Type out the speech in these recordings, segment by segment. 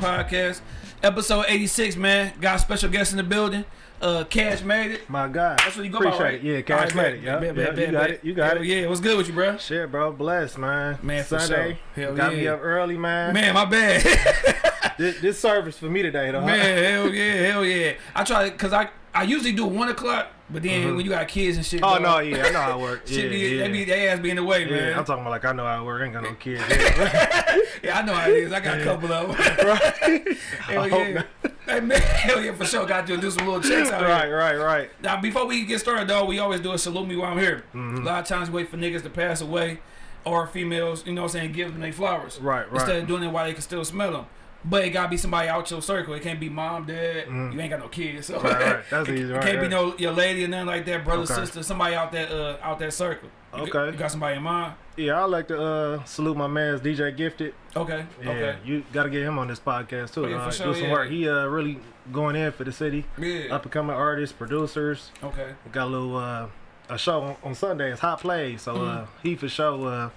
Shy vs. Everybody podcast, episode 86, man. Got special guest in the building. Uh, Cash made it. My God. That's what you go Appreciate by, right? it. Yeah, Cash right, made it. Yeah, bet, yeah, bet, you got it. You got Hell it. Yeah, what's good with you, bro? Shit, bro. Blessed, man. Man, Sunday. sure. Hell got me up early, man. Man, my bad. This, this service for me today, though. man, hell yeah, hell yeah. I try cause I I usually do one o'clock, but then when you got kids and shit. Oh dog, no, yeah, I know how it works. Yeah, be, yeah. They be, they ass be in the way, yeah, man. I'm talking about like I know how it works. I ain't got no kids. Yeah. Yeah, I know how it is. I got a couple of them. right, hell I hope yeah. Hey, man, hell yeah, for sure. Got to do some little checks out right, here. right, right. right. Now, before we get started, though, we always do a salute me while I'm here. Mm-hmm. A lot of times, we wait for niggas to pass away or females, you know what I'm saying, give them their flowers. Right, right. Instead of doing it while they can still smell them. But it gotta be somebody out your circle. It can't be mom, dad. You ain't got no kids, so. Right, right. That's it, easy, it right, can't be no your lady or nothing like that, brother, Okay. sister, somebody out that uh out that circle. You got- Okay. you got somebody in mind? Yeah, I like to uh, salute my man's DJ Gifted. Okay, Yeah, okay, you got to get him on this podcast too. Oh, yeah, for dog. sure, do some yeah. work. He uh, really going in for the city. yeah, Up and coming artists, producers. okay. Got a little uh, a show on, on Sundays, Hot Plays. So uh, he for sure uh,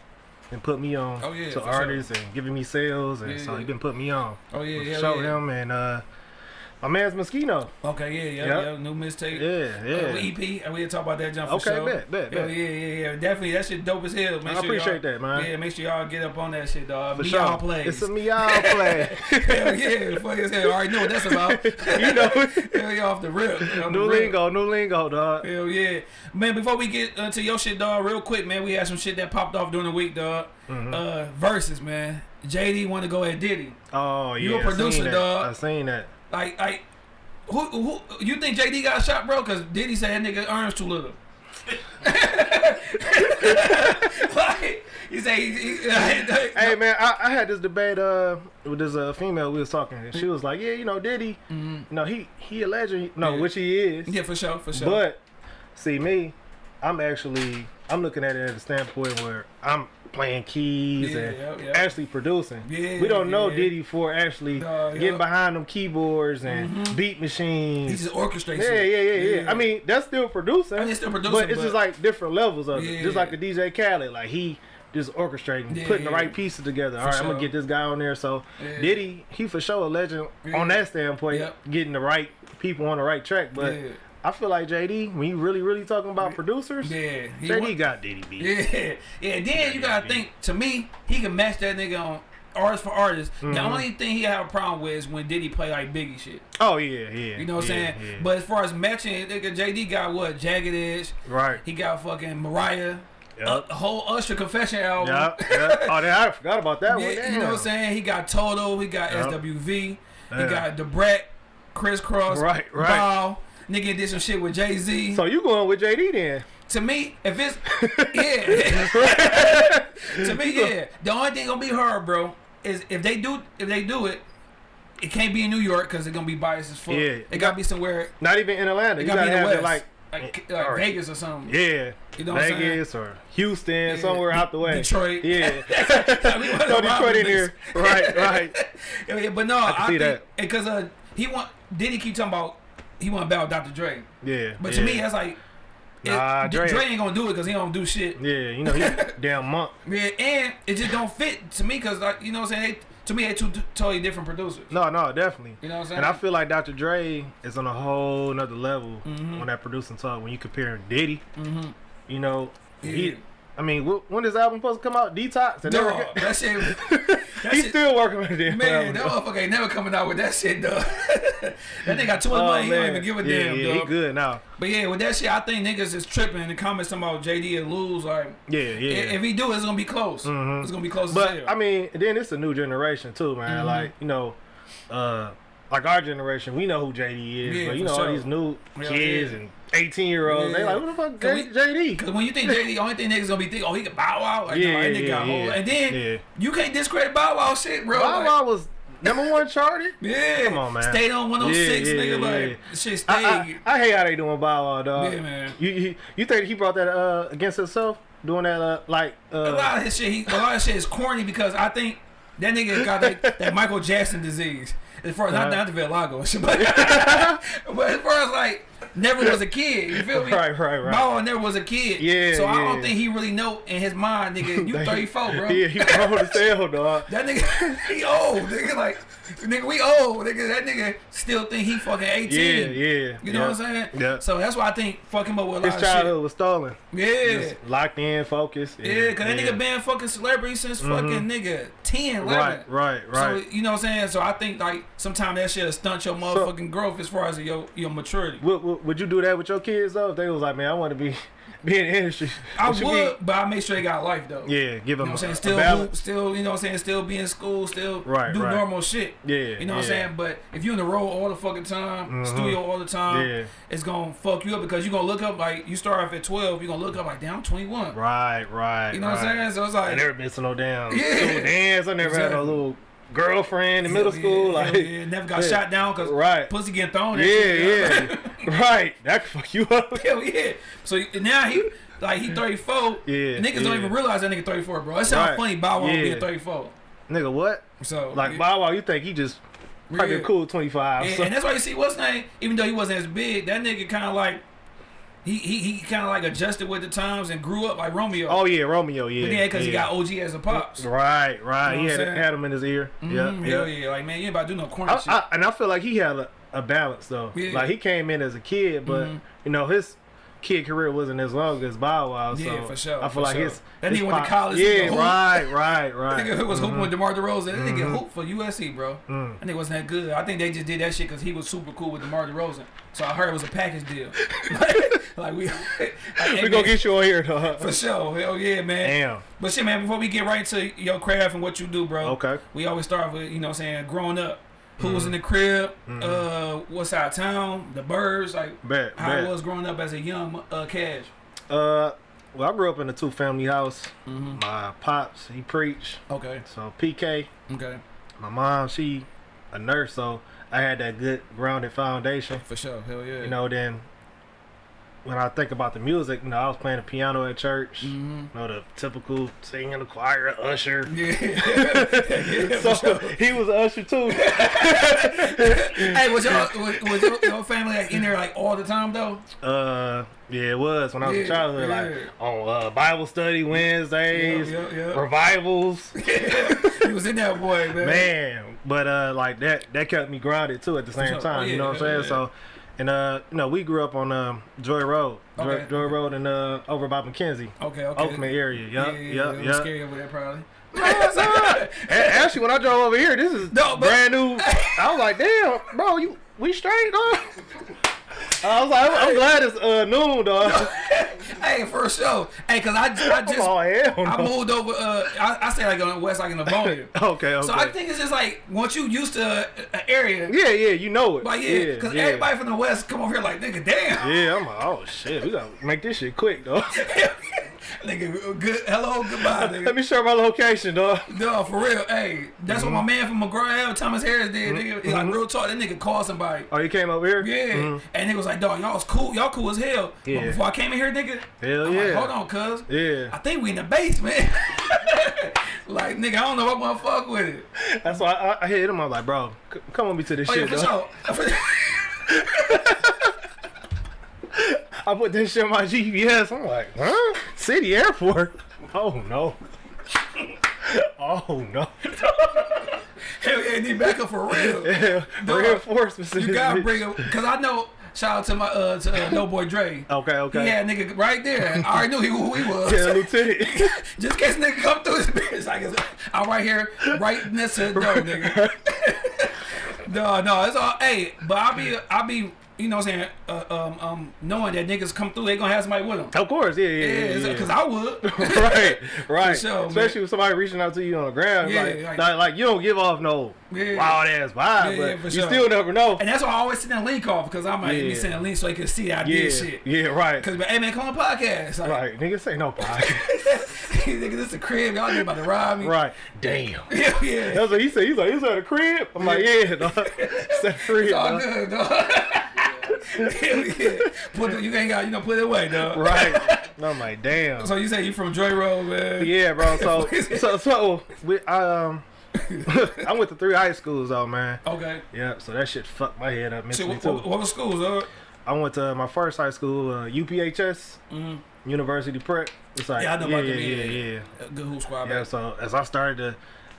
been put me on. Oh, yeah, to for sure. artists and giving me sales, and Yeah, so yeah. he been putting me on. Oh yeah, yeah, show him and uh, my man's Moschino. Okay, yeah, yeah, Yep. yeah. New mistake. Yeah, yeah. Uh, EP, and we'll talk about that jump for Okay, sure. bet, bet, bet. yeah, yeah, yeah. Definitely, that shit dope as hell. Make I sure appreciate that, man. Yeah, make sure y'all get up on that shit, dog. For Me sure. all plays. It's a me all play. Hell yeah, Fuck as hell. I already know what that's about. you know, Hell yeah, off the rip. Off the new rip. lingo, new lingo, dog. Hell yeah, man. Before we get uh, to your shit, dog, real quick, man. We had some shit that popped off during the week, dog. Mm-hmm. Uh, verses, man. JD want to go at Diddy. Oh yeah, You a producer, dog. I seen that. Like, like, who, who, you think JD got shot, bro? Cause Diddy said that nigga earns too little. like, he said, he, he, Hey man, I, I had this debate uh with this uh female we was talking. And she was like, yeah, you know, Diddy, you know, he he a legend. No. Yeah. which he is. yeah, for sure, for sure. But see me, I'm actually I'm looking at it at a standpoint where I'm playing keys Yeah, and yeah, yeah. actually producing. Yeah, we don't know. Diddy for actually Nah, getting yeah. behind them keyboards and mm-hmm. beat machines. he just orchestrates yeah, yeah, yeah, yeah. I mean, that's still producing. I mean, it's still producing, but it's just like different levels of it. Just like the DJ Khaled, like he just orchestrating, Yeah, putting the right pieces together. All right, I'm gonna get this guy on there. So Yeah. Diddy, he for sure a legend Yeah. on that standpoint, Yep. getting the right people on the right track. But Yeah. I feel like JD, when you really, really talking about producers, yeah, he JD got Diddy beat. Yeah, yeah. Then you gotta think. To me, he can match that nigga on artist for artist. The Mm-hmm. only thing he have a problem with is when Diddy play like Biggie shit. Oh yeah, yeah. You know what I'm yeah, saying? yeah. But as far as matching, nigga, JD got what? Jagged Edge. right. He got fucking Mariah. Yep. A whole Usher confession album. Yep, yep. Oh, I forgot about that one. Damn. you know what I'm saying? He got Toto. He got Yep. SWV. He got Debrat, Kris Kross, Right, right. Bow. Nigga did some shit with Jay Z. So you going with JD then? to me, if it's yeah, to me, yeah. The only thing gonna be hard, bro, is if they do if they do it, it can't be in New York because it's gonna be biased as fuck. Yeah. it gotta be somewhere. Not even in Atlanta. It You gotta gotta be in the have West, like like, like Alright. Vegas or something. Yeah. You know what I'm? Vegas or Houston, Yeah. somewhere out the way. Detroit. Yeah. We wanna Throw rob Detroit in here. Right, right. Yeah, but no, I, can see think that. because uh, he want Diddy keep talking about he want to battle Dr. Dre, Yeah. but yeah. to me that's like. it- Nah, D- Dre- Dre ain't gonna do it because he don't do shit. Yeah, you know, he damn monk. Yeah, and it just don't fit to me because like you know what I'm saying. They, to me, they two totally different producers. No, no, definitely. You know what I'm saying? And I feel like Dr. Dre is on a whole nother level Mm-hmm. on that producing talk when you compare him Diddy. You know, Yeah. he. I mean, wh- when this album supposed to come out? Detox. And Dog, never- that shit. That He's shit, still working on it. man, that motherfucker ain't never coming out with that shit, dog. that nigga got too much Oh, money. He don't even give a yeah, damn, yeah, dog. he good now. But yeah, with that shit, I think niggas is tripping in the comments talking about JD and lose. Like, Yeah, yeah. if he do, it's gonna be close. Mhm. It's gonna be close But. I mean, then it's a new generation too, man. Mm-hmm. Like you know, uh, like our generation, we know who JD is, Yeah, but you know all these new Hell kids yeah. and eighteen year olds, they like, who the fuck J- we- JD? Cause when you think JD, the only thing niggas gonna be thinking, oh, he can Bow Wow. Like, Yeah, no, yeah, whole. yeah. And then Yeah. you can't discredit Bow Wow shit, bro. Bow Like, Wow was number one charted. Yeah, Come on, man. Stayed on 106, Yeah, yeah, nigga. yeah, like yeah. shit stayed. I, I, I hate how they doing Bow Wow, dog. Yeah, man. You, you you think he brought that uh against himself, doing that uh like uh, a lot of his shit, he, a lot of shit is corny because I think that nigga got that, that Michael Jackson disease. As far as not, Uh-huh. not the vitiligo but, but as far as like never was a kid. You feel me? Right, right, right. Bow never was a kid. Yeah, So I don't think he really know in his mind, nigga. You 34, bro. Yeah, he grown as hell, dog. That nigga, he old, nigga. Like, nigga, we old, nigga. That nigga still think he fucking 18. Yeah, yeah. You know what I'm saying? Yeah. So that's why I think fuck him up with a His lot of childhood was stolen. Yeah. Just locked in, focused. Yeah, cause that nigga been fucking celebrity since mm-hmm. fucking nigga 10, 11. Right, right, right. So you know what I'm saying? So I think like sometimes that shit stunt your motherfucking growth as far as your your maturity. Would, would, would you do that with your kids though? If they was like, man, I want to be be in the industry. I What you would, but I make sure they got life though. Yeah, give You them know what I'm saying? Still, a still, you know what I'm saying? Still be in school, still Right, do right. normal shit. Yeah, You know what I'm saying? But if you're in the road all the fucking time, Mhm. studio all the time, Yeah. it's gonna fuck you up because you're gonna look up like you start off at 12, you're gonna look up like damn, I'm 21. Right, right. You know what I'm saying? So it's I like never been to no damn Yeah. dance. I never had no little girlfriend in middle yeah, school. yeah, like, yeah, never got shot down because right. pussy getting thrown. at Yeah, yeah. right. That could fuck you up. Hell yeah. So now he like he 34. Yeah, Niggas don't even realize that nigga 34, bro. It sounds Right. funny Bow Wow being 34. Nigga, what? So Like. Bow Wow, you think he just probably cool 25. And, so- and that's why you see what's name, even though he wasn't as big, that nigga kind of like he he, he kind of like adjusted with the times and grew up like Romeo. oh, yeah, Romeo, yeah. but yeah, because he got OG as a pops. Right, right. You know he had, had him in his ear. Mhm, Yeah, Hell yeah. yeah. Like man, you ain't about to do no corny I, shit. I, and I feel like he had a, a balance though. Yeah. Like he came in as a kid, but Mhm. you know his kid career wasn't as long as Bow Wow. Yeah, so for sure, I feel like sure. his That his nigga went to college, Yeah, right, right, right. That nigga who was hooping Mhm. with DeMar DeRozan. That nigga Mhm. hoop for USC, bro. Mm. That nigga wasn't that good. I think they just did that shit because he was super cool with DeMar DeRozan. So I heard it was a package deal. like we, like, We gonna get you on here, though. for sure. Hell yeah, man. Damn. But shit, man. Before we get right to your craft and what you do, bro. Okay. We always start with you know what I'm saying growing up. Who was in the crib? Uh, what side of town? The birds, like Bet, how bet. was growing up as a young uh, cash. Uh, well, I grew up in a two family house. Mm-hmm. My pops, he preached. Okay. So PK, Okay. my mom, she a nurse, so I had that good grounded foundation. For sure. Hell yeah. You know, then when I think about the music, you know, I was playing the piano at church. Mm-hmm. You know, the typical singing in the choir, usher. Yeah. yeah so sure. he was an usher too. hey, was your was, was your, your family like in there like all the time though? uh, yeah, it was when I was Yeah, a childhood, yeah. like on uh, Bible study Wednesdays, Yeah, yeah, yeah. revivals. he was in that boy, man. man but uh like that that kept me grounded too at the same time Oh, you know what i'm saying so and uh you know we grew up on um joy road joy, Okay. joy road and uh over by mckenzie Okay, okay. oakman area Yeah, yep yeah, yeah. I'm yep Scary over there, probably. Actually when i drove over here this is No, but- brand new i was like damn bro you we straight dog I was like, I'm, I'm glad it's uh, noon, dog. hey, for sure. Hey, cause I, I just oh hell I moved over. Uh, I, I say like on the west, like in the Livonia. Okay, okay. So I think it's just like once you used to an area, yeah, yeah, you know it. like yeah, because yeah. everybody from the west come over here like nigga, damn. Yeah, I'm like, oh shit, we gotta make this shit quick, dog. nigga, good. Hello, goodbye, Let nigga. me share my location, dog. No, for real. Hey, that's Mm-hmm. what my man from McGraw, Thomas Harris, did. Nigga, He like real talk. That nigga called somebody. Oh, you came over here? Yeah, Mhm. and he was like, "Dog, y'all was cool. Y'all cool as hell." Yeah. But before I came in here, nigga, Hell I'm yeah. like, "Hold on, cuz." Yeah. I think we in the basement. like, nigga, I don't know if I'm gonna fuck with it. That's why I, I hit him. I'm like, bro, come with me to this Oh, yeah, shit, for dog. sure. I put this shit on my GPS. I'm like, huh? City airport? Oh no. oh no. Hell yeah, need backup for real. Yeah, Dog, reinforcements. You gotta bring him, cause I know. Shout out to my uh to uh, No Boy Dre. Okay, okay. Yeah, nigga right there. I already knew he, who he was. Yeah, lieutenant. Just in case nigga come through his bitch. I it's- I'm right here, right next to the door, nigga. no, no, it's all. Hey, but I'll be, I'll be, you know, what I'm saying, uh, um, um, knowing that niggas come through, they gonna have somebody with them. of course, yeah, yeah, Yeah, yeah. because yeah. I would. right, right. sure, man. Especially with somebody reaching out to you on the ground, Yeah, like, like- like, like, you don't give off no Yeah. wild ass vibe, Yeah, yeah, but you sure. still never know. And that's why I always send a link off because I might be Yeah. sending a link so they can see that I yeah, did shit. yeah, right, Because, hey man, come on podcast. Like, right. niggas say no podcast. nigga, this is a crib. Y'all about to rob me. right. Damn. Yeah, yeah. That's what he said. He's like, he's at a crib. I'm like, yeah, dog. It's a crib. It's all dog. good, dog. Hell yeah. Put the, you ain't got, you know, put it away, dog. Right. I'm like, damn. So you say you from Joy Road, man? Yeah, bro. So, so, so, we, I, um, I went to three high schools, though, man. Okay. Yeah, so that shit fucked my head up So mentally what, too. what, what was schools, dog? I went to my first high school, uh, UPHS, Mhm. University Prep. It's like Yeah, I know yeah, about yeah, yeah, Yeah, yeah, Good hoop squad. yeah. back. So as I started to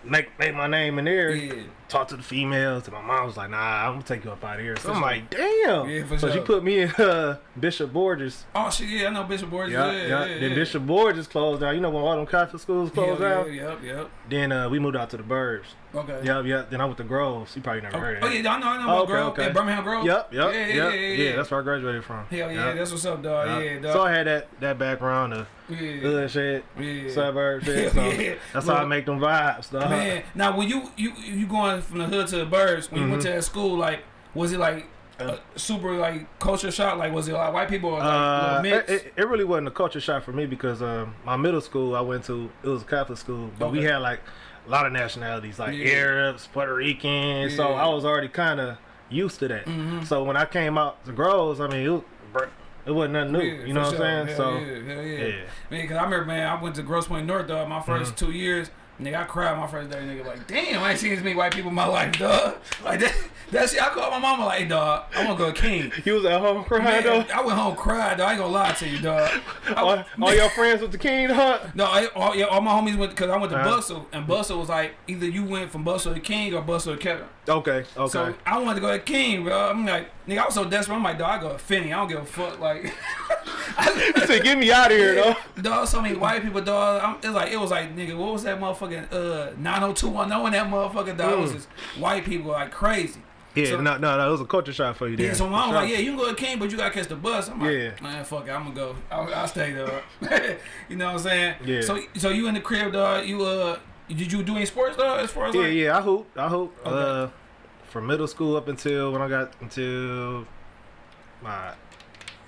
make make my name in there, Yeah. Talk to the females, and my mom was like, "Nah, I'm gonna take you up out of here." So For I'm sure. like, "Damn!" Yeah, for so she put me in uh, Bishop Borgess. Oh shit, yeah, I know Bishop Borgess. Yeah, Yeah, yeah. yeah. Then yeah. Bishop Borgess closed down. You know when all them Catholic schools closed yeah, down. Yep, yep. Then uh, we moved out to the Burbs. Okay. Yep, yep. Then I went to Groves. You probably never Oh, heard of oh it. yeah, I know, I know Oh, okay, Grove. okay. Yeah, Birmingham Grove. Yep, yep, Yeah, yep, yeah, yeah, yeah. That's where I graduated from. Hell yeah, Yep. that's what's up, dog. Yep. Yeah, dog. So I had that that background of yeah. hood shit, yeah. suburb shit. So yeah. that's how I make them vibes, dog. Man, now when you you you going from the hood to the birds, when you went to Mm-hmm. that school, like was it like a super like culture shock? Like was it like white people or like Uh, it, it, really wasn't a culture shock for me because um, my middle school I went to it was a Catholic school, but we had like a lot of nationalities like Yeah. Arabs, Puerto Ricans. So I was already kind of used to that. Mhm. So when I came out to Groves, I mean it, was, it wasn't nothing new. Yeah, you know what sure. I'm saying? Hell so yeah, hell yeah. yeah. Man, because I remember, man, I went to Grosse Pointe North, dog, my 1st Mm-hmm. two years. Nigga, I cried my first day. Nigga, like, damn, I ain't seen as many white people in my life, dog. Like, that, that shit, I called my mama, like, dog, I want to go to King. You was at home crying. I went home cried, dog. I ain't gonna lie to you, dog. I- All, all your friends with the king hunt. No, I, all, yeah, all my homies went because I went to Uh-huh. Bustle, and Bustle was like either you went from Bustle to King or Bustle to Kevin. Okay, okay. So I wanted to go to King, bro. I'm like, nigga, I was so desperate. I'm like, dog, I go to Finney. I don't give a fuck. Like, I said, "Get me out of here, though." dog, so many white people, dog. I'm, it's like it was like, nigga, what was that motherfucking uh 90210 and that motherfucking dog? It was Mm. just white people like crazy. Yeah, So- no, no, no. It was a culture shock for you. Yeah, so for mom was sure. like, yeah, you can go to King, but you gotta catch the bus. I'm like, Yeah. man, fuck it, I'm gonna go. I'll, I'll stay there. you know what I'm saying? Yeah. So, so you in the crib, dog? You uh, did you do any sports, dog? As far as Yeah, like, yeah. I hoop. I hoop. Okay. Uh, from middle school up until when I got until my,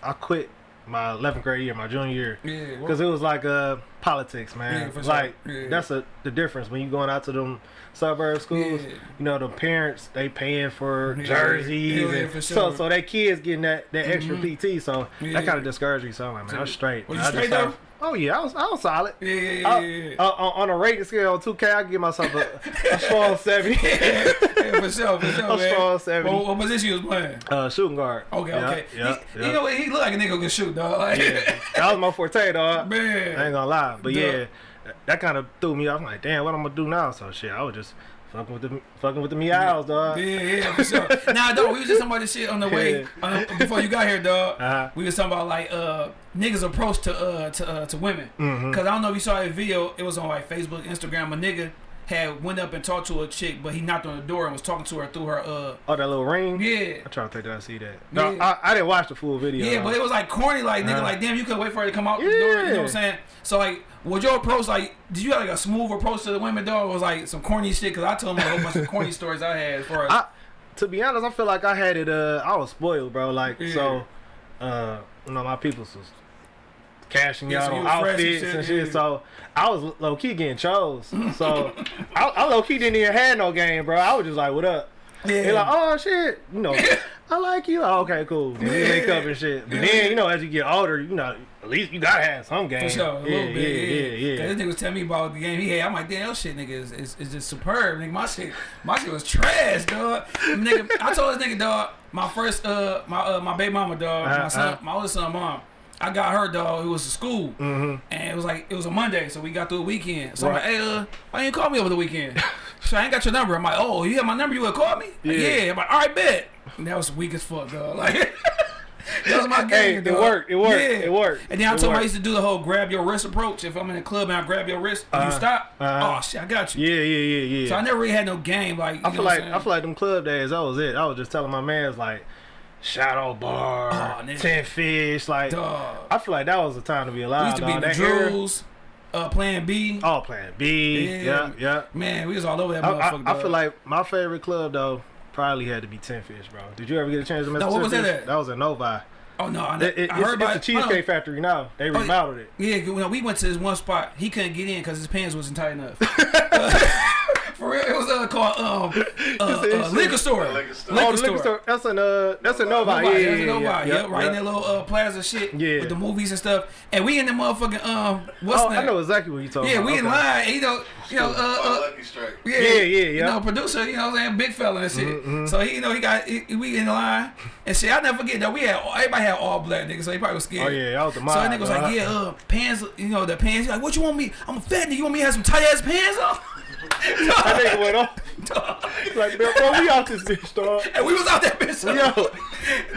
I quit my 11th grade year, my junior year, yeah, because it was like uh politics, man. Yeah, for sure. like Yeah. that's a the difference when you going out to them suburb schools. Yeah. You know, the parents they paying for jerseys, and for so sure. so they kids getting that that extra Mhm. PT. So that kind of discouraged me. So I'm like, man, So, I'm straight. was you straight though? Oh yeah, I was I was solid. yeah, yeah, yeah, I- yeah, yeah. uh, on, on a rating scale on 2K, I give myself a, a strong 70. yeah, for sure, for sure, A man. strong 70. What, what position you was playing? Uh, shooting guard. Okay, okay. Yeah, he, yeah. You know what? He look like a nigga who can shoot, dog. Like, yeah. That was my forte, dog. I man. ain't gonna lie. But Duh. yeah, that kind of threw me off. I'm like, damn, what I'm gonna do now? So shit, I was just fucking with the fucking with the meows, dog. Yeah, yeah, for sure. nah, dog, we was just talking about this shit on the way uh, before you got here, dog. Uh-huh. We was talking about like uh niggas approach to uh to uh, to women. Mhm. Cause I don't know if you saw that video. It was on like Facebook, Instagram. A nigga had went up and talked to a chick, but he knocked on the door and was talking to her through her uh Oh, that little ring. yeah. I try to think that I see that. No, Yeah. I, I didn't watch the full video. Yeah, though. but it was like corny, like nigga, Uh-huh. like damn, you could wait for her to come out the door. You know what I'm saying? So like, was your approach like? Did you have like a smooth approach to the women, though? Or was like some corny shit? Cause I told him a whole bunch of corny stories I had as far as. I, to be honest, I feel like I had it. Uh, I was spoiled, bro. Like Yeah. so, uh, you know, my peoples was cashing Yeah, out so you on was and outfits shit, and shit. yeah. So I was low key getting chose. So I, I low key didn't even have no game, bro. I was just like, "What up?" yeah. Like, "Oh shit," you know. I like you. Oh, okay, cool. Then make up and shit. But then, you know, as you get older, you know, at least you gotta have some game. For sure, a yeah, little bit. yeah, Yeah, yeah, yeah. This nigga was telling me about the game he had. I'm like, damn, that shit, nigga, is, is, is just superb. Nigga, my shit, my shit was trash, dog. nigga, I told this nigga, dog, my first, uh, my uh, my baby mama, dog, my Uh-huh, son, uh-huh. my older son, mom. I got her, dog. It was to school, Mhm. and it was like it was a Monday, so we got through the weekend. So Right. I'm like, hey, uh, why you call me over the weekend? so I ain't got your number. I'm like, oh, you have my number? You would call me? Like, Yeah. yeah. I'm like, all right, bet. And that was weak as fuck, dog. Like. That was my game. Hey, it worked, it worked, it worked, And then I told him I used to do the whole grab your wrist approach. If I'm in a club and I grab your wrist, and you Uh-huh. stop. Uh-huh. Oh shit, I got you. Yeah, yeah, yeah, yeah. So I never really had no game. Like I feel like I feel like them club days. That was it. I was just telling my man's like, shadow bar, Oh, ten fish. Like Dog. I feel like that was the time to be alive. We used to be dog. the That era- drills, uh, playing B. All playing B. Yeah. Yeah, yeah. Man, we was all over that I, motherfucker. I, I feel like my favorite club though probably had to be Ten Fish, bro. Did you ever get a chance to mess No, with what was that at? That was in Novi. Oh no, I, It, it, I it's, heard it's about the. Cheesecake on. Factory now. They remodeled it. Yeah, we went to this one spot, he couldn't get in because his pants wasn't tight enough. For real, it was uh, called um, uh, uh, liquor store. Liquor store. Oh, Liquor the store. liquor store. That's an uh, that's a Novi. Nobody, Yeah, yeah, yeah, yeah, nobody. yeah, Yep, right in that little uh, plaza shit Yeah. with the movies and stuff. And we in the motherfucking um, what's Oh, that? I know exactly what you talking about Yeah, about. we in line. You know, you know, uh, uh, Lucky Strike. yeah, Yeah, yeah, You know, producer, you know, what I'm saying, big fella and shit. Mm-hmm. So he, you know, he got he, we in line and shit. I never forget that we had everybody had all black niggas, so he probably was scared. Oh yeah, I was the So mob. that nigga was like, yeah, uh, pants, you know, the pants. He's like, what you want me? I'm a fat nigga. You want me to have some tight ass pants on? That nigga went off. Like, bro, bro, we out this bitch, dog. and we was out that bitch. Yo.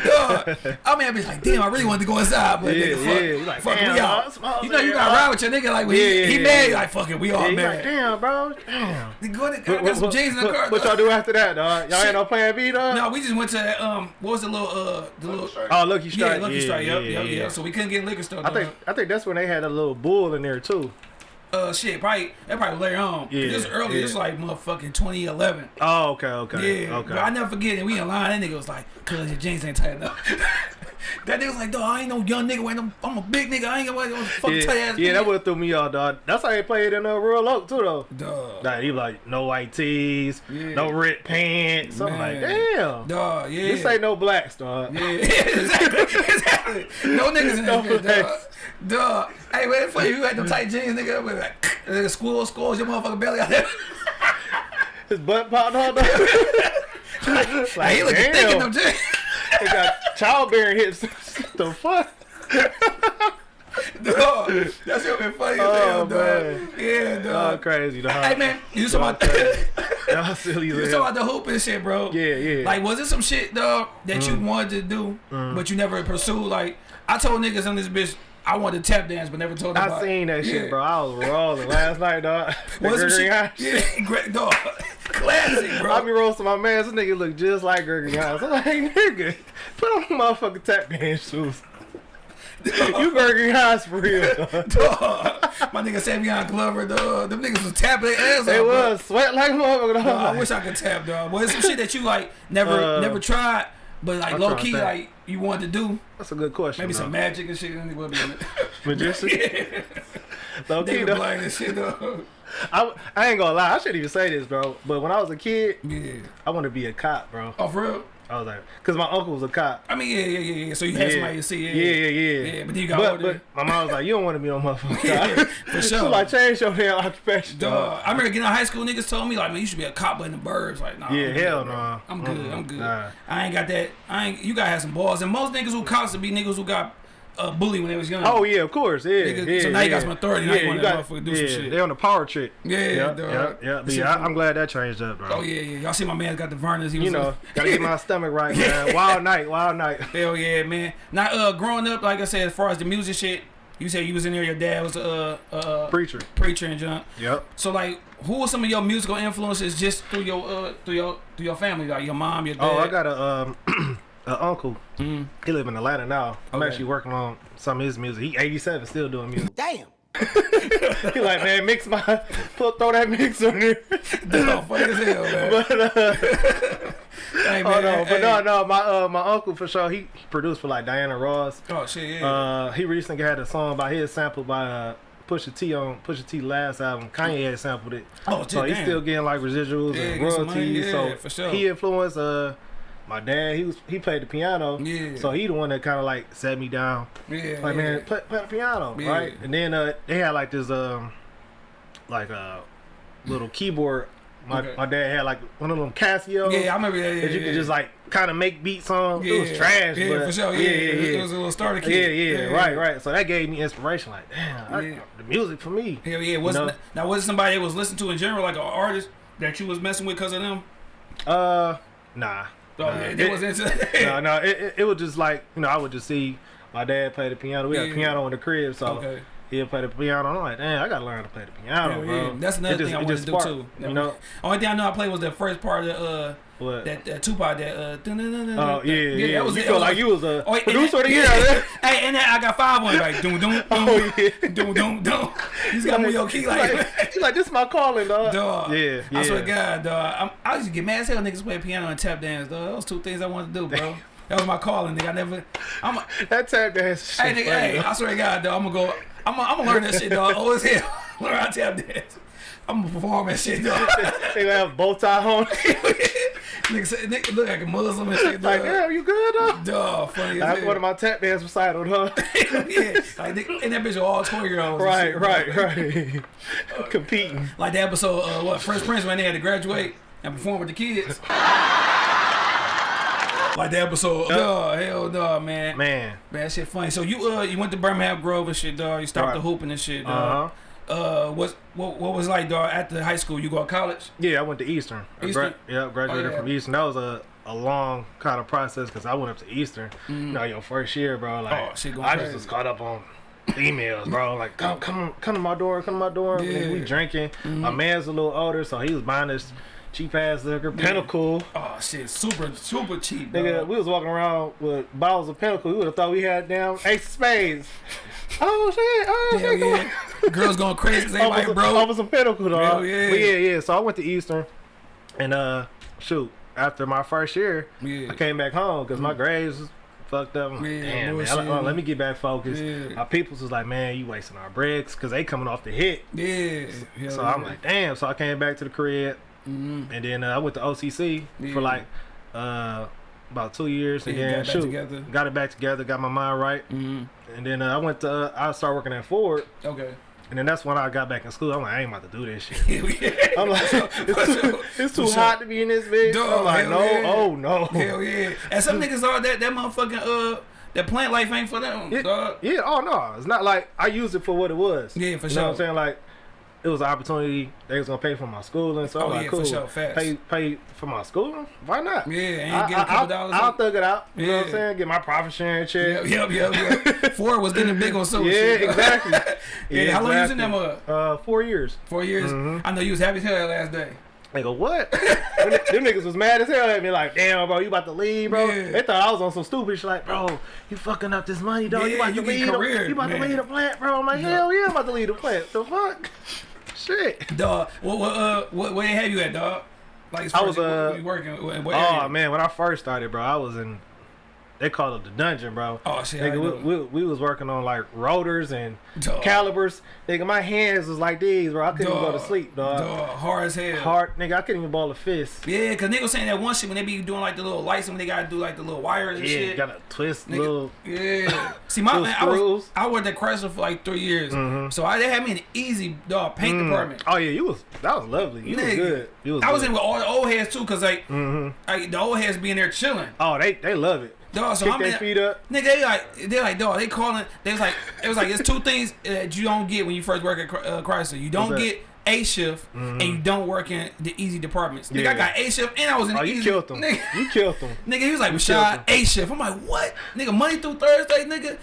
Dog. I mean, I be like, damn, I really wanted to go inside, but Yeah, nigga, fuck, yeah. Like, fuck damn, we out. You know, you gotta ride with your nigga like when Yeah, he, yeah, he yeah, mad, like fuck it, we Yeah, all he like, damn, bro, damn. Nigga, Go ahead, I What, got some what, jeans in the car. what y'all do after that, dog? Y'all ain't no plan B, dog? No, we just went to um, what was the little uh the little Strike. Oh, Lucky yeah Strike. Lucky yeah, Strike, yeah, yep, yep, yeah, yeah. yeah. So we couldn't get liquor store. I think I think that's when they had a little bull in there too. Uh shit, probably that probably later on. Yeah, this early. yeah. This like motherfucking 2011. Oh, okay, okay, Yeah, okay. but I never forget it. We in line. That nigga was like, "Cause your jeans ain't tight enough." that nigga was like, "Dog, I ain't no young nigga. Wearing them. I'm a big nigga. I ain't gonna wear fucking yeah, tight ass." yeah, that would threw me off, dog. That's how they played in uh, Royal Oak too, though. Dog. Like he was like no white tees, Yeah. no red pants. I'm like, damn. Dog. Yeah. This ain't no blacks, dog. Yeah, exactly, exactly. No niggas in No that dog. Dog. Hey, wait for you. You had them tight jeans, nigga. Like, nigga, squirrel, squirrels, your motherfucking belly out there. His butt popped out, dog. like, Like, he looking thick in them jeans. They got childbearing hips. the fuck? Dog. That's gonna be funny as Oh, hell, dog. man. Yeah, Oh, crazy, dog. Hey, man. You talking about... Y'all silly You as talking hell. about the hoop and shit, bro? Yeah, yeah. Like, was it some shit, dog, that Mm. you wanted to do, but you never pursued? Like, I told niggas on this bitch I wanted to tap dance, but never told. I about seen that Yeah. shit, bro. I was rolling last night, dog. Was some shit? Yeah, great dog. Classic, bro. I be roasting my man. This nigga look just like Gregory Hines. I'm like, nigga, put on motherfucking tap dance shoes. you Gregory Hines for real, dog. Dog. My nigga Savion Glover, dog. Them niggas was tapping their ass They off, bro. was sweat like motherfucker. dog. Dog, I wish I could tap, dog. But it's some shit that you like never, Uh, never tried, but like I low key, like you wanted to do. That's a good question. Maybe bro. some magic and shit. And would be in it. magician. Low key, though. Blaine and shit, dog. I, I ain't gonna lie. I shouldn't even say this, bro. But when I was a kid, Yeah. I wanted to be a cop, bro. Oh, for real? I was like, cause my uncle was a cop. I mean, yeah, yeah, yeah, yeah. So you had somebody to see, yeah, yeah, yeah, yeah. Yeah, but then you got but, older. but my mom was like, you don't want to be no motherfucker. Yeah, for sure. was like, change your damn occupation, dog. I remember getting out of high school, niggas told me like, man, you should be a cop but in the burbs. Like, nah, Yeah, I'm hell no. nah. I'm good, Mm-mm, I'm good. nah. I ain't got that. I ain't. You gotta have some balls. And most niggas who cops would be niggas who got uh, bully when they was young. Oh yeah, of course, yeah. Nigga, yeah so now you got yeah. some authority, now you wanna motherfucker do some yeah, shit. They on the power trip. yeah, Yeah, yeah, yeah. But That shit yeah, I, I'm glad that changed up, bro. Oh yeah, yeah. Y'all see my man got the Vernors. He was You know, gotta get my stomach right, man. Wild night, wild night. Hell yeah, man. Now, uh, growing up, like I said, as far as the music shit, you said you was in there. Your dad was a uh, uh, Preacher. preacher and junk. Yep. So like, who were some of your musical influences just through your uh through your through your family, like your mom, your dad? Oh, I got a um a uncle. Mm. He live in Atlanta now. I'm Okay. actually working on some of his music. He 87, still doing music. Damn. he like, man, mix my put throw that mix on there. Dog, funny as hell, man. but uh, hey, man, oh no, hey. but no, no, my uh my uncle for sure. He produced for like Diana Ross. Oh shit, yeah. Uh, he recently had a song by his sample by uh, Pusha T on Pusha T last album. Kanye had sampled it. oh, So he's damn. still getting like residuals Yeah, and get some money, royalties. yeah, so for sure. he influenced uh my dad. He was he played the piano. Yeah. So he the one that kind of like set me down. yeah, Like yeah. man, play, play the piano, Yeah. right? And then uh they had like this um like a little keyboard. My Okay. my dad had like one of them Casio. Yeah, I remember that. Yeah, that you yeah, could just like kind of make beats on. yeah. It was trash, Yeah, but for sure. Yeah, yeah, yeah, it was a little starter yeah, kit. yeah, right, right. So that gave me inspiration. Like, damn, I, the music for me. Hell yeah. Was know? not now was it somebody that was listened to in general, like an artist that you was messing with because of them? Uh, nah. Nah. they It- was into no, no, it, it, it was just like you know I would just see my dad play the piano. We had Yeah. a piano in the crib, so Okay. He'd play the piano. I'm like, damn, I gotta learn to play the piano, Hell bro. yeah. That's another just- thing I it wanted to do too. You know, Only thing I know I played was the first part of uh what? that, that Tupac that uh Oh yeah, yeah. that was you it. feel That like you was a Oh, producer of the year. yeah. hey, and then I got five on like doom doom doom Oh, yeah. doom doom doom. He's got me your key like. like, like this is my calling, dog. Dog. Yeah, yeah. I swear to God, dog. I'm, I used to get mad as hell niggas play piano and tap dance, dog. Those two things I wanted to do, bro. That was my calling, nigga. I never. I'm. A, That tap dance. hey, shit Hey, nigga. funny, Hey. I swear to God, dog. I'm gonna go. I'm. Gonna, I'm gonna learn that shit, dog. Oh as hell. learn how to tap dance. I'm gonna perform that shit, dog. they gonna have bow tie on. nigga, say, nigga look like a Muslim and shit, like, dog. damn, you good though? Dog, funny as That's one of my tap dance recital, huh? yeah, like nigga, and that bitch are all twelve year olds. right, shit, right, right. Competing. Like the episode, uh, what Fresh Prince when they had to graduate and perform with the kids. Like the episode, dog, hell no, man. man. Man. that shit funny. So you uh you went to Birmingham Grove and shit, dog. You stopped Right. the hooping and shit, Uh dog. huh. Uh, what's what what was like, dog? After high school, you go to college? Yeah, I went to Eastern. I Eastern? Gra- yeah, graduated Oh, yeah. from Eastern. That was a, a long kind of process because I went up to Eastern. You know, your first year, bro. Like, Mm. Oh, shit going I just was caught up on emails, bro. Like, come, come, come to my door, come to my door. Yeah. Mm-hmm. We drinking. My man's a little older, so he was buying this cheap ass liquor, Pinnacle. Oh shit, super super cheap, Nigga, dog. we was walking around with bottles of Pinnacle. We would have thought we had damn Ace of Spades. Oh shit! Oh Hell shit! yeah. Girls going crazy because they over like, some, bro. over some pinnacle, dog. Hell yeah. But yeah, yeah. So I went to Eastern, and uh, shoot, after my first year, Yeah. I came back home because my grades was fucked up. I'm like, Yeah, Damn, man. I- oh, let me get back focused. Yeah. My peoples was like, man, you wasting our bricks because they coming off the hit. Yeah. So yeah. I'm like, damn. So I came back to the crib, Mhm. and then uh, I went to OCC Yeah. for like uh, about two years, and Yeah, then got shoot, together. got it back together, got my mind right, Mhm. and then uh, I went to uh, I started working at Ford. Okay. And then that's when I got back in school. I'm like, I ain't about to do this shit. Yeah. I'm like, it's too, it's too hot to be in this bitch. Dog, I'm like, no, yeah. oh no. Hell yeah. And some niggas are that that motherfucking uh that plant life ain't for them, Yeah, dog. yeah, oh no, it's not like I used it for what it was. Yeah, for you sure. know what I'm saying? Like, it was an opportunity. They was gonna pay for my schooling, so Oh, I'm like, yeah, for cool. sure, facts. Pay, pay for my schooling? Why not? Yeah, and I, get a couple dollars. I'll in. thug it out. You know what I'm saying? Get my profit sharing check. Yep, yep, yep, yep. Ford was getting big on social Yeah, shit. exactly. yeah, how long you was in that mud? Uh, four years. Four years. Mhm. I know you was happy as hell that last day. They go, what? them, them niggas was mad as hell at me, like, damn, bro, you about to leave, bro. Yeah. They thought I was on some stupid shit, like, bro, you fucking up this money, dog. you about you to leave, career, the, you about man. to leave the plant, bro. I'm like, hell yeah, I'm about to leave the plant. The fuck? Shit. Dog, what what uh what where they have you at, dog? Like as I was, as you- uh, you working what, what Oh man, when I first started, bro, I was in. They called it the dungeon, bro. Oh shit, Nigga, we, we, we was working on like rotors and Dog. calipers. Nigga, my hands was like these, bro. I couldn't even go to sleep, dog. Dog, hard as hell. Hard, nigga. I couldn't even ball a fist. Yeah, cause niggas saying that one shit when they be doing like the little lights and when they gotta do like the little wires and Yeah, shit. gotta twist Nigga, little. Yeah. See, my man, I was. I worked at Chrysler for like three years, Mhm. so I they had me in the easy dog paint Mm. department. Oh yeah, you was that was lovely. You was good. You was I was good. in with all the old heads too, cause like, Mm-hmm. like the old heads be in there chilling. Oh, they they love it. Dog, so Kick I'm their feet up. Nigga, they like they like dog. They calling. They was like it was like it's two things that you don't get when you first work at uh, Chrysler. You don't get A shift and you don't work in the easy departments. Nigga, I Mm-hmm. Got A shift and I was in Oh, the you easy. killed them. Nigga, You killed them. nigga, he was like Rashad. A shift. I'm like what? Nigga, Monday through Thursday, nigga, uh,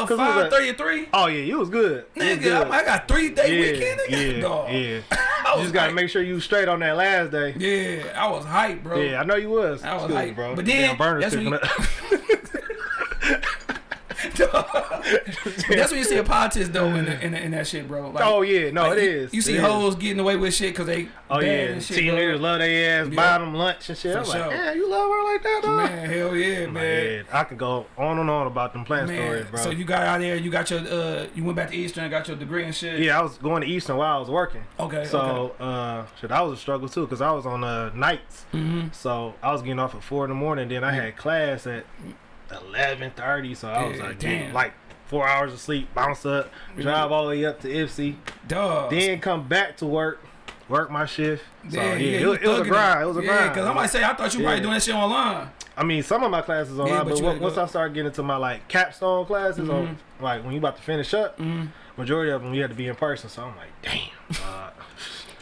was that? five thirty three. Oh yeah, you was good. You was Nigga, good. I'm- got three day yeah, weekend. Nigga, yeah, dog. yeah. I You was just gotta hype. make sure you straight on that last day. Yeah, I was hype, bro. Yeah, I know you was. I was Excuse me, hype. bro. But then, Damn, that's when you-. That's when you see a politics though in, the, in, the, in that shit, bro. Like, oh yeah, no, like, it you, is. You see It is. hoes getting away with shit because they Oh yeah, and shit, team bro. leaders love their ass, Yeah. buying them lunch and shit. For I'm sure. like, man, you love her like that, dog? Man, hell yeah, man. Man, I could go on and on about them plant Man, stories, bro. so you got out there, you got your, uh, you went back to Eastern, got your degree and shit. yeah, I was going to Eastern while I was working. Okay. So, uh, shit, that was a struggle too, cause I was on uh, nights. hmm So I was getting off at four in the morning. Then I had class at eleven thirty. So I was Yeah, like, damn. like four hours of sleep, bounce up, drive all the way up to Ypsi, dog. then come back to work, work my shift. So yeah, you it, was- it was a grind. It was a yeah, grind. Cause I might say I thought you Yeah. probably doing that shit online. I mean, some of my classes online, Yeah, but but, on- once I started getting into my like capstone classes, on Mm-hmm. like when you about to finish up, Mhm. majority of them you had to be in person. So I'm like, damn. Uh,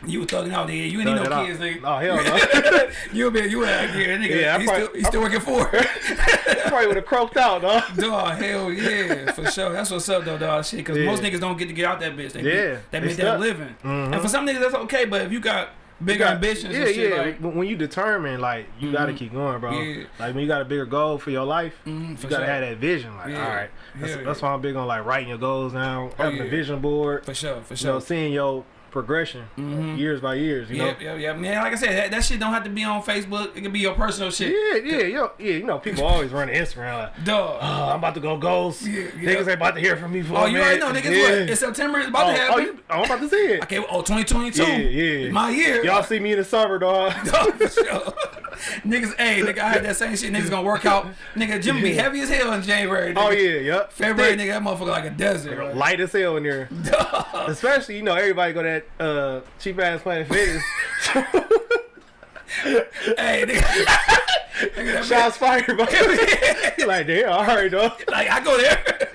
You were thugging out there. You ain't need no kids, nigga. Oh hell no. you been you out here, nigga. Yeah, he's, probably- still, he's still working for. Probably would have croaked out, dog. Dog, hell yeah, for sure. That's what's up though, dog. Shit, because Yeah. most niggas don't get to get out that bitch. They Yeah, they they make that stuck. living. Mhm. And for some niggas, that's okay. But if you got bigger got- ambitions, Yeah, and shit, yeah. like, when you determine, like, you gotta keep going, bro. Yeah. Like when you got a bigger goal for your life, Mhm, you gotta sure. have that vision. Like, Yeah. all right, that's, Hell that's yeah. why I'm big on like writing your goals down, having yeah. a vision board. for sure, for sure. You know, seeing your progression, mm-hmm. years by years. You Yep, know. yep, yep. Man, like I said, that, that shit don't have to be on Facebook. It can be your personal shit. Yeah, yeah, yo, yeah. You know, people always run to Instagram like, Dog. "Oh, I'm about to go ghost. Yeah, yeah. Niggas ain't about to hear from me for oh, a you already minute." know, niggas. Yeah. What? It's September. It's about oh, to oh, happen. Oh, you, oh, I'm about to see it. Okay, oh, 2022. Yeah, yeah. My year. Y'all see me in the summer, dog. Dog, for sure. niggas, hey, nigga, I had that same shit. Niggas gonna work out. Nigga, gym be heavy as hell in January. Nigga. Oh yeah, yep. February, Thick. nigga, that motherfucker like a desert. Right? light as hell in there. Especially, you know, everybody go that uh, cheap ass Planet Fitness. hey, nigga. Shots fired, bro. like, damn, all right, though. Like I go there,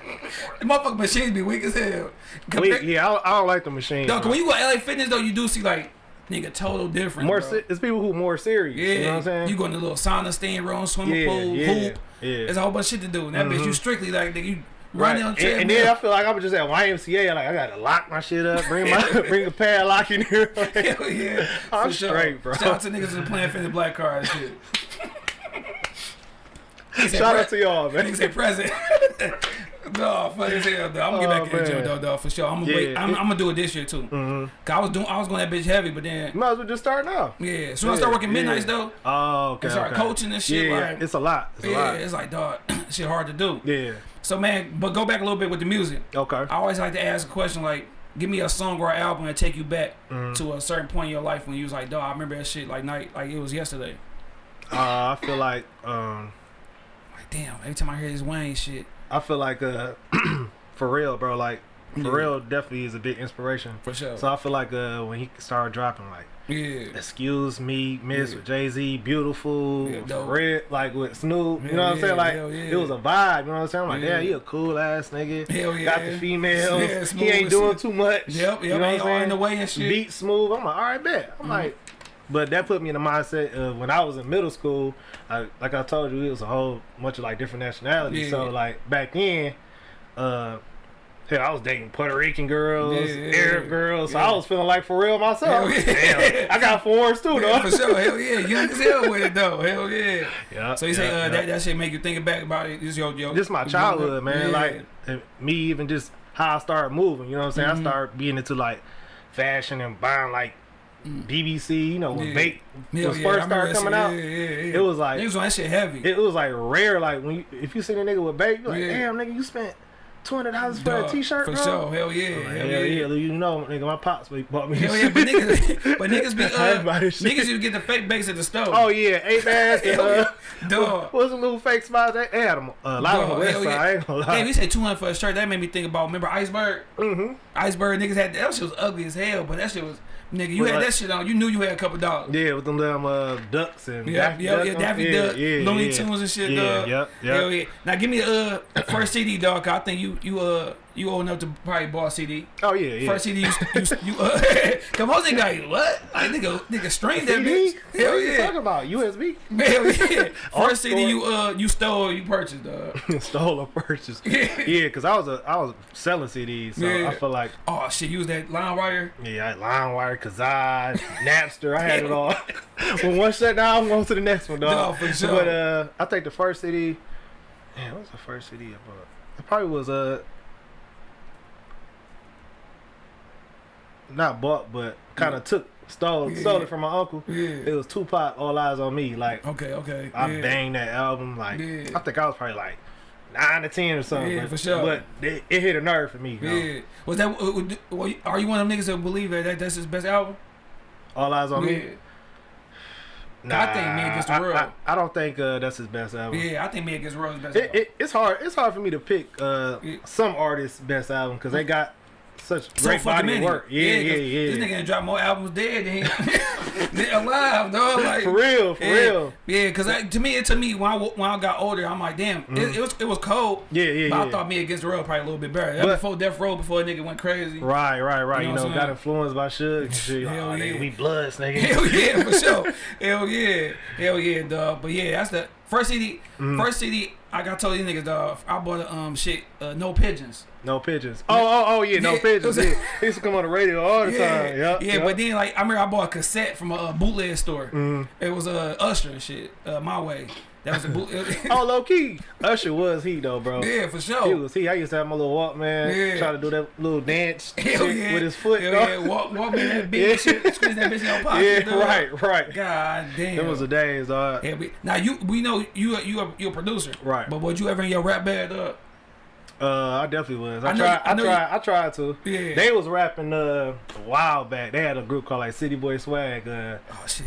the motherfucking machines be weak as hell. Wait, yeah, I don't, I don't like the machine. Dog, when you go to LA Fitness though, you do see like nigga total different. more, bro. it's people who more serious. Yeah, you know what I'm saying? You go in the little sauna, steam room, swimming Yeah, pool, yeah, hoop. yeah. There's a whole bunch of shit to do. And that bitch, you strictly like nigga, you Right. and, and then I feel like I'm just at YMCA. Like I gotta lock my shit up, bring my bring a padlock in here. Hell yeah, I'm for sure. straight, bro. Shout out to niggas who playing Fender Black Car and shit. Shout out to y'all, man. say present. No, funny as hell, though. I'm gonna get Oh, back in the gym, though, though, for sure. I'm gonna Yeah, wait. I'm, it- I'm gonna do it this year too. hmm Cause I was doing, I was going that bitch heavy, but then might as well just start now. yeah. So when I start working midnights yeah. though, Oh, okay. and start okay. coaching and shit. Yeah, like, it's a lot. It's a yeah, lot. it's like dog, shit hard to do. Yeah. So man, but go back a little bit with the music. Okay. I always like to ask a question like, give me a song or an album that take you back Mhm. to a certain point in your life when you was like, dog, I remember that shit like night, like it was yesterday. Uh, I feel like um, Like damn, every time I hear this Wayne shit, I feel like uh, for real, bro. Like for Yeah. real, definitely is a big inspiration. for sure. So I feel like uh, when he started dropping like yeah, "Excuse Me," "Miss" Yeah. with Jay Z, "Beautiful," Yeah, real, like with Snoop. You know what I'm saying? Like it was a vibe. You know what I'm saying? I'm like, Yeah. damn, he a cool ass nigga. hell yeah. Got the females. Yeah, he ain't doing shit. too much. Yep, yep, You know what I'm all in the way and shit. Beat smooth. I'm like, all right, bet. I'm Mhm. like, but that put me in the mindset of when I was in middle school. I, like I told you, it was a whole bunch of like different nationalities. Yeah. So like back then, uh, hell, I was dating Puerto Rican girls, Yeah, Arab girls. So. I was feeling like for real myself. Damn, I got fours too, though. for sure, hell yeah, young as hell with it though, hell yeah. Yeah. So you say uh, that that shit make you think back about it? This your your just my childhood, man. Like me, even just how I started moving. You know what I'm saying? Mhm. I started being into like fashion and buying like Mm. BBC. You know when Yeah. Bape Hell was yeah, first started coming out. Yeah, yeah, yeah. It was like niggas on that shit heavy. it was like rare. Like when you, if you see a nigga with Bake, you're like, Yeah. damn nigga, you spent two hundred dollars for a t-shirt, for bro. sure. Hell yeah, Like, hell hell yeah. yeah, you know, nigga, my pops bought me. Hell yeah, but niggas, but niggas be uh, buy this shit. niggas you get the fake bakes at the stove. Oh yeah, eight bags. and, uh, yeah. Dog. What's some little fake spots? They they had them uh, a lot on Dog, the west side. yeah. I ain't gonna lie. Hey, we say two hundred for a shirt. That made me think about. Remember Iceberg? mm-hmm. Iceberg niggas had that shit was ugly as hell, but that shit was nigga. You With had like- that shit on. You knew you had a couple dollars. Yeah, with them damn uh, ducks and Yeah, Daffy yeah, Duck yeah, Daffy yeah, Duck, yeah, Looney yeah. Tunes and shit, Yeah, dog. yep, yep. Hell yeah. Now give me the uh, first CD, dog. 'cause I think you you uh you old enough to probably a CD. Oh yeah, yeah. First CD you you, you uh come on, nigga, what? Like nigga, nigga streamed that bitch. What Hell are you talking about? USB? Hell yeah. First CD you uh you stole, you purchased, dog. Stole or purchased. Yeah. yeah, cause I was a I was selling CDs, so Yeah. I feel like Oh shit, use that LimeWire. yeah, I had LimeWire, Kazaa, Napster, I had it all. when one shut down, I'm going to the next one, dog. No, for sure. But uh, I think the first CD, man, what was the first CD I bought? It probably was uh, not bought, but kind of took stole Yeah. stole it from my uncle. Yeah. It was Tupac, All Eyez on Me. Like Okay, okay. I yeah. banged that album. Like Yeah. I think I was probably like nine to ten or something. Yeah, but, for sure. But it, it hit a nerve for me. you know? Yeah. Was that? well, Are you one of them niggas that believe that, that that's his best album? All Eyes on yeah. Me. I think Me Against the I- World. I, I don't think uh, that's his best album. Yeah, I think Me Against the World is best. It, album. it, it's hard. It's hard for me to pick uh, Yeah. some artists' best album because they got such so great fucking body of many. work. Yeah, yeah, 'cause yeah. This nigga dropped more albums dead than alive, dog. Like for real, for yeah, real. Yeah, because to me, it to me when I when I got older, I'm like, damn, it, it was it was cold. Yeah, yeah, But yeah. I thought Me Against the World probably a little bit better. That But- before Death Row, before a nigga went crazy. Right, right, right. You You know know, what I'm got influenced by Suge and shit. Hell oh, yeah. nigga, we bloods, nigga. Hell yeah, for sure. Hell yeah, hell yeah, dog. But yeah, that's the first CD. Mm-hmm. First CD I got told these niggas, dog. I bought a um shit, uh, no pigeons. No pigeons. Oh, oh, oh, yeah, no Yeah, pigeons. it was- Yeah. He used to come on the radio all the Yeah, time. Yeah, yeah, but then like I remember I bought a cassette from a, uh, bootleg store. Mm-hmm. It was a uh, Usher and shit. Uh, my way. That was a boot. oh, low key, Usher was he though, bro. yeah, for sure. He sure. was he. I used to have my little Walkman, Yeah. try to do that little dance Hell yeah. with his foot. Hell yeah, walk, walk me that bitch, Yeah. shit, squeeze that bitch in your pocket. Yeah, dog. right, right. God damn. It was the days, dog. Yeah, we, now you we know you a- you a, you a producer, Right. But was you ever in your rap band? Uh, Uh, I definitely was. I, I tried. you- I I, tried. I tried to. Yeah. They was rapping uh, a while back. They had a group called like City Boy Swag. Uh, oh shit,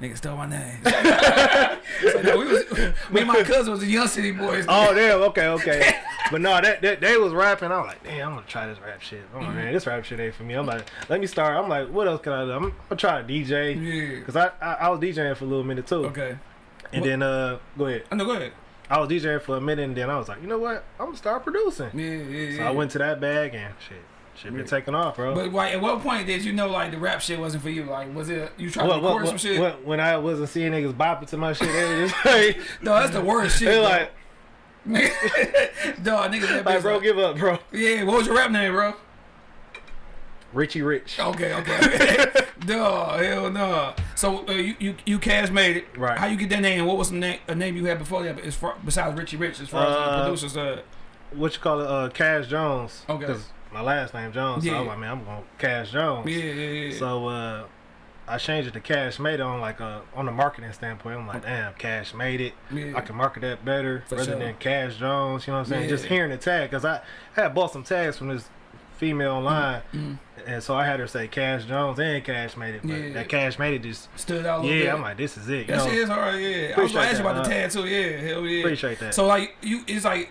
nigga stole my name. so, no, we was me and my cousin was the Young City Boys. oh damn. Okay. Okay. but no, that, that they was rapping. I was like, damn, I'm gonna try this rap shit. Oh Mm-hmm. man, this rap shit ain't for me. I'm like, let me start. I'm like, what else can I do? I'm, I'm gonna try to DJ. Yeah. Cause I, I I was DJing for a little minute too. Okay. And What- then uh, go ahead. I know. Go ahead. I was DJing for a minute, and then I was like, you know what? I'm gonna start producing. Yeah, yeah, So yeah. I went to that bag and shit, shit been Yeah. taking off, bro. But like, at what point did you know like the rap shit wasn't for you? Like, was it you trying What- to what- record some what- shit? what- when I wasn't seeing niggas bopping to my shit, they was like, No, that's the worst shit. they bro. like, Dog, niggas that like, bro, like- give up, bro. Yeah, what was your rap name, bro? Richie Rich. Okay, okay. Duh, hell no. So uh, you you you cash made it. Right. How you get that name? What was the name a name you had before that? As far besides Richie Rich, as far as the Uh, producers. Uh, What you call it? Uh, Cash Jones. Okay. Cause my last name Jones. So Yeah. I'm like, man, I'm gonna Cash Jones. yeah, yeah, yeah. So uh, I changed it to Cash Made It on like uh on the marketing standpoint. I'm like, damn, Cash Made It. Yeah. I can market that better For rather sure. than Cash Jones. You know what I'm saying? Yeah. Just hearing the tag, cause I had bought some tags from this female online, Mm. And so I had her say Cash Jones and Cash Made It. But Yeah. that Cash Made It just Stood out a little bit. yeah. I'm like, this is it. You That know? shit is hard, yeah. I was Appreciate gonna ask you that, about the uh, tag too, yeah, hell yeah. Appreciate that. So like you, it's like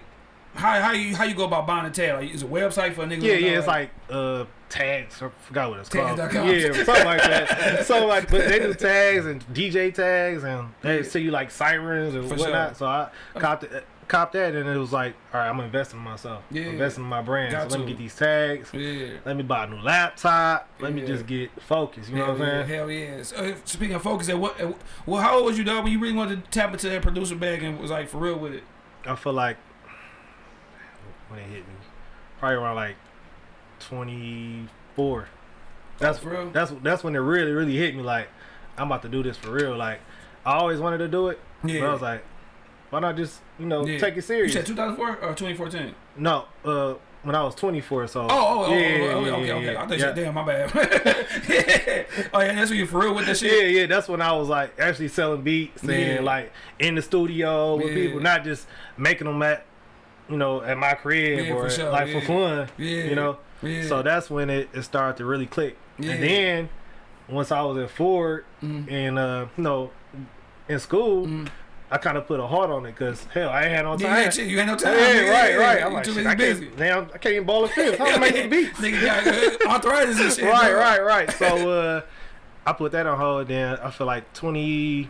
how how you how you go about buying a tag? Like, is it a website for a nigga? Yeah, yeah, it's like uh tags. I forgot what it's called. Tags.com. Yeah, something like that. so like, but they do tags and DJ tags, and they Yeah. see you like sirens and For whatnot. sure. So I copped it, copped that, and it was like, all right, I'm investing in myself. Yeah. investing in my brand. Got so let to. me get these tags. yeah. Let me buy a new laptop. Let me just get focused. You know what I'm saying? Hell yeah. So, uh, speaking of focus, at what? At, well, how old was you, dog, when you really wanted to tap into that producer bag and was like for real with it? I feel like when it hit me, probably around like 24. That's for real? That's that's when it really really hit me. Like I'm about to do this for real. Like I always wanted to do it. Yeah. But I was like, why not just you know Yeah. take it You serious? said 2004 or 2014? no, uh, when I was 24. So Oh, oh, oh, yeah, oh, oh, okay, yeah, okay. I thought you yeah. said, damn, my bad. yeah. Oh, yeah, that's when you for real with that shit? Yeah, yeah, that's when I was like actually selling beats and like in the studio with people, not just making them at, you know, at my crib or for sure, like for fun. Yeah. You know. Yeah. So that's when it, it started to really click. Yeah. And then once I was at Ford Mhm. and uh, you know, in school, Mhm. I kind of put a heart on it because hell, I ain't had no time. yeah, you ain't no time. Yeah, right, right. I'm like, too shit, busy I busy. can't, damn, I can't even ball a fifth. How am I making beats? Nigga got uh, arthritis and shit. right, dog. right, right. So uh, I put that on hold. Then I feel like 20,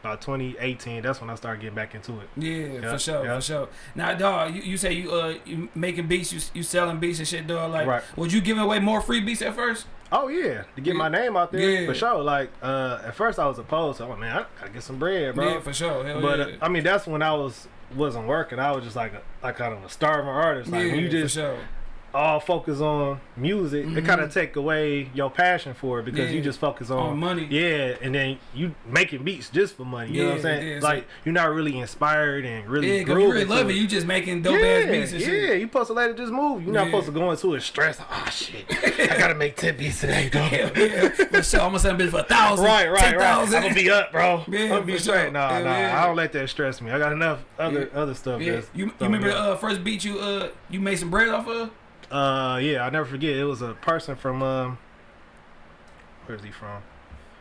about 2018. That's when I started getting back into it. Yeah, Yeah, for sure, yeah. for sure. Now, dog, you, you say you uh you making beats, you you selling beats and shit, dog. Like, Right. was you giving away more free beats at first? Oh yeah, to get Yeah. my name out there Yeah. for sure. Like uh, at first I was opposed. So I'm like, man, I gotta get some bread, bro. Yeah, for sure. Hell but uh, I mean, that's when I was wasn't working. I was just like a like kind of a starving artist. Like yeah, you for just sure. All focus on music, it kind of take away your passion for it because Mm-hmm. Yeah. you just focus on, On money. Yeah, and then you making beats just for money. You know what I'm saying? yeah, so- like you're not really inspired and really Yeah, you really love it. You just making dope yeah, ass beats and yeah, shit. you supposed to let it just move. You're not Yeah. supposed to go into it stress. Oh shit, I gotta make ten beats today, dog. Yeah, for sure. I'm gonna send a bitch for a thousand, Right, right, ten right. I'm gonna be up, bro. Yeah, I'm gonna be straight. sure. Nah, nah. yeah. I don't let that stress me. I got enough other Yeah. other stuff. Yeah, you, you remember the uh, first beat you uh you made some bread off of? Uh, yeah, I'll never forget. It was a person from um, where's he from?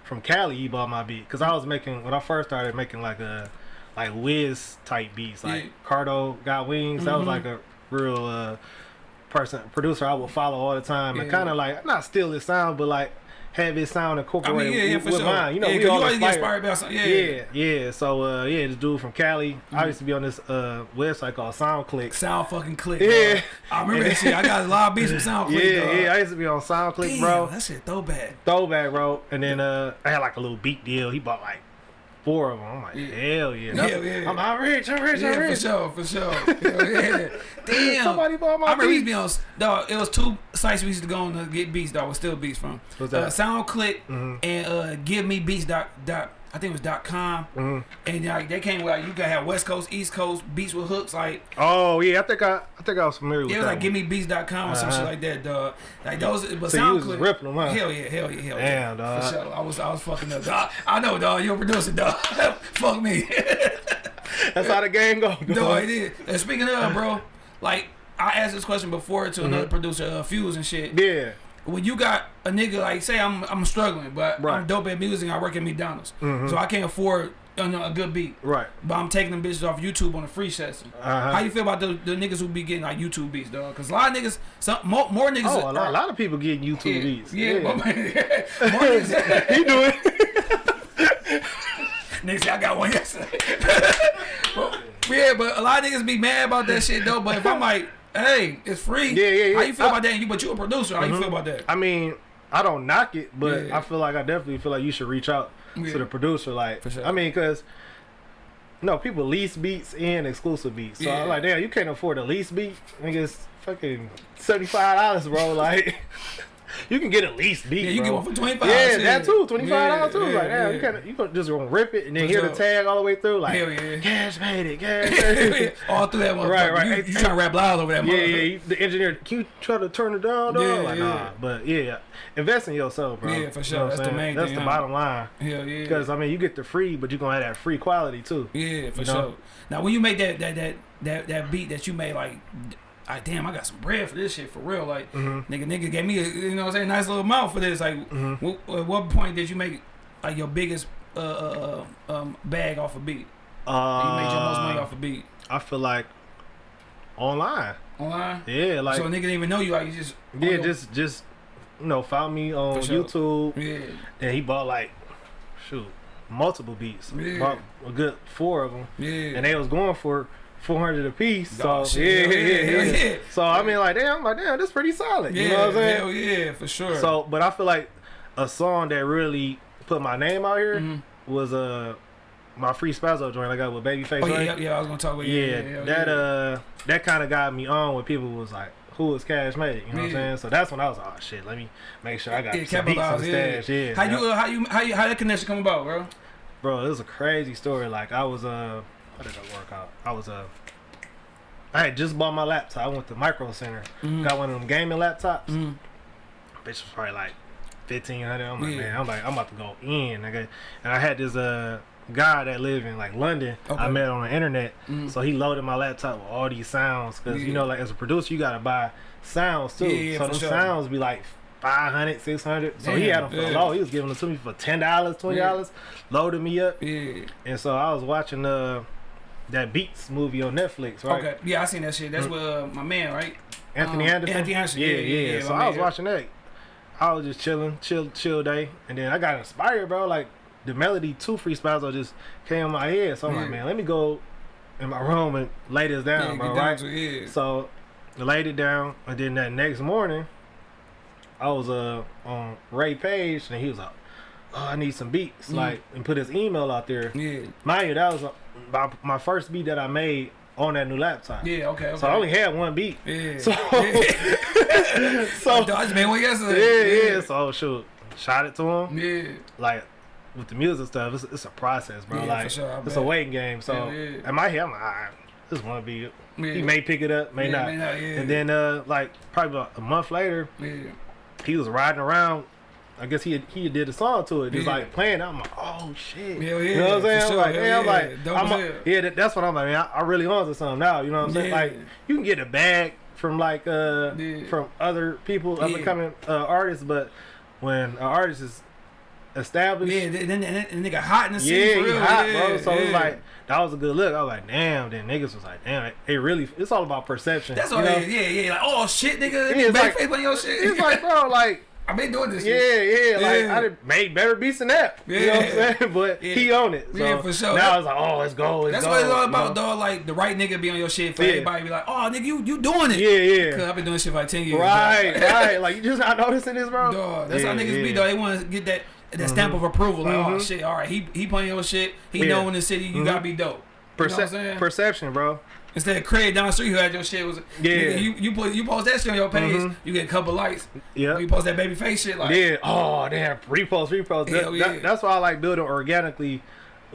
From Cali. He bought my beat because I was making when I first started making like a like Wiz type beats, like Yeah. Cardo got wings. That was Mhm. like a real uh person producer I would follow all the time and kind of like not steal his sound, but like have his sound I incorporated mean, yeah, yeah, with, with sure. mine. You know, yeah, we all you always get inspired. inspired by something. Yeah, Yeah, yeah. So uh, yeah, this dude from Cali. Mm-hmm. I used to be on this uh website called SoundClick. Sound fucking click. Yeah. dog. I remember that shit. I got a lot of beats from SoundClick. Yeah, dog. yeah. I used to be on SoundClick, Damn, bro. that shit throwback. throwback, bro. And then uh, I had like a little beat deal. He bought like four of them. I'm like, Yeah. hell yeah. That's- Hell yeah. I'm I'm rich. I'm rich. I'm Yeah, for sure, for sure. Hell yeah. Damn. Somebody bought my I remember we used to beats. be on. Dog, it was two sites we used to go on to get beats. Dog, was still beats from. What's Uh, that? SoundClick Mhm. and uh, Give Me Beats dot dot. I think it was dot com. Mhm. And like they came with like you could have West Coast, East Coast beats with hooks. Like Oh yeah, I think I I think I was familiar with that. it was like. Give Me Beats.com or some Uh-huh. shit like that. Dog. Like those. But So you was ripping them, huh? Hell yeah, hell yeah, hell Damn, yeah. dog. For sure. I was I was fucking up. Dog. I know, dog. You're a producer, dog. Fuck me. That's how the game go. No, it is. And speaking of, bro, like I asked this question before to another producer, uh, Fuse and shit. Yeah. When you got a nigga like, say I'm I'm struggling, but I'm dope at music, I work at McDonald's, Mhm. so I can't afford you know, a good beat, Right. but I'm taking them bitches off YouTube on a free session. Uh-huh. How you feel about the, the niggas who be getting like YouTube beats, dog? Because a lot of niggas, some more, more niggas. Oh, a lot, a lot of people getting YouTube yeah, beats. Yeah, more, more niggas. he do it. Niggas I got one yesterday. But- yeah, but a lot of niggas be mad about that shit though. But if I'm like, hey, it's free. Yeah, yeah, yeah. How you feel I- about that? You, but you a producer. How you Mhm. feel about that? I mean, I don't knock it, but Yeah. I feel like I definitely feel like you should reach out Yeah. to the producer. Like, For sure. I mean, because no people lease beats and exclusive beats. So. I'm like, damn, you can't afford a lease beat. Niggas, fucking seventy five dollars, bro. Like, you can get at least beat. Yeah, you bro. get one for twenty five. Yeah, that too. Twenty five dollars Yeah, too. yeah, like, damn, yeah. you can't. You can just gonna rip it and then For hear sure. the tag all the way through. Like, Hell yeah. cash made it. Cash made it. All through that one. Right, right. You, Hey, you hey. trying to rap loud over that Yeah, yeah. you- The engineer, can you try to turn it down, dog? Yeah, like, yeah. nah. But yeah, invest in yourself, bro. Yeah, for You sure. know That's I'm the saying? main That's thing, the bottom line. Hell yeah. Because I mean, you get the free, but you are gonna have that free quality too. Yeah, for You sure. Now, when you make that that that that that beat that you made, like, I damn, I got some bread for this shit for real. Like, Mhm. nigga, nigga gave me a you know what I'm saying, nice little amount for this. Like, Mhm. what, at what point did you make like your biggest uh, uh uh, um bag off a beat? Uh, you made your most money off a beat I feel like online. online. Yeah, like so a nigga didn't even know you. Like, you just yeah, your- just just you know, follow me on sure. YouTube. yeah. And he bought like, shoot, multiple beats. Yeah. Bought a good four of them, Yeah. and they was going for. 400 a piece, so shit. yeah, yeah, yeah, yeah, yeah. yeah. So I mean, like, damn, like, damn, that's pretty solid. yeah, you know what I'm saying? hell yeah, for sure. So, but I feel like a song that really put my name out here Mhm. was uh my free Spazzo joint I got with Babyface. oh yeah, right? yeah, yeah, I was gonna talk about yeah, yeah, yeah, that yeah. uh that kind of got me on when people was like, "Who is Cash Made?" You know what I'm saying? So that's when I was like, "Oh shit, let me make sure I got yeah, some beats in capitalize, the yeah. stash." Yeah, How you uh, how you how you how that connection come about, bro? bro? It was a crazy story. Like I was uh, how did that work out? I was uh. I had just bought my laptop. I went to Micro Center, Mhm. got one of them gaming laptops. Mhm. bitch was probably like fifteen hundred. I'm like, Yeah. man, I'm like, I'm about to go in, nigga. And I had this uh guy that lived in like London. Okay. I met on the internet, Mhm. so he loaded my laptop with all these sounds. Cause Yeah. you know, like as a producer, you gotta buy sounds too. Yeah, yeah, so them sure. sounds be like. 500 600 so he had them for yeah. low he was giving them to me for $10 $20 loaded me up Yeah. and so i was watching uh that beats movie on netflix right Okay. Yeah, I seen that shit. That's with uh, my man, right? Anthony Um, Anderson. Anthony Anderson, Yeah, yeah, yeah. yeah, So I was man. watching that. I was just chilling, chill, chill day, and then I got inspired, bro. Like the melody to free Spazzo just came in my head. So I'm Yeah. like, man, let me go in my room and lay this down, bro. down Right. to it, yeah. So I laid it down, and then that next morning, I was uh on Ray Page, and he was like, "Oh, I need some beats," Mm. like, and put his email out there. yeah. Mind you, that was my, my first beat that I made on that new laptop. Yeah, okay, okay. So I only had one beat. yeah. So, yeah. so I just made one yesterday. yeah, yeah. So shoot, shot it to him. Yeah. Like with the music stuff, it's, it's a process, bro. Yeah, like sure, it's bet. a waiting game. So Yeah, yeah. in my head, I'm like, "Ah, this one be. Yeah. He may pick it up, may Yeah, not. may not, yeah. And then uh, like probably about a month later, Yeah. he was riding around. I guess he he did a song to it, just Yeah. like playing. I'm like, oh shit, Hell you know what I'm saying? for I'm like, hell yeah, I'm like, I'm a- yeah, that, that's what I'm like. Man, I, I really on to something now. You know what I'm saying? Like, you can get a bag from like uh Yeah. from other people, up and coming uh, artists, but when an artist is established, Yeah, then then then the nigga hot in the scene yeah, real. hot, yeah, bro. So yeah. it's like that was a good look. I was like, damn. Then niggas was like, damn, it, it really. It's all about perception. That's you all know? it is. Yeah, yeah. Like, oh shit, nigga, Yeah, yeah, it's like- face on your shit. It's like, bro, like. I've been doing this. Yeah, shit. yeah, like Yeah. I done made better beats than that. You know what I'm Yeah. saying? But Yeah. he own it. So Yeah, for sure. Now it's like, oh, let's go. Let's That's go, what it's all you about, know? dog. Like the right nigga be on your shit for Yeah. everybody be like, oh nigga, you you doing it. Yeah, yeah. Cause yeah. I've been doing shit for like ten years. Right, right. Like you just not noticing this, bro. Dog, that's yeah, how niggas yeah. be though. They want to get that that stamp of approval. Like, oh Mhm. shit, all right, he he playing your shit. He Yeah. know in the city, you Mhm. gotta be dope. You know what I'm saying? perception, bro. Instead of Craig down the street who had your shit was Yeah. you you put you post that shit on your page, Mhm. you get a couple likes. Yeah. You post that baby face shit like yeah. Oh damn. Repost, repost. That- Hell that- yeah. that's why I like building organically,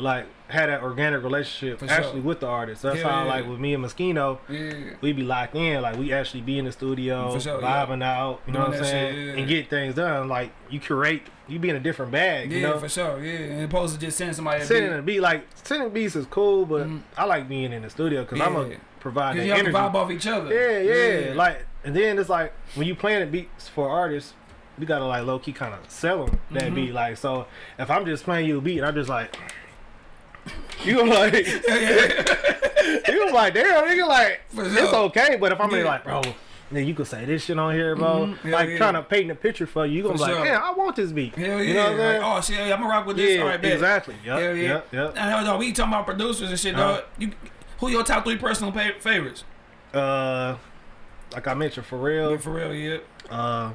like had that organic relationship For actually sure. with the artist. That's Hell how yeah. like with me and Moschino, yeah. we be locked in. Like we actually be in the studio, sure, yeah. vibing out. You know Doing what I'm saying? shit, yeah. And get things done. Like you curate. You be in a different bag. Yeah, you know. for sure. Yeah, and opposed to just sending somebody sending a beat. like sending beats is cool, but Mhm. I like being in the studio because I'm Yeah. gonna provide Cause that y'all energy. vibe off each other. Yeah, yeah, Like, and then it's like when you playing beats for artists, you gotta like low key kind of sell them that Mhm. beat. Like, so if I'm just playing you a beat, and I'm just like, you like, yeah, yeah. you like, damn, nigga, like, it's okay. But if I'm Yeah. like, bro. Then you could say this shit on here, bro. Mhm. Hell Like yeah. trying to paint a picture for you. You gonna For be like, sure. I want this beat. Hell yeah. You know what I'm saying? Like, oh shit, I'm gonna rock with this. yeah, All right, bet. exactly. Yep, Hell yeah. yep, yep. Now, dog, we talking about producers and shit, Uh-huh. dog. You, who your top three personal pa- favorites? Uh, like I mentioned, for real. Yeah, for real, yeah. Uh,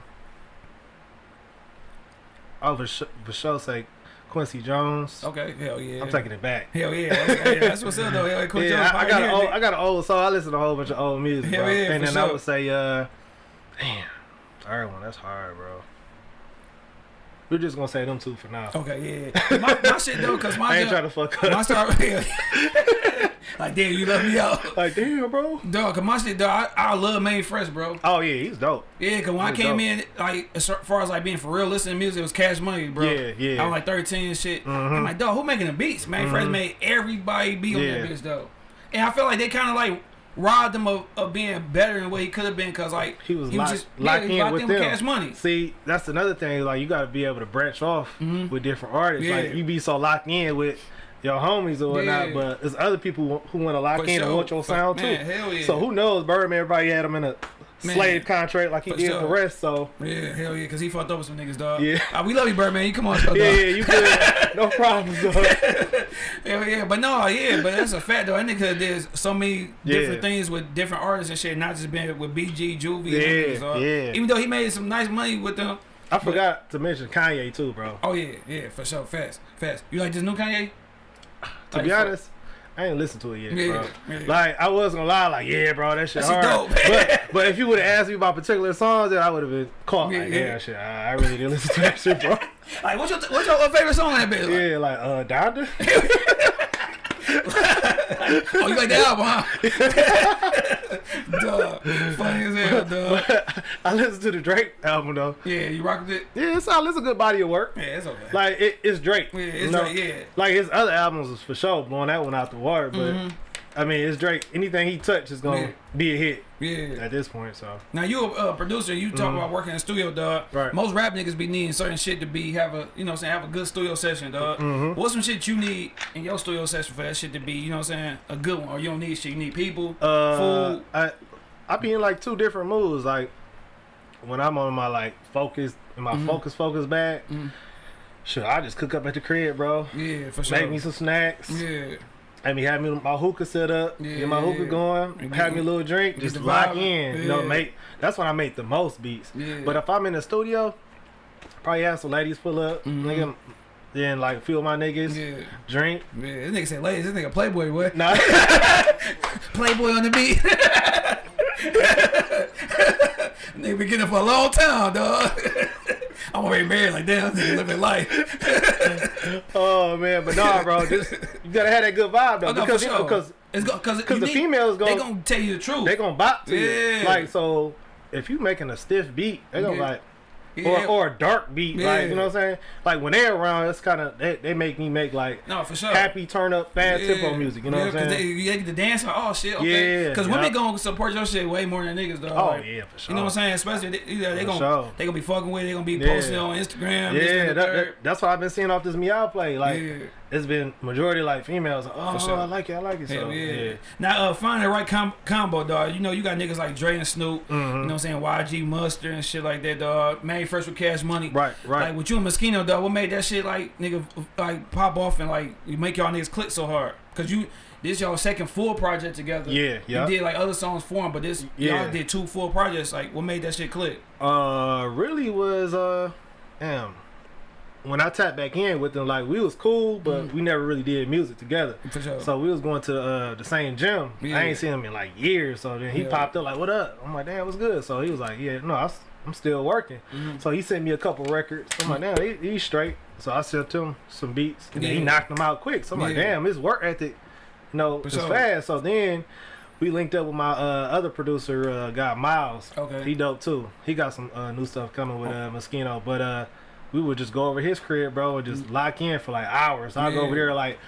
oh, for, sh- for sure, say Quincy Jones. Okay, hell yeah. I'm taking it back. Hell yeah. Okay, yeah. That's what's up though. Hell, Quincy yeah, Jones I, I got an old. I got an old song. I listen to a whole bunch of old music, Hell bro. yeah, and then I would say, uh, damn, third one. That's hard, bro. We're just gonna say them two for now. Okay, yeah. My, my shit though, cause my I ain't trying to fuck up. my up. start like damn, you left me out. like, damn, bro. Dog, cause my shit, dog, I, I love Mannie Fresh, bro. Oh yeah, he's dope. Yeah, cause when I came dope. in, like as far as like being for real, listening to music, it was Cash Money, bro. Yeah, yeah. I was like 13 and shit. Mhm. I'm like, dog, who making the beats? Mannie Fresh Mhm. made everybody be on Yeah. that bitch, though. And I feel like they kind of like robbed him of, of being better than what he could have been, cause like He was he locked, was just locked yeah, in with them. Cash Money. See, that's another thing. Like you got to be able to branch off Mhm. with different artists. Yeah. Like you be so locked in with your homies or whatnot, Yeah. but there's other people who want to lock For in and sure. want your sound man, too. yeah. So who knows? Birdman, everybody had him in a Man. slave contract like he For did sure. the rest. So Yeah, hell yeah, cause he fucked up with some niggas, dog. Yeah. Uh, we love you, Birdman. You come on, dog. yeah, yeah, you good? no problem, dog. Hell yeah, but no, yeah, but that's a fact though. That nigga there's so many different things with different artists and shit, not just being with BG, Juvie, and Yeah, niggas, dog. yeah. Even though he made some nice money with them. I forgot to mention Kanye too, bro. Oh yeah, yeah, for sure, fast, fast. You like this new Kanye? To Like, be honest, I ain't listened to it yet, Yeah, bro. yeah. Like I was gonna lie, like yeah, bro, that shit hard. dope. but but if you would have asked me about particular songs, then I would have been caught. Yeah, like, yeah. shit, I, I really didn't listen to that shit, bro. Like, what's your what's your favorite song on that bitch? Like, yeah, like uh, Donda. Oh, you like that album, huh? Duh, funny as hell, dog. But I listened to the Drake album though. Yeah, you rock with it. Yeah, it's all it's a good body of work. Yeah, it's okay. Like it, it's Drake. Yeah, it's know? Drake, yeah. Like his other albums was for sure blowing that one out the water, but Mhm. I mean it's Drake. Anything he touch is gonna Yeah. be a hit Yeah. at this point. So Now you a uh, producer, you talk about working in studio, dog. Mm-hmm. Right. Most rap niggas be needing certain shit to be have a you know what I'm saying have a good studio session, dog. Mhm. What's some shit you need in your studio session for that shit to be you know what I'm saying a good one, or you don't need shit, you need people, uh, food. I I be in like two different moods. Like when I'm on my like focus in my Mhm. focus focus bag. Mhm. Shit, I just cook up at the crib, bro. Yeah, for sure. Make me some snacks. yeah, Have me have me my hookah set up, Yeah, get my hookah going, And have me a little drink, just lock in. You know, make that's when I make the most beats. yeah. But if I'm in the studio, probably have some ladies pull up, Mhm. nigga, then like feel my niggas, yeah, drink. yeah. This nigga say, ladies, this nigga Playboy, what? Nah, Playboy on the beat. nigga been getting it for a long time, dog. I'm already married, like damn, nigga living life. oh man, but nah, bro, just you gotta have that good vibe though, Oh, no, because you know, sure. because It's because because the females they going gonna tell you the truth. they gonna bop to Yeah. you. Like so, if you making a stiff beat, they gonna Yeah. like. Yeah. Or, or a dark beat, Yeah. like you know what I'm saying. Like when they're around, it's kind of they, they make me make like no, for sure. happy turn up fast Yeah. tempo music. You know what I'm saying? They, they get to dance like, oh shit, okay. Yeah, Because women gonna support your shit way more than niggas, dog. oh Like, yeah, for sure. You know what I'm saying? Especially they, either they gonna sure. they gonna be fucking with, it, they gonna be posting on Instagram. Yeah, that, that, that, that's what I've been seeing off this meow play. Like. It's been majority like females. Like, oh, sure. I like it, I like it. So yeah. yeah, Now, uh, find the right com- combo, dog. You know, you got niggas like Dre and Snoop. Mhm. You know what I'm saying? YG Mustard and shit like that, dog. Mannie Fresh with Cash Money. right, right. Like with you and Moschino, dog. What made that shit like nigga like pop off and like you make y'all niggas click so hard? Cause you this y'all second full project together. yeah, yeah. You did like other songs for him, but this Yeah. y'all did two full projects. Like, what made that shit click? Uh, really was uh, damn. When I tapped back in with them, like we was cool, but Mhm. we never really did music together. Sure. So we was going to uh, the same gym. Yeah. I ain't seen him in like years. So then he Yeah. popped up like, "What up?" I'm like, "Damn, what's good?" So he was like, "Yeah, no, I am still working." Mhm. So he sent me a couple records. I'm like, "Damn, he, he's straight." So I sent him some beats, and then he knocked them out quick. So I'm like, "Damn, his work ethic, you know, For is sure. fast." So then we linked up with my uh, other producer, uh, guy Miles. Okay. He dope too. He got some uh, new stuff coming with uh, Moschino, but uh, we would just go over his crib, bro, and just lock in for like hours. I'll go. Over there like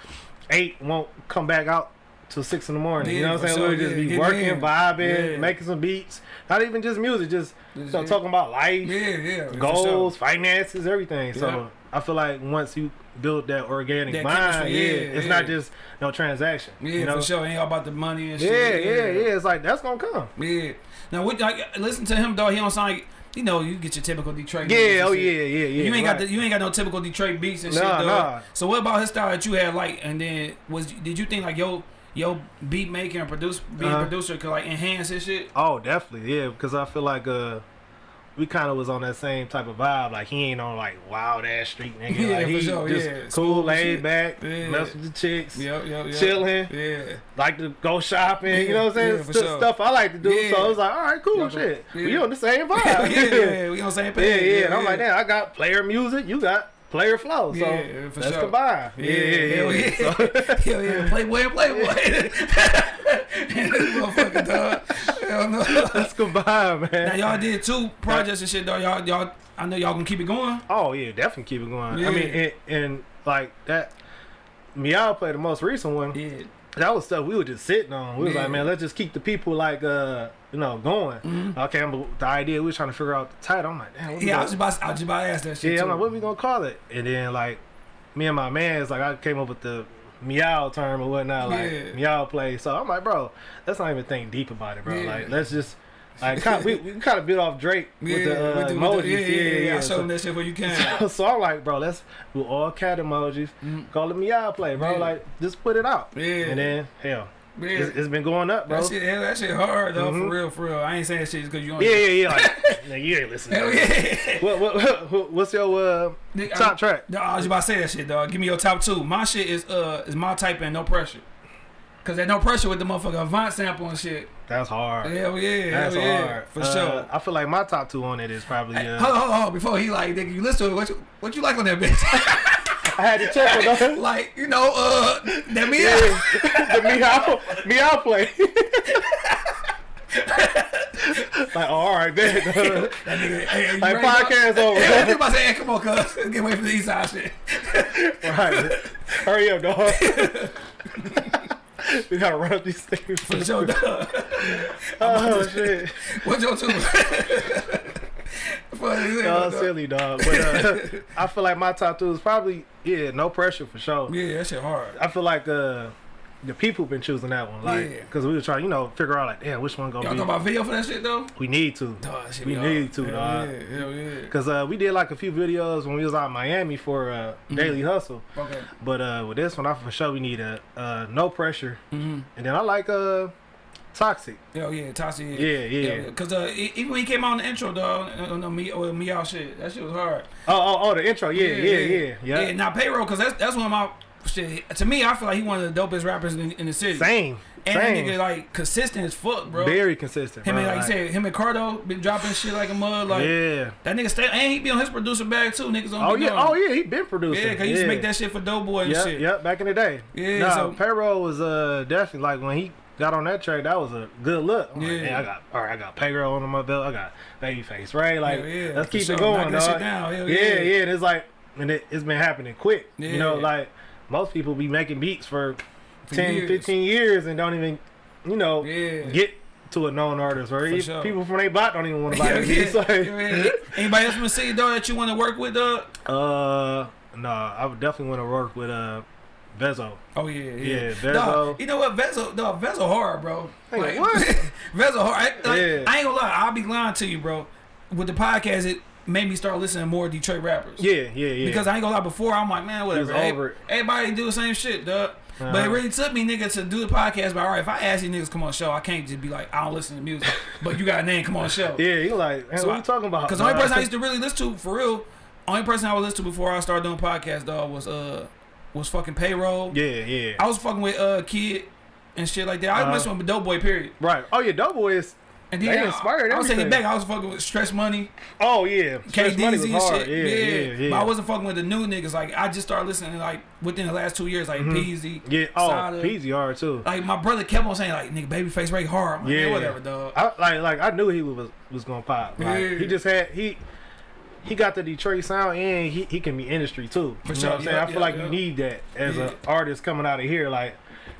eight, won't come back out till six in the morning. you know what I'm saying? sure, we would just yeah, be working, in. vibing, Yeah. making some beats. Not even just music, just you know, talking about life, Yeah, yeah. goals, sure. finances, everything. So Yeah. I feel like once you build that organic That mind, yeah, yeah, it's yeah. not just no transaction. Yeah, you know? for sure. Ain't all about the money and shit. Yeah, yeah, yeah. It's like that's gonna come. Yeah. Now, what, like, listen to him though. He don't sound like you know. You get your typical Detroit. Yeah, oh shit. yeah, yeah, yeah. You ain't right. got the, you ain't got no typical Detroit beats and shit. Nah, though. nah. So what about his style that you had like? And then was did you think like yo yo beat making and produce being Uh-huh. producer could like enhance his shit? Oh, definitely, yeah. Because I feel like uh, we kind of was on that same type of vibe. Like he ain't on like wild ass street nigga. Yeah, like he sure, just yeah. cool, laid back, Yeah. mess with the chicks, Yep, yep, yep. chilling, Yeah. like to go shopping. Yeah, you know what I'm saying? yeah, for sure. Stuff I like to do. Yeah. So I was like, all right, cool, Yeah, shit. yeah. We on the same vibe. yeah, yeah, we on the same yeah, page. yeah. And I'm like, damn, I got player music. You got player flow. So Yeah, for let's sure. combine. Yeah, hell yeah. So- Hell yeah, Playboy and Playboy. motherfucker, dog. Hell no. let's combine, man. Now y'all did two projects and shit, though. Y'all, y'all, I know y'all gonna keep it going. Oh yeah, definitely keep it going. Yeah. I mean, and, and like that, Meow played the most recent one. Yeah. That was stuff we were just sitting on. We was Yeah. like, man, let's just keep the people like, uh, you know, going. Mhm. Okay, but the idea we were trying to figure out the title. I'm like, damn, what Yeah, I was just about, I was just about to ask that shit. yeah. too. I'm like, what we gonna call it? And then like, me and my man is like, I came up with the meow term or whatnot, like Yeah. meow play. So I'm like, bro, let's not even think deep about it, bro. Yeah. Like, let's just. Like kind of, we, we kind of built off Drake with the uh, with the- with emojis. the- yeah, yeah, yeah, yeah. I So- them that shit where you can. so, so I'm like, bro, let's do all cat emojis. Mhm. Call it meow play, bro. Yeah. Like, just put it out. Yeah. And then, hell, Yeah. it's, it's been going up, bro. That shit, hell, that shit hard though, Mhm. for real, for real. I ain't saying shit cause you on Yeah, yeah, yeah. Like, you ain't listening. Hell yeah. What, what, what, what's your uh, Nigga, top I'm- track? No, I was about to say that shit, dog. Give me your top two. My shit is uh is my type and no pressure. Cause there's no pressure with the motherfucker Avant sample and shit. That's hard. Hell yeah, That's hell yeah, hard. for Uh, sure. I feel like my top two on it is probably. Uh, hold on, hold on, hold on. Before he like, nigga, you listen to it. What you, what you like on that bitch? I had to check with though. like, you know, uh, that me. Yeah, the meow, meow play. like, oh, all right, then. That nigga, hey, Like, podcast over. Yeah, I was about to say, hey, come on, cuz. Get away from the east side shit. right. Hurry up, dog. we gotta run up these things. For sure, dog. Oh shit. What's your two? Funny as hell, silly dog. But uh, I feel like my top two is probably yeah, no pressure for sure. Yeah, that shit hard. I feel like uh, the people been choosing that one, like, Yeah. because we were trying, you know, figure out like, damn, which one Y'all gonna talking be. about video for that shit though? we need to, Dog, We need hard. to, hell dog. Yeah, hell yeah. cause uh, we did like a few videos when we was out in Miami for uh, Mm-hmm. Daily Hustle. Okay. But uh, with this one, I for sure we need a uh, no pressure, Mm-hmm. and then I like uh, toxic. Hell yeah, Tassi. Yeah, yeah. Cause uh, even when he came out in the intro, dog, on the me or me out shit, that shit was hard. Oh, oh, oh, the intro. Yeah, yeah, yeah, yeah. Yeah, now payroll, cause that's that's one of my shit. To me, I feel like he one of the dopest rappers in, in the city. Same, And that same. nigga like consistent as fuck, bro. Very consistent. him bro. and like you said, him and Cardo been dropping shit like a mud. Like yeah. that nigga stay, and he be on his producer bag too. Niggas on. Oh yeah. Oh yeah. He been producing. Yeah, cause he used to make that shit for Doughboy and Yep, shit. yep. Back in the day. Yeah, Nah, so- payroll was uh definitely like when he got on that track. That was a good look. I'm like, Yeah. "Man, I got all right. I got payroll under my belt. I got Babyface, right? Like, Hell yeah, let's keep sure. it going, dog. Yeah, yeah. yeah. And it's like, and it, it's been happening quick. Yeah. You know, like most people be making beats for, For 10, years. 15 years and don't even, you know, Yeah. get to a known artist or even sure. people from their bot don't even want to buy yeah. beats. Like, Anybody else from the city though that you want to work with, dog? uh, no, I would definitely want to work with uh, Vezo. Oh yeah, yeah. Yeah, Vezo. Dog, you know what, Vezo, dog, Vezo hard, bro. Hey, what? Vezo hard. I, like, Yeah. I ain't gonna lie, I'll be lying to you, bro. With the podcast, it made me start listening to more Detroit rappers. Yeah, yeah, yeah. Because I ain't gonna lie, before I'm like, man, whatever. was Hey, over it. Everybody do the same shit, dog. But it Uh-huh. really took me, nigga, to do the podcast. But all right, if I ask these niggas come on the show, I can't just be like, I don't listen to music. but you got a name, come on the show. yeah, you like, man, So what I- you talking about? Because the only person I used to really listen to for real only person I would listen to before I started doing podcasts, dog, was uh was fucking payroll. Yeah, yeah. I was fucking with uh kid and shit like that. I was Uh-huh. with Doughboy, period. right. Oh yeah, Doughboy is. And then inspired I, I was taking back. I was fucking with Stress Money, Oh yeah. Stress Money was and hard. shit. Yeah, yeah, yeah. But I wasn't fucking with the new niggas. Like I just started listening like within the last two years, like Mhm. Peezy. Yeah. Oh, Sada. Peezy hard too. Like my brother kept on saying like nigga Babyface Ray hard. Like, Yeah. yeah, whatever, dog. I like like I knew he was was gonna pop. Like, Yeah. He just had he he got the Detroit sound and he, he can be industry too. For you sure. know what I'm saying? Yeah, I feel yeah, like yeah. you need that as an artist coming out of here. Like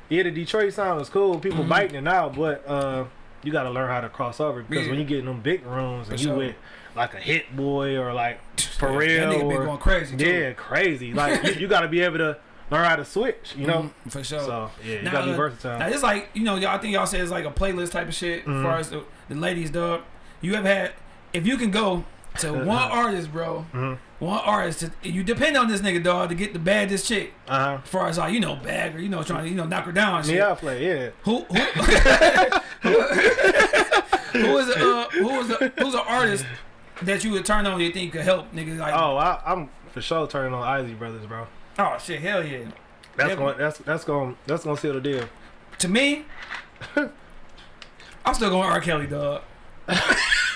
yeah, the Detroit sound is cool. People Mhm. biting it out, but uh, you got to learn how to cross over because when you get in them big rooms and For you sure. with like a Hit-Boy or like that Pharrell been or going crazy. Too. yeah, crazy. Like you, you got to be able to learn how to switch. You know. Mhm, for sure. So yeah, you Now, got to be uh, versatile. Now it's like you know, y'all I think y'all say it's like a playlist type of shit Mhm. as far as the, the ladies, dog. You have had if you can go to one artist, bro, hmm one artist, to, you depend on this nigga, dog, to get the baddest chick. Uh huh. As far as like you know, bag or you know, trying to you know knock her down. And shit. Yeah, I play. Yeah. Who who who is a, uh, who is a, who's an artist that you would turn on you think could help niggas like oh, I, I'm for sure turning on Isley Brothers, bro. Oh shit hell yeah That's going. That's that's going. That's going to seal the deal. to me I'm still going R Kelly dog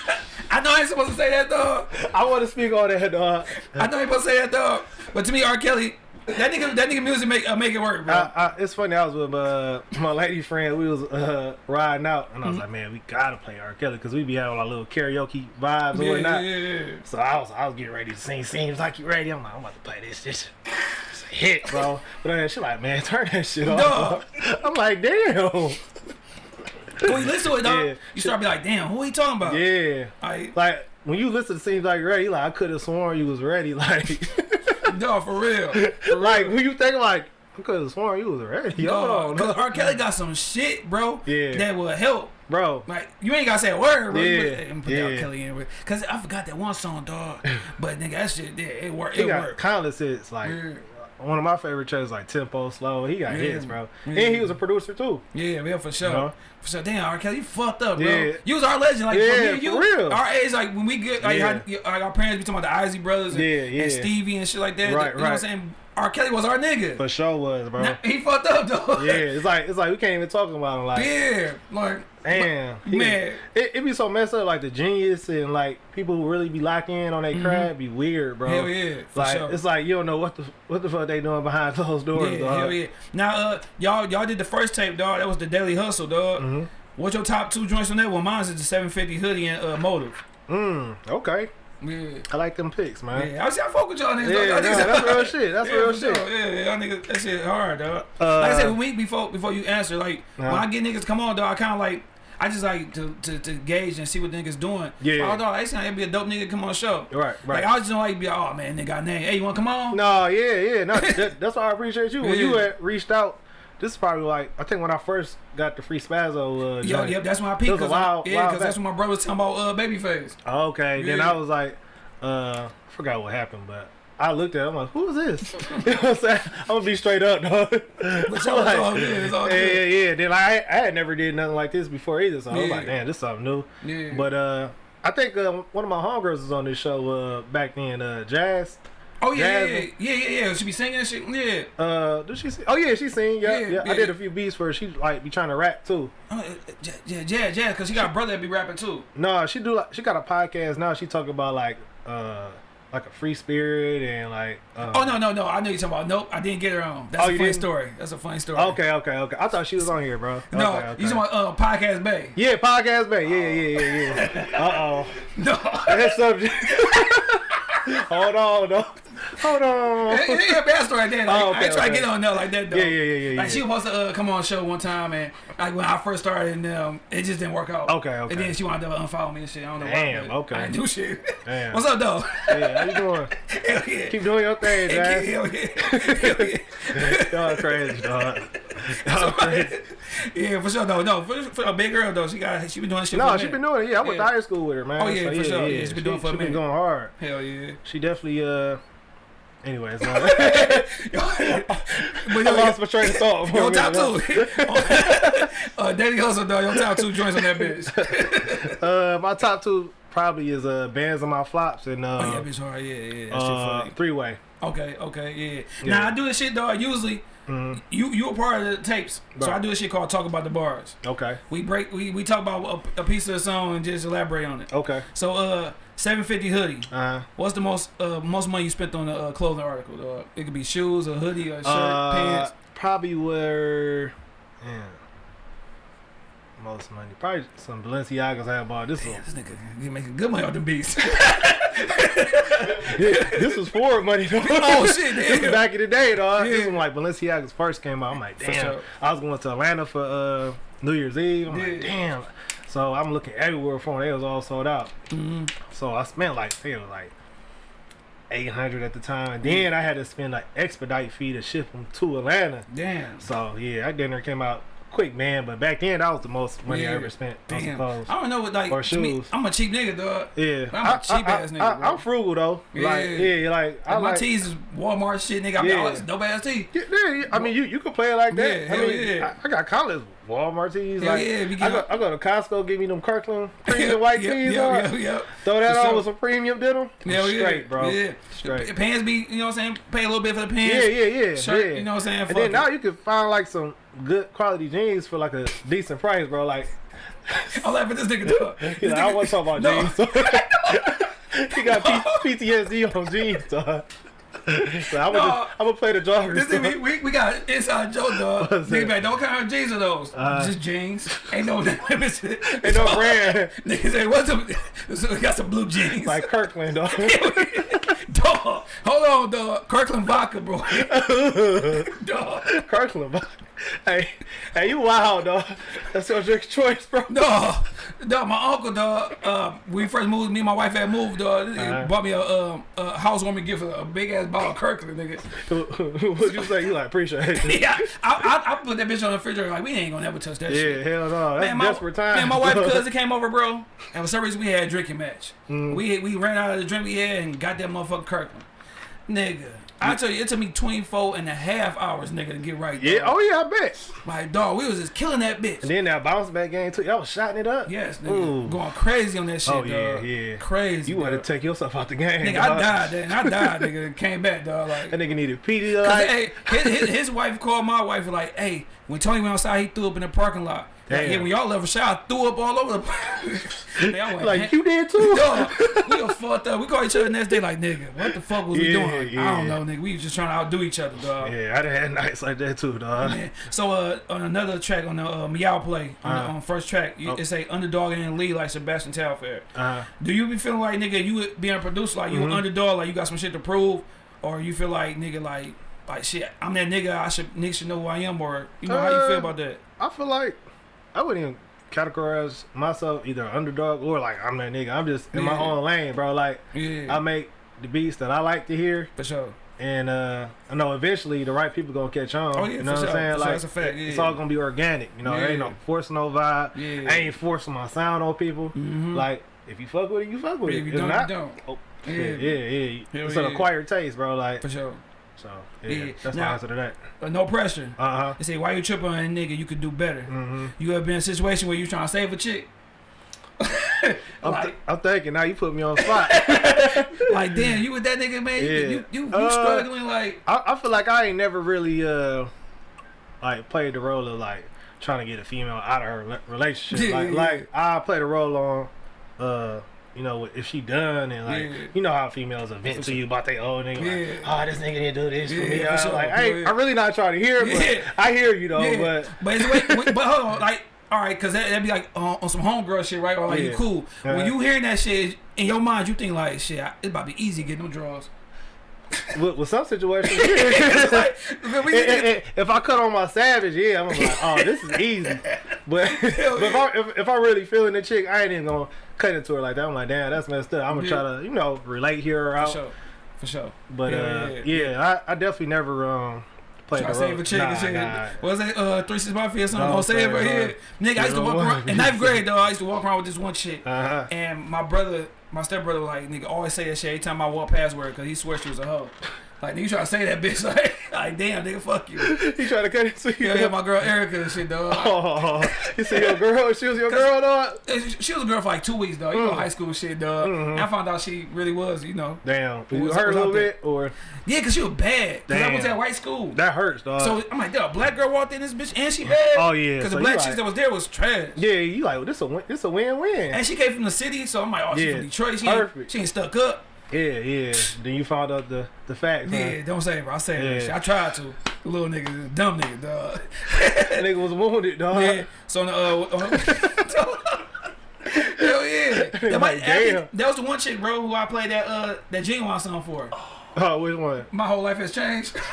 I know I ain't supposed to say that dog I want to speak on that. Uh, I know I ain't supposed to say that dog but to me R Kelly that nigga that nigga music make uh, make it work bro I, I, it's funny. I was with uh, my lady friend. We was uh, riding out, and I was like, "Man, we gotta play R. Kelly because we be having our little karaoke vibes and yeah, whatnot." yeah, yeah. So I was, I was getting ready to sing. Seems like you ready. I'm like, I'm about to play this. This hit, bro. But then she like, man, turn that shit off. Dog. I'm like, damn. when you listen to it dog Yeah. you start to be like damn who he talking about Yeah. like Like when you listen to "Seems Like Ready," like I could have sworn you was ready. Like, dog for real for like real. when you think like I could have sworn you was ready. Hold Dog, cause R. Kelly got some shit, bro. Yeah. That will help. bro. Like you ain't gotta say a word, bro. Yeah, put- and put R. yeah. Kelly in cause I forgot that one song, dog. But nigga, that shit, yeah, it worked. It worked. countless hits. Like one of my favorite tracks, like Tempo Slow. He got Yeah. hits, bro. Yeah. And he was a producer too. yeah, yeah, for sure. You know? For sure. Damn, R. Kelly, you fucked up, bro. Yeah. You was our legend, like Yeah, for me and you. for real. Our age, like when we get like, Yeah. how, like our parents be talking about the Isley brothers and, Yeah, yeah. and Stevie and shit like that. Right, you know what I'm right. saying? R. Kelly was our nigga. For sure was, bro. Now, he fucked up though. yeah, it's like it's like we can't even talk about him. Like, yeah, like damn, man. It, it be so messed up. Like the genius and like people who really be locking in on their craft be weird, bro. Mm-hmm. Hell yeah, Like sure. it's like you don't know what the what the fuck they doing behind closed doors, Yeah, dog. hell yeah. Now, uh, y'all, y'all did the first tape, dog. That was the Daily Hustle, dog. Mhm. What's your top two joints on that? Well, mine's is the 750 hoodie and uh, Motive. Mm, okay. Yeah. I like them picks, man. Yeah, I see. I fuck with y'all niggas. Yeah, dog. Y'all niggas- that's real shit. That's yeah, real for sure. shit. Yeah, y'all niggas, that shit hard, dog. Uh, like I said, when we before before you answer, like when Uh-huh. I get niggas come on, dog, I kind of like. I just like to, to, to gauge and see what niggas doing. Yeah. Although they saying it'd be a dope nigga come on show. Right, right. Like I just don't like be like, oh man, nigga got name. Hey, you wanna come on? No, yeah, yeah. No, that, that's why I appreciate you. When you had reached out, this is probably like I think when I first got the free Spazzo. Uh, Yo, joint. yep, that's when I peaked. Cause I, yeah, because that's when my brother was talking about uh, Babyface. Okay, then I was like, uh, I forgot what happened, but I looked at it, I'm like, who is this? you know what I'm saying? I'm gonna be straight up, dog. But y'all, it's all good. It's all yeah, yeah, good. yeah. Then like, I, I had never did nothing like this before either, so I was like, damn, this is something new. Yeah. But uh, I think uh, one of my homegirls was on this show uh, back then, uh, Jazz. oh yeah, yeah, yeah, yeah, yeah, yeah. She be singing and shit. Yeah. Uh, did she sing? Oh yeah, she sing. Yeah, Yeah, yeah. I did a few beats for her. She like be trying to rap too. Oh, uh, yeah, yeah, yeah, yeah. Because she got a brother that be rapping too. No, she do. Like, she got a podcast now. She talk about like uh like a free spirit and like. Uh, Oh no, no, no. I know you're talking about. Nope, I didn't get her on. That's Oh, a funny didn't? story. That's a funny story. Okay, okay, okay. I thought she was on here, bro. No, okay, okay. you talking about uh, podcast Bay? Yeah, podcast bay. Yeah, yeah, yeah, yeah. Uh oh. No. That subject. Hold on, no. Hold on. it, it, a bad story like that. Like, Oh, okay, I ain't trying to get on there like that though. Yeah, yeah, yeah, yeah, Like yeah. she was supposed to uh, come on the show one time and like when I first started and um, it just didn't work out. Okay, okay. And then she wanted to unfollow me and shit. I don't know Damn, why. okay. I didn't do shit. Damn. What's up though? Yeah, how you doing? Hell yeah. Keep doing your thing, Jazz. Hell yeah. Hell yeah. Y'all crazy, dog. Y'all crazy. yeah, for sure. No, no, for, for a big girl though, she got she been doing shit. No, a she been doing it. Yeah, I went Yeah. to high school with her, man. Oh, yeah, for sure. Yeah, she been doing it for a she been going hard. Hell yeah. She definitely uh. Anyways, uh, but I lost my train of thought. for a Yo, top two. uh, Daily Hustle, dog. Your top two joints on that bitch. Uh, my top two probably is uh bands on my flops and uh, oh yeah, bitch hard. Yeah, yeah. Uh three way. Okay, okay, yeah. Yeah. Now I do this shit though. I usually, hmm you you a part of the tapes, so I do this shit called talk about the bars. Okay. We break, we, we talk about a, a piece of the song and just elaborate on it. Okay. So uh, seven fifty hoodie. Uh, What's the most uh most money you spent on a uh, clothing article? Uh, it could be shoes, a hoodie, a shirt, uh, pants. probably were yeah. Most money, probably some Balenciagas I bought. This Damn, was this nigga he making good money off them beats. this was Ford money though. oh shit, This was back in the day, dog. This Yeah. was like Balenciagas first came out. I'm like, damn. sure. I was going to Atlanta for uh, New Year's Eve. I'm Yeah. like, damn. So I'm looking everywhere for them. They was all sold out. Mhm. So I spent like, it was like 800 at the time. And then I had to spend like expedite fee to ship them to Atlanta. Damn. So yeah, that dinner came out quick, man. But back then, that was the most money I ever spent on Damn. clothes. I don't know what like Or to me, shoes. I'm a cheap nigga, dog. Yeah, I'm a cheap ass nigga, I, am frugal though. Like Yeah. yeah, like I Like, my like. tees is Walmart shit, nigga. I Yeah. got all this dope ass tee. Yeah, yeah, I mean, you, you can play it like that. Yeah, I mean, yeah. I, I got college Walmart tees. Hell like, yeah, I go, I go to Costco, give me them Kirkland premium white Yep, tees yep, on. yep, yep. Throw that on with some premium denim. Yeah. Straight, bro. Yeah. Straight. The Pants be, you know what I'm saying? Pay a little bit for the pants. Yeah, yeah, yeah. Shirt, yeah. you know what I'm saying? And Fuck then it. now you can find like some good quality jeans for like a decent price, bro. Like, I'm laughing at this nigga, you This know, I want to talk about No. jeans. he got P- PTSD on jeans, dog. So I'm No. gonna I'm gonna play the joggers. This dog. we, we got inside joke, dog. Nigga, what kind of jeans are those? Uh, Just jeans. Ain't no Ain't no brand Nigga say, what's up? So we got some blue jeans. like Kirkland, dog. dog, hold on, dog. Kirkland vodka, bro. dog. Kirkland, dog. Hey, hey, you wild, dog. That's your drink choice, bro. No, dog, my uncle, dog, uh, we first moved, me and my wife had moved, dog. This Uh-huh. bought me a, um, a housewarming gift, a, big ass bottle of Kirkland, nigga. What'd you say? You like appreciate it? yeah, I, I, I put that bitch on the refrigerator, like, we ain't gonna ever touch that shit. Yeah, hell no. That's Man, my, desperate time. man, my wife cousin came over, bro. And for some reason, we had a drinking match. Mm. We we ran out of the drink we had and got that motherfucker Kirkland. Nigga, I tell you, it took me 24 and a half hours, nigga, to get right. Yeah, oh yeah, I bet. My dog, we was just killing that bitch. And then that bounce back game too. Y'all was shotting it up. yes, nigga. Ooh. Going crazy on that shit, Oh, dog. yeah, yeah. Crazy. You want to take yourself out the game. Nigga, dog. I died then. I died, nigga. and Came back, dog. Like, That nigga needed PD. Cause Like, hey, his, his, his wife called my wife like, hey, when Tony went outside, he threw up in the parking lot. Like, yeah, when y'all left a shot, I threw up all over the place. Went, like you did too. We were fucked up. We called each other the next day like, nigga, what the fuck was we Yeah, doing? I yeah. don't know, nigga. We was just trying to outdo each other, dog. Yeah, I done had nights like that too, dog. Man. So uh, on another track on the uh, Meow Play on, the, Uh-huh. on first track, you, Oh. it say underdog and lead like Sebastian Telfair. Uh, Do you be feeling like nigga you being a producer like you Mhm. an underdog like you got some shit to prove, or you feel like nigga like like shit I'm that nigga I should niggas should know who I am or you know how you feel Uh, about that? I feel like I wouldn't even categorize myself either underdog or like I'm that nigga. I'm just in my own lane, bro. Like Yeah, I make the beats that I like to hear, for sure. and uh, I know eventually the right people gonna catch on. Oh, yeah, you know what sure, I'm saying? for sure. Like That's a fact, it's all gonna be organic. You know, there ain't Yeah. no forcing no vibe. Yeah. I ain't forcing my sound on people. Mhm. Like if you fuck with it, you fuck with Yeah, it. if you If don't, not, you don't. oh, Yeah. yeah, yeah. Hell It's an acquired taste, bro. Like For sure. So. Yeah, Yeah. that's Now- my answer to that. Uh, no pressure. Uh huh. They say why you tripping on a nigga? You could do better. hmm You ever been in a situation where you trying to save a chick? I'm, like, th- I'm thinking now you put me on the spot. like damn, you with that nigga, man? You Yeah. you you, you Uh, struggling like I, I feel like I ain't never really uh like played the role of like trying to get a female out of her relationship. Yeah, like yeah, like I played the role on uh you know if she done and like Yeah. you know how females will vent to you about their old nigga Yeah. like oh this nigga didn't do this Yeah, for me. for I, sure. like hey. I'm really not trying to hear but. I hear you though. But But it's wait, but hold on, like, all right, cause that, that'd be like uh, on some homegirl shit, right? Or like you cool. When you hearing that shit in your mind, you think like, shit, it's about to be easy getting them draws. With, with some situations, like, if I cut on my savage, yeah, I'm like, oh, this is easy. But, but if, I, if, if I really feeling the chick, I ain't even gonna cut into her like that. I'm like, damn, that's messed up. I'm gonna Yeah. try to, you know, relate, her for out. sure, for sure. But Yeah, uh, yeah, yeah. I, I definitely never um played Try the save a chick nah, and shit. nah. What's that? Uh, three six mafia or something? Don't Don't say it say right here. Nigga, I used to walk around in ninth grade though. I used to walk around with this one chick, Uh-huh. and my brother, my stepbrother, like nigga always say that shit every time I walk past her because he swears she was a hoe. Like you try to say that bitch like, like damn nigga, fuck you. He tried to cut it to you. Yeah, yeah, my girl Erica and shit, dog. Oh, you see your girl? She was your girl, dog. She was a girl for like two weeks, dog. You Mm. know, high school shit, dog. Mm-hmm. I found out she really was, you know. Damn, you was- hurt a little bit, or Yeah, cause she was bad. Cause I went to that white school. that hurts, dog. So I'm like, damn, black girl walked in this bitch and she bad. Oh, yeah, Cause so the black like- chicks that was there was trash. yeah, you like well, this a win, this a win win. And she came from the city, so I'm like, oh, she Yeah, from Detroit. She ain't, perfect. she ain't stuck up. Yeah, yeah. Then you found out the the facts. Yeah, don't say it, bro. I said Yeah. shit. I tried to. The little nigga, dumb nigga, dog. That nigga was wounded, dog. Yeah. So the, uh, on, hell yeah. That, might, damn. that was the one chick, bro, who I played that uh that Ginuwine song for. Oh, which one? My whole life has changed.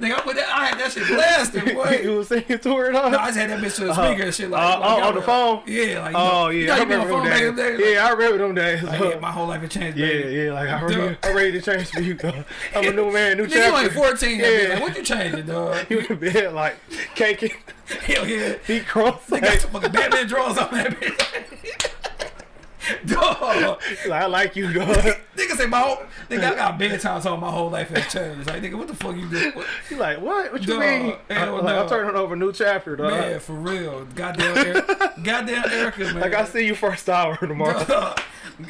Nigga, I put that. I had that shit blasted, boy. you was singing to her, dog. No, I just had that bitch to the speaker and shit like. Uh, like, oh, on the phone? Yeah, like. Oh you yeah, know, I you know, you remember them days. Like, Yeah, I remember them days. like, yeah, my whole life has changed, yeah, baby. yeah, like I'm ready, I'm ready to change for you. Dog. I'm a new man, new Nigga, you chapter. only 14. Yeah. Yeah. Like, what you changing, dog? You in bed like caking, Hell yeah. feet crossed. They got Like, some fucking Batman drawers on that bitch. dog. I like you, dog. Nigga say my whole. Nigga, I got bedtime talking my whole life has changed. Like, nigga, what the fuck you do? What, You like what? What you Dog, mean? I, like, no. I'm turning over a new chapter, dog. man, for real. Goddamn, Erica, goddamn Erica, man. Like I see you first hour tomorrow. Dog.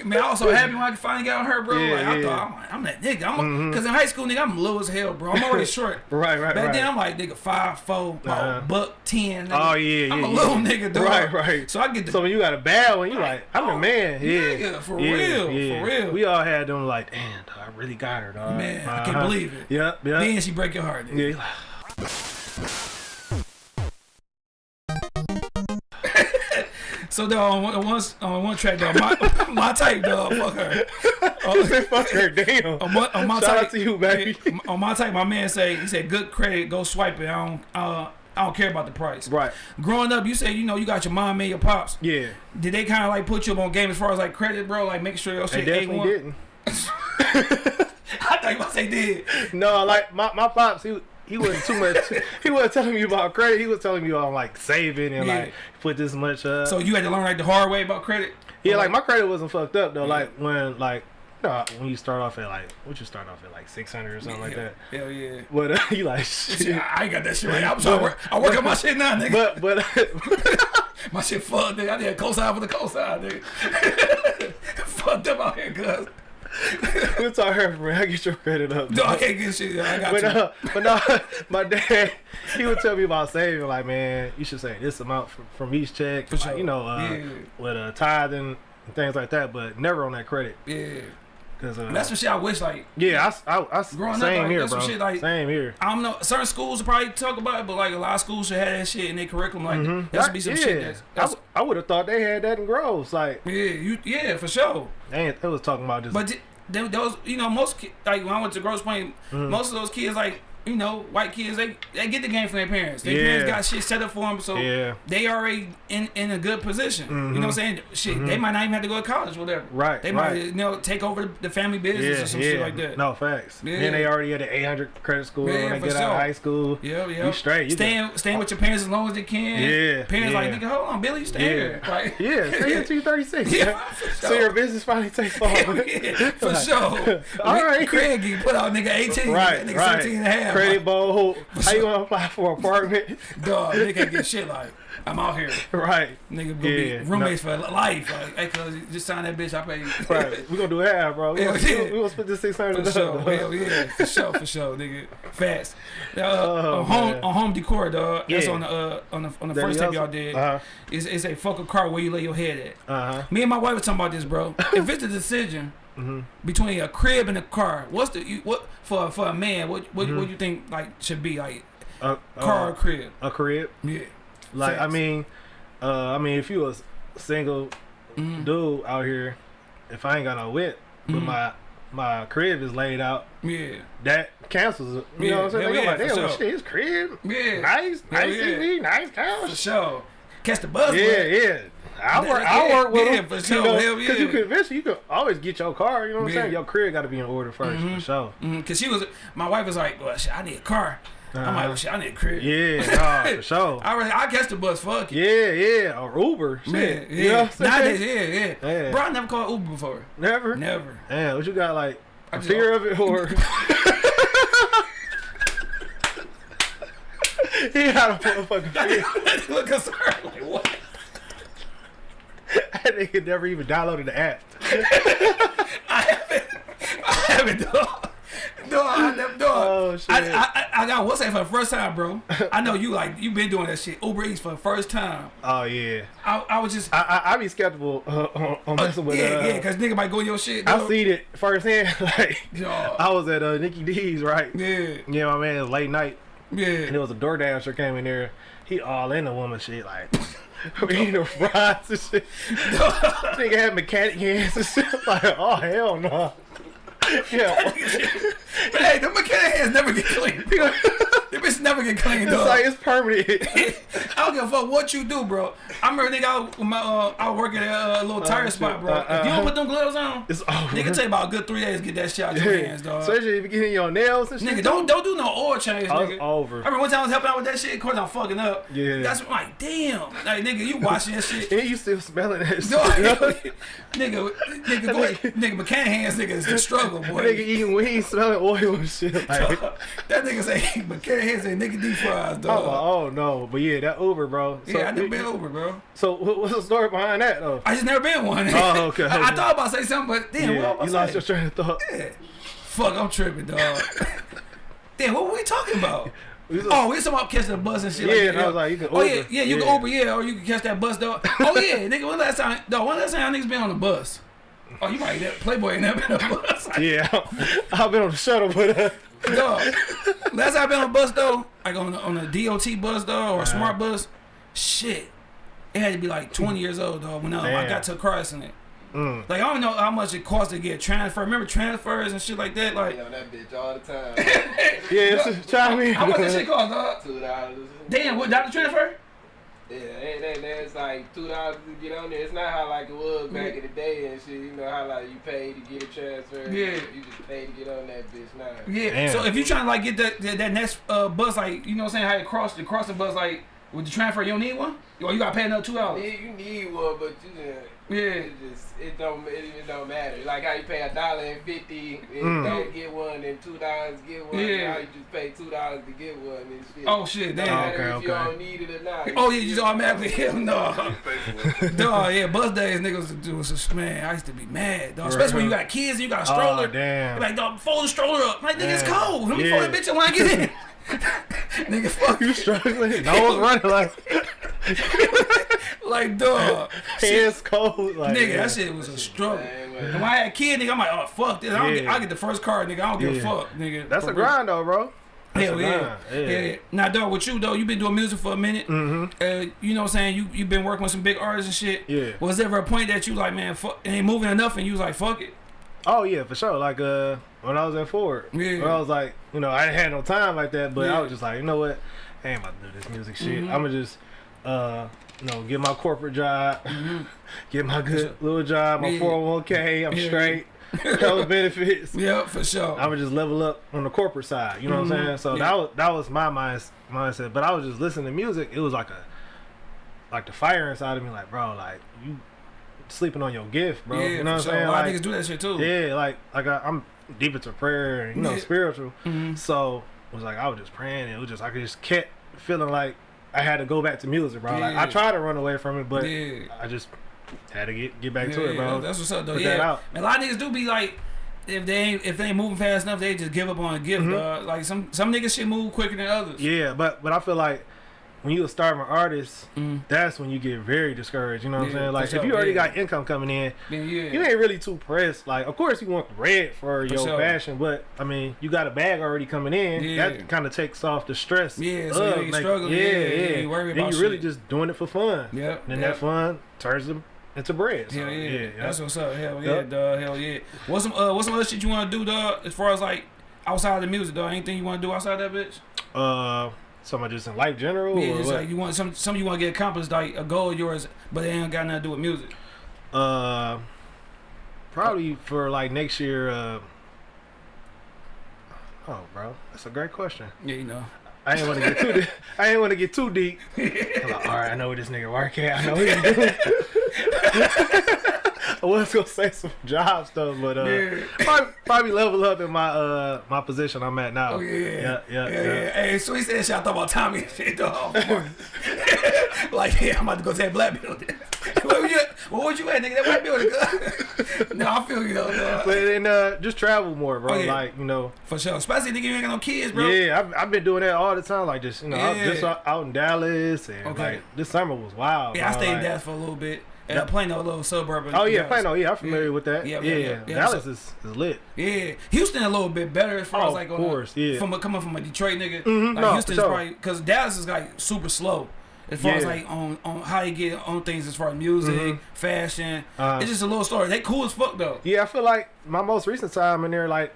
Man, I was so happy when I finally got on her, bro. Yeah, like, I yeah. thought, I'm, like, I'm that nigga. I'm because in high school, nigga, I'm low as hell, bro. I'm already short. Right, right, Back right. then, I'm like, nigga, five, four, Uh-huh. buck ten. Nigga. Oh, yeah, yeah. I'm yeah, a little nigga, dog. Right, right. So I get the So when you got a bad one, you like, I'm the man. Yeah, for real, for real. We all had them like, damn, dog, I really got her, dog. Man, I can't Uh-huh. believe it. Yep, yep. Then she break your heart. Nigga. yeah, So dog, on one, on one, on one track, dog, my, my type, dog, fuck her. oh, fuck her, damn. On my, on my Shout type, out to you, baby. on my type, my man say he said, "Good credit, go swipe it. I don't, uh, I don't care about the price." Right. Growing up, you said you know you got your mom and your pops. Yeah, Did they kind of like put you up on game as far as like credit, bro? Like make sure your shit. they definitely A1? didn't. I thought you about to say did. No, like my, my pops, he he wasn't too much. he wasn't telling me about credit. He was telling me on like saving and Yeah. like put this much. up. So you had to learn like the hard way about credit. yeah, like my credit wasn't fucked up though. Like when like. No, when you start off at like, what you start off at like six hundred or something like that. Hell yeah. But uh, you like, Shit. I ain't got that shit right. I'm sorry, work. I work on my shit now, nigga. but but My shit fucked, nigga. I did a cosign for the cosign, nigga. Fucked up out here, cuz. we'll talk her for I get your credit up. No, I can't get shit. I got But you. uh, but no, my dad, he would tell me about saving. Like, man, you should save this amount from, from each check. For like, sure. You know, uh, Yeah. with a tithing and things like that. But never on that credit. Yeah. Cause uh, That's some shit I wish, like, yeah, I, I, I Growing up, same like, here, that's bro. some shit, like- same here. I don't know. Certain schools probably talk about it, but like a lot of schools should have that shit in their curriculum. Like, Mhm. that should be some yeah, shit that's, that's I, would have thought they had that in Groves. Like, yeah, you, yeah, for sure. they, ain't, they was talking about this. But th- th- those, you know, most like when I went to Grosse Pointe, Mm-hmm. most of those kids, like you know, white kids, they they get the game from their parents. Their Yeah. parents got shit set up for them, so Yeah. they already in in a good position. You know what I'm saying? Shit, they might not even have to go to college, whatever. Mm-hmm. Right, They might right. you know take over the family business yeah, or some shit like that. No facts. Yeah. Then they already had an 800 credit score when they get out of high school. Yeah, yeah. You straight. You staying staying with your parents as long as they can. Yeah, Parents like nigga, hold on, Billy, you stay here. Like, Yeah, stay until you're 36. Yeah, So sure. your business finally takes off. for sure. All right. Craig, you put out nigga 18, Right, nigga right. 17 and a half. Credit bowl. How you gonna apply for an apartment? Dog, nigga can't get shit like, I'm out here. right, Nigga gonna Yeah, be roommates for life. Like, hey, cuz, just sign that bitch, I pay you. right. We gonna do half, bro. We gonna, yeah. we gonna split this six hundred. For sure, hell yeah, for sure, for sure, nigga. Fast. Uh, Oh, on home on home decor, dog. That's Yeah. on the uh, on the on the That first tape y'all did. Uh-huh. It's, it's a fuck a car where you lay your head at. Uh huh. Me and my wife were talking about this, bro. if it's a decision Mm-hmm. between a crib and a car, what's the you, what for for a man? What what Mm-hmm. what you think like should be like A car or crib? a crib. Yeah. Like I mean, uh, I mean, if you a single Mhm. dude out here, if I ain't got no whip, but Mhm. my my crib is laid out, Yeah. that cancels it. You Yeah, know what I'm saying? hell yeah, like, damn, sure. shit, his crib, Yeah. nice, Hell nice yeah. TV, nice couch. For sure. Catch the buzz. Yeah, yeah. I Yeah, work. I yeah, work with yeah, them. for you sure. know, Hell you yeah. can eventually you can always get your car. You know what I'm saying? Your crib got to be in order 1st for sure. Mm, Cause she was, my wife was like, "Well, shit, I need a car." I'm like, Uh-huh. well, "Shit, I need a crib." Yeah, nah, for sure. I really, I catch the bus. Fuck it. Yeah, yeah, or Uber. Shit. Man, yeah. You know what I'm saying? Nowadays, yeah, yeah, Yeah. Bro, I never called Uber before. Never. Never. Damn, what you got like I Fear of it or he had a motherfucking fear. Look concerned. Like what? That nigga never even downloaded the app. I haven't. I haven't. Dog. Dog. I never. Dog. Oh, shit. I, I, I, I got what's that for the first time, bro. I know you like you been doing that shit. Uber Eats for the first time. Oh yeah. I, I was just. I I, I be skeptical uh, on, on messing with. yeah, uh, yeah, cause nigga might go in your shit. I seen it firsthand. Like Dog. I was at uh, Nikki D's, right? Yeah, Yeah, my man, it was late night, Yeah. and there was a DoorDasher came in there. He all in the woman shit, like eating the fries and shit. Nigga had mechanic hands and shit. Like, oh hell no. Yeah, But hey, the mechanic hands never get clean. Them bitches never get clean, it's dog. like it's permanent. I don't give a fuck what you do, bro. I remember nigga, I, was- my, uh, I working at a little tire shit. spot, bro. Uh, if you don't uh, put them gloves on, It's over. nigga take about a good three days to get that shit out your hands, dog. Especially if you get in your nails and shit. Nigga, don't don't do no oil change, Oh, it's nigga. over. I remember one time I was helping out with that shit. Of course, I'm fucking up. Yeah. That's like, damn, like nigga, you watching that shit. And you still smelling that shit. No, nigga, nigga, nigga, go ahead. nigga, mechanic hands, nigga, is the struggle, boy. eating wings, smelling oil and shit. Like, that nigga say mechanic hands say nigga deep fries, oh, dog. oh no, but yeah, that Uber, bro. So, yeah, I never been over, bro. So what- what's the story behind that though? I just never been one. Oh, okay. I, I thought about say something, but damn, yeah, what you lost your train of thought. Yeah. Fuck, I'm tripping, dog. damn, what were we talking about? We Oh, we was talking about catching the bus and shit. Yeah, like and. I was like, you can Oh yeah, yeah, you Yeah. can Uber, yeah, or you can catch that bus, dog. Oh yeah, nigga, one last time, dog, one last time niggas been on the bus? Oh, you might have Playboy ain't never been on the bus. yeah, I've been on the shuttle, but uh, dog. Last time I been on a bus though, like on a, on a DOT bus though, or a smart bus, shit. It had to be like 20 years old though when um, I got to a car accident. mm, Like I don't know how much it costs to get transfer. Remember transfers and shit like that. Like on that bitch all the time. yeah, it's try me. how much that shit cost, dog? Two dollars. Damn, what doctor transfer? Yeah, they, they, that's like two dollars to get on there. It's not how like it was back in the day and shit. You know how like you pay to get a transfer. Yeah. You just pay to get on that bitch now. Yeah. Damn. So if you trying to like get that that, that next uh, bus, like you know what I'm saying, how you cross the crossing bus, like with the transfer, you don't need one, or you got to pay another two Yeah, dollars. you need one, but you just, Yeah. it just it don't it, it don't matter. Like how you pay a dollar and fifty and Mm. don't get one, and two dollars get one. Yeah. Now you just pay two dollars to get one and shit. Oh shit, damn. matter Okay, if you okay. don't need it or not. Oh yeah, you just automatically hell no. pay for it. Yeah, bus days niggas do was man. I used to be mad, dog. Especially when you got kids and you got a stroller. Oh damn. Like, dog, fold the stroller up. Like, nigga, it's cold. Let me Yeah. fold that bitch up when I get in. nigga, fuck you you. struggling? No one's running like Like, dog. Shit, hands cold. Like nigga, yeah. that shit was a struggle. Same way. And when I had a kid, nigga, I'm like, oh, fuck this. I don't get, I get the first card, nigga. I don't give a fuck, nigga. That's For a grind though, bro. Hell a yeah. yeah. yeah. Now, dog, with you, though, you been doing music for a minute. Mm-hmm. Uh, you know what I'm saying? You you been working with some big artists and shit. Yeah. Was there ever a point that you like, man, fuck, it ain't moving enough, and you was like, fuck it? Oh yeah, for sure. Like uh, when I was at Ford, Yeah. I was like, you know, I didn't have no time like that, but Yeah. I was just like, you know what, I ain't about to do this music shit. Mhm. I'm gonna just, uh, you know, get my corporate job, get my good little job, my Yeah. 401k. I'm Yeah. straight, hella benefits. Yeah, for sure. I would just level up on the corporate side. You know what I'm Mhm. saying? So Yeah. that was that was my mind, mindset. But I was just listening to music. It was like a like the fire inside of me, like bro, like you sleeping on your gift, bro. yeah, you know what I'm sure. saying? A lot Like, of niggas do that shit too. yeah, like like I, I'm deep into prayer and you know Yeah. spiritual. Mhm. So it was like I was just praying. And it was just I could just kept feeling like I had to go back to music, bro. Like I tried to run away from it, but yeah. I just had to get get back to it, bro. That's what's up, though. Put yeah, that out. And a lot of niggas do be like, if they ain't if they ain't moving fast enough, they just give up on a gift. Mhm. dog. Like some some niggas shit move quicker than others. Yeah, but but I feel like when you a starving artist, Mm. that's when you get very discouraged. You know what Yeah, I'm saying? for Like sure, if you already yeah. got income coming in, yeah. you ain't really too pressed. Like of course you want bread for, your sure. passion, but I mean you got a bag already coming in. Yeah. That kind of takes off the stress. Yeah, so you of ain't making- struggling. Yeah, Yeah, yeah. yeah, you worry then you really shit. just doing it for fun. Yep. And that fun turns them into bread. So, Hell yeah. yeah, That's what's up. Hell yeah, Yep. dog. Hell yeah. What's some uh what's some other shit you wanna do, dog? As far as like outside of the music, dog. Anything you wanna do outside that bitch? Uh, something just in life general. Yeah, it's what? like you want some some you wanna get accomplished, like a goal of yours, but it ain't got nothing to do with music. Uh, probably for like next year. Uh, oh, bro, that's a great question. Yeah, you know. I ain't want to get too. Deep. I ain't want to get too deep. I'm like, all right, I know where this nigga work at. I know what he do. I was gonna say some job stuff, but uh, Yeah. probably, probably level up in my uh my position I'm at now. Oh yeah, yeah, yeah. yeah. Hey, so he said shit. I thought about Tommy and shit, dog. like, yeah, I'm about to go to that black building. Where was you? At? Where was you at, nigga? That white building. no, I feel you though, dog. But then uh, just travel more, bro. Oh, yeah. Like you know, For sure, especially nigga, you ain't got no kids, bro. yeah, I've, I've been doing that all the time. Like just you know, I Yeah. just out, in Dallas, and Okay. like this summer was wild. Yeah, I bro. stayed in Dallas for a little bit. And Yeah. yeah. Plano, a little suburb. Oh yeah, Dallas. Plano. Yeah, I'm familiar Yeah. with that. Yeah, Yeah, yeah, yeah. Yeah, Dallas so- is, is lit. Yeah, Houston a little bit better as far Oh, as like of on course, yeah. from a, coming from a Detroit nigga. Mhm, like no, Houston's sure. probably because Dallas is like super slow as far as like on on how you get on things as far as music, Mhm. fashion. Uh, it's just a little story. They cool as fuck though. Yeah, I feel like my most recent time in there, like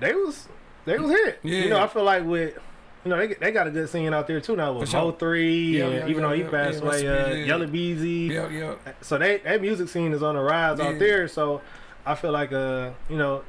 they was they was hit. Yeah. You know, I feel like with you know they they got a good scene out there too now with sure. Mo3, Yeah, and yeah, even yeah, though he passed away, uh. Yella Beezy. Yeah, yeah, So they that music scene is on the rise out there. So I feel like uh you know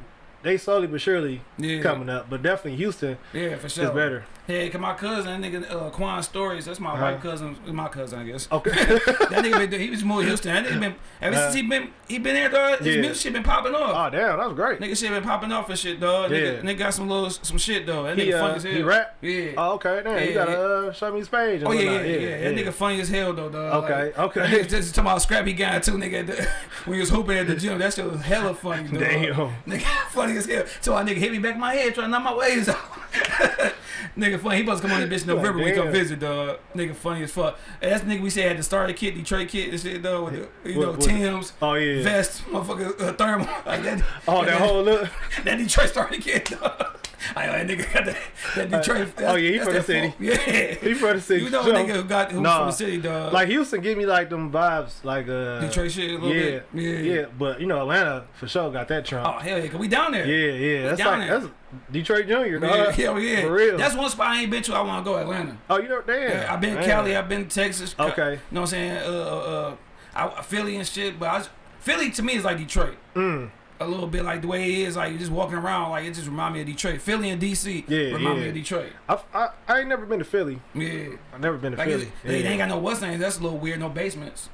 they slowly but surely coming up, but definitely Houston Yeah, for sure. is better. Yeah, cause my cousin, that nigga uh, Quan Stories, that's my Uh-huh. white cousin, my cousin, I guess. Okay. that nigga been, he was more Houston. That nigga been ever since he been he been there, dog. His Yeah. music shit been popping off. oh damn, that was great. Nigga shit been popping off and shit, dog. Nigga, Yeah. nigga got some little some shit though. That nigga He funny uh, as hell. he rap. Yeah. Oh, okay, damn, you Yeah, gotta yeah. uh, show me his page. Oh yeah, yeah, yeah, That nigga funny as hell though, dog. Okay, Like, okay. nigga just talking about scrappy guy too, nigga. the- when he was hooping at the gym, that shit was hella funny, dog. Damn. Nigga, funny as hell. So I nigga hit me back in my head trying to knock my waves out. Nigga funny. He supposed to come on the bitch in November when we come visit, dog. Nigga funny as fuck. And that's nigga we said had the starter kit, Detroit kit and shit, dog. With the, you What- know, what- Tim's, Oh yeah. vest, motherfucker, uh, thermal. Like that. Oh, that whole look. That Detroit starter kit, dog. I that nigga got that, that Detroit. oh, yeah, he that's from the that city. folk. Yeah. He from the city. You know, nigga who got who's Nah. from the city, dog. Like Houston, give me like them vibes, like uh, Detroit shit a little yeah, bit. Yeah. yeah, But you know, Atlanta for sure got that trunk. Oh hell yeah, cause we down there. yeah, yeah. That's down like there. that's Detroit Junior, Yeah, dog. hell yeah. For real. That's one spot I ain't been to. I want to go Atlanta. oh, you know, damn. Yeah, I've been damn. Cali. I've been Texas. Okay. You know what I'm saying? Uh, uh, uh, I, Philly and shit. But I, Philly to me is like Detroit. Mm. A little bit like the way it is, like you just walking around, like it just remind me of Detroit. Philly and DC Yeah, remind me of Detroit. I, I I ain't never been to Philly. Yeah. I've never been to Like Philly. it, they, they ain't got no what's name. That's a little weird. No basements.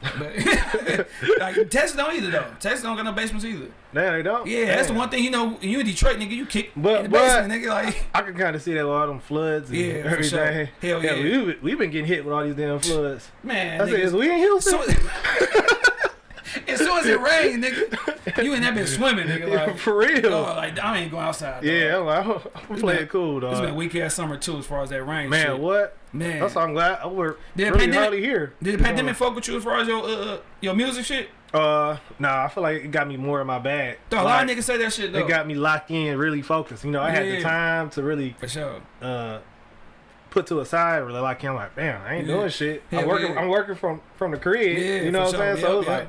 But like Texas don't either though. Texas don't got no basements either. Damn, they don't. Yeah, that's the one thing you know. You in Detroit, nigga, you kick But- in the basement, but- nigga. Like I can kind of see that with all them floods and Yeah, everything. sure. Hell yeah. we we've been getting hit with all these damn floods. man, I said, is we in Houston? So, as soon as it rains, nigga, you ain't that bitch swimming, nigga. Like, For real. dog, like I ain't going outside. dog. yeah, I'm, like, I'm playing been- cool, It's been dog. weak ass summer too, as far as that rain. Man, shit. what? Man, That's why I'm glad. I we're Did the really pandemic- here. did the pandemic fuck with you as far as your uh, your music shit? Uh, nah, I feel like it got me more in my bag. Dog, a lot of niggas say that shit though. It got me locked in, really focused. You know, I had Yeah. the time to really for sure. uh put to a side, really like I'm like, damn, I ain't Yeah. doing shit. Hell I'm working. yeah. I'm working from from the crib. Yeah, you know what I'm sure. saying? So Yep, was like.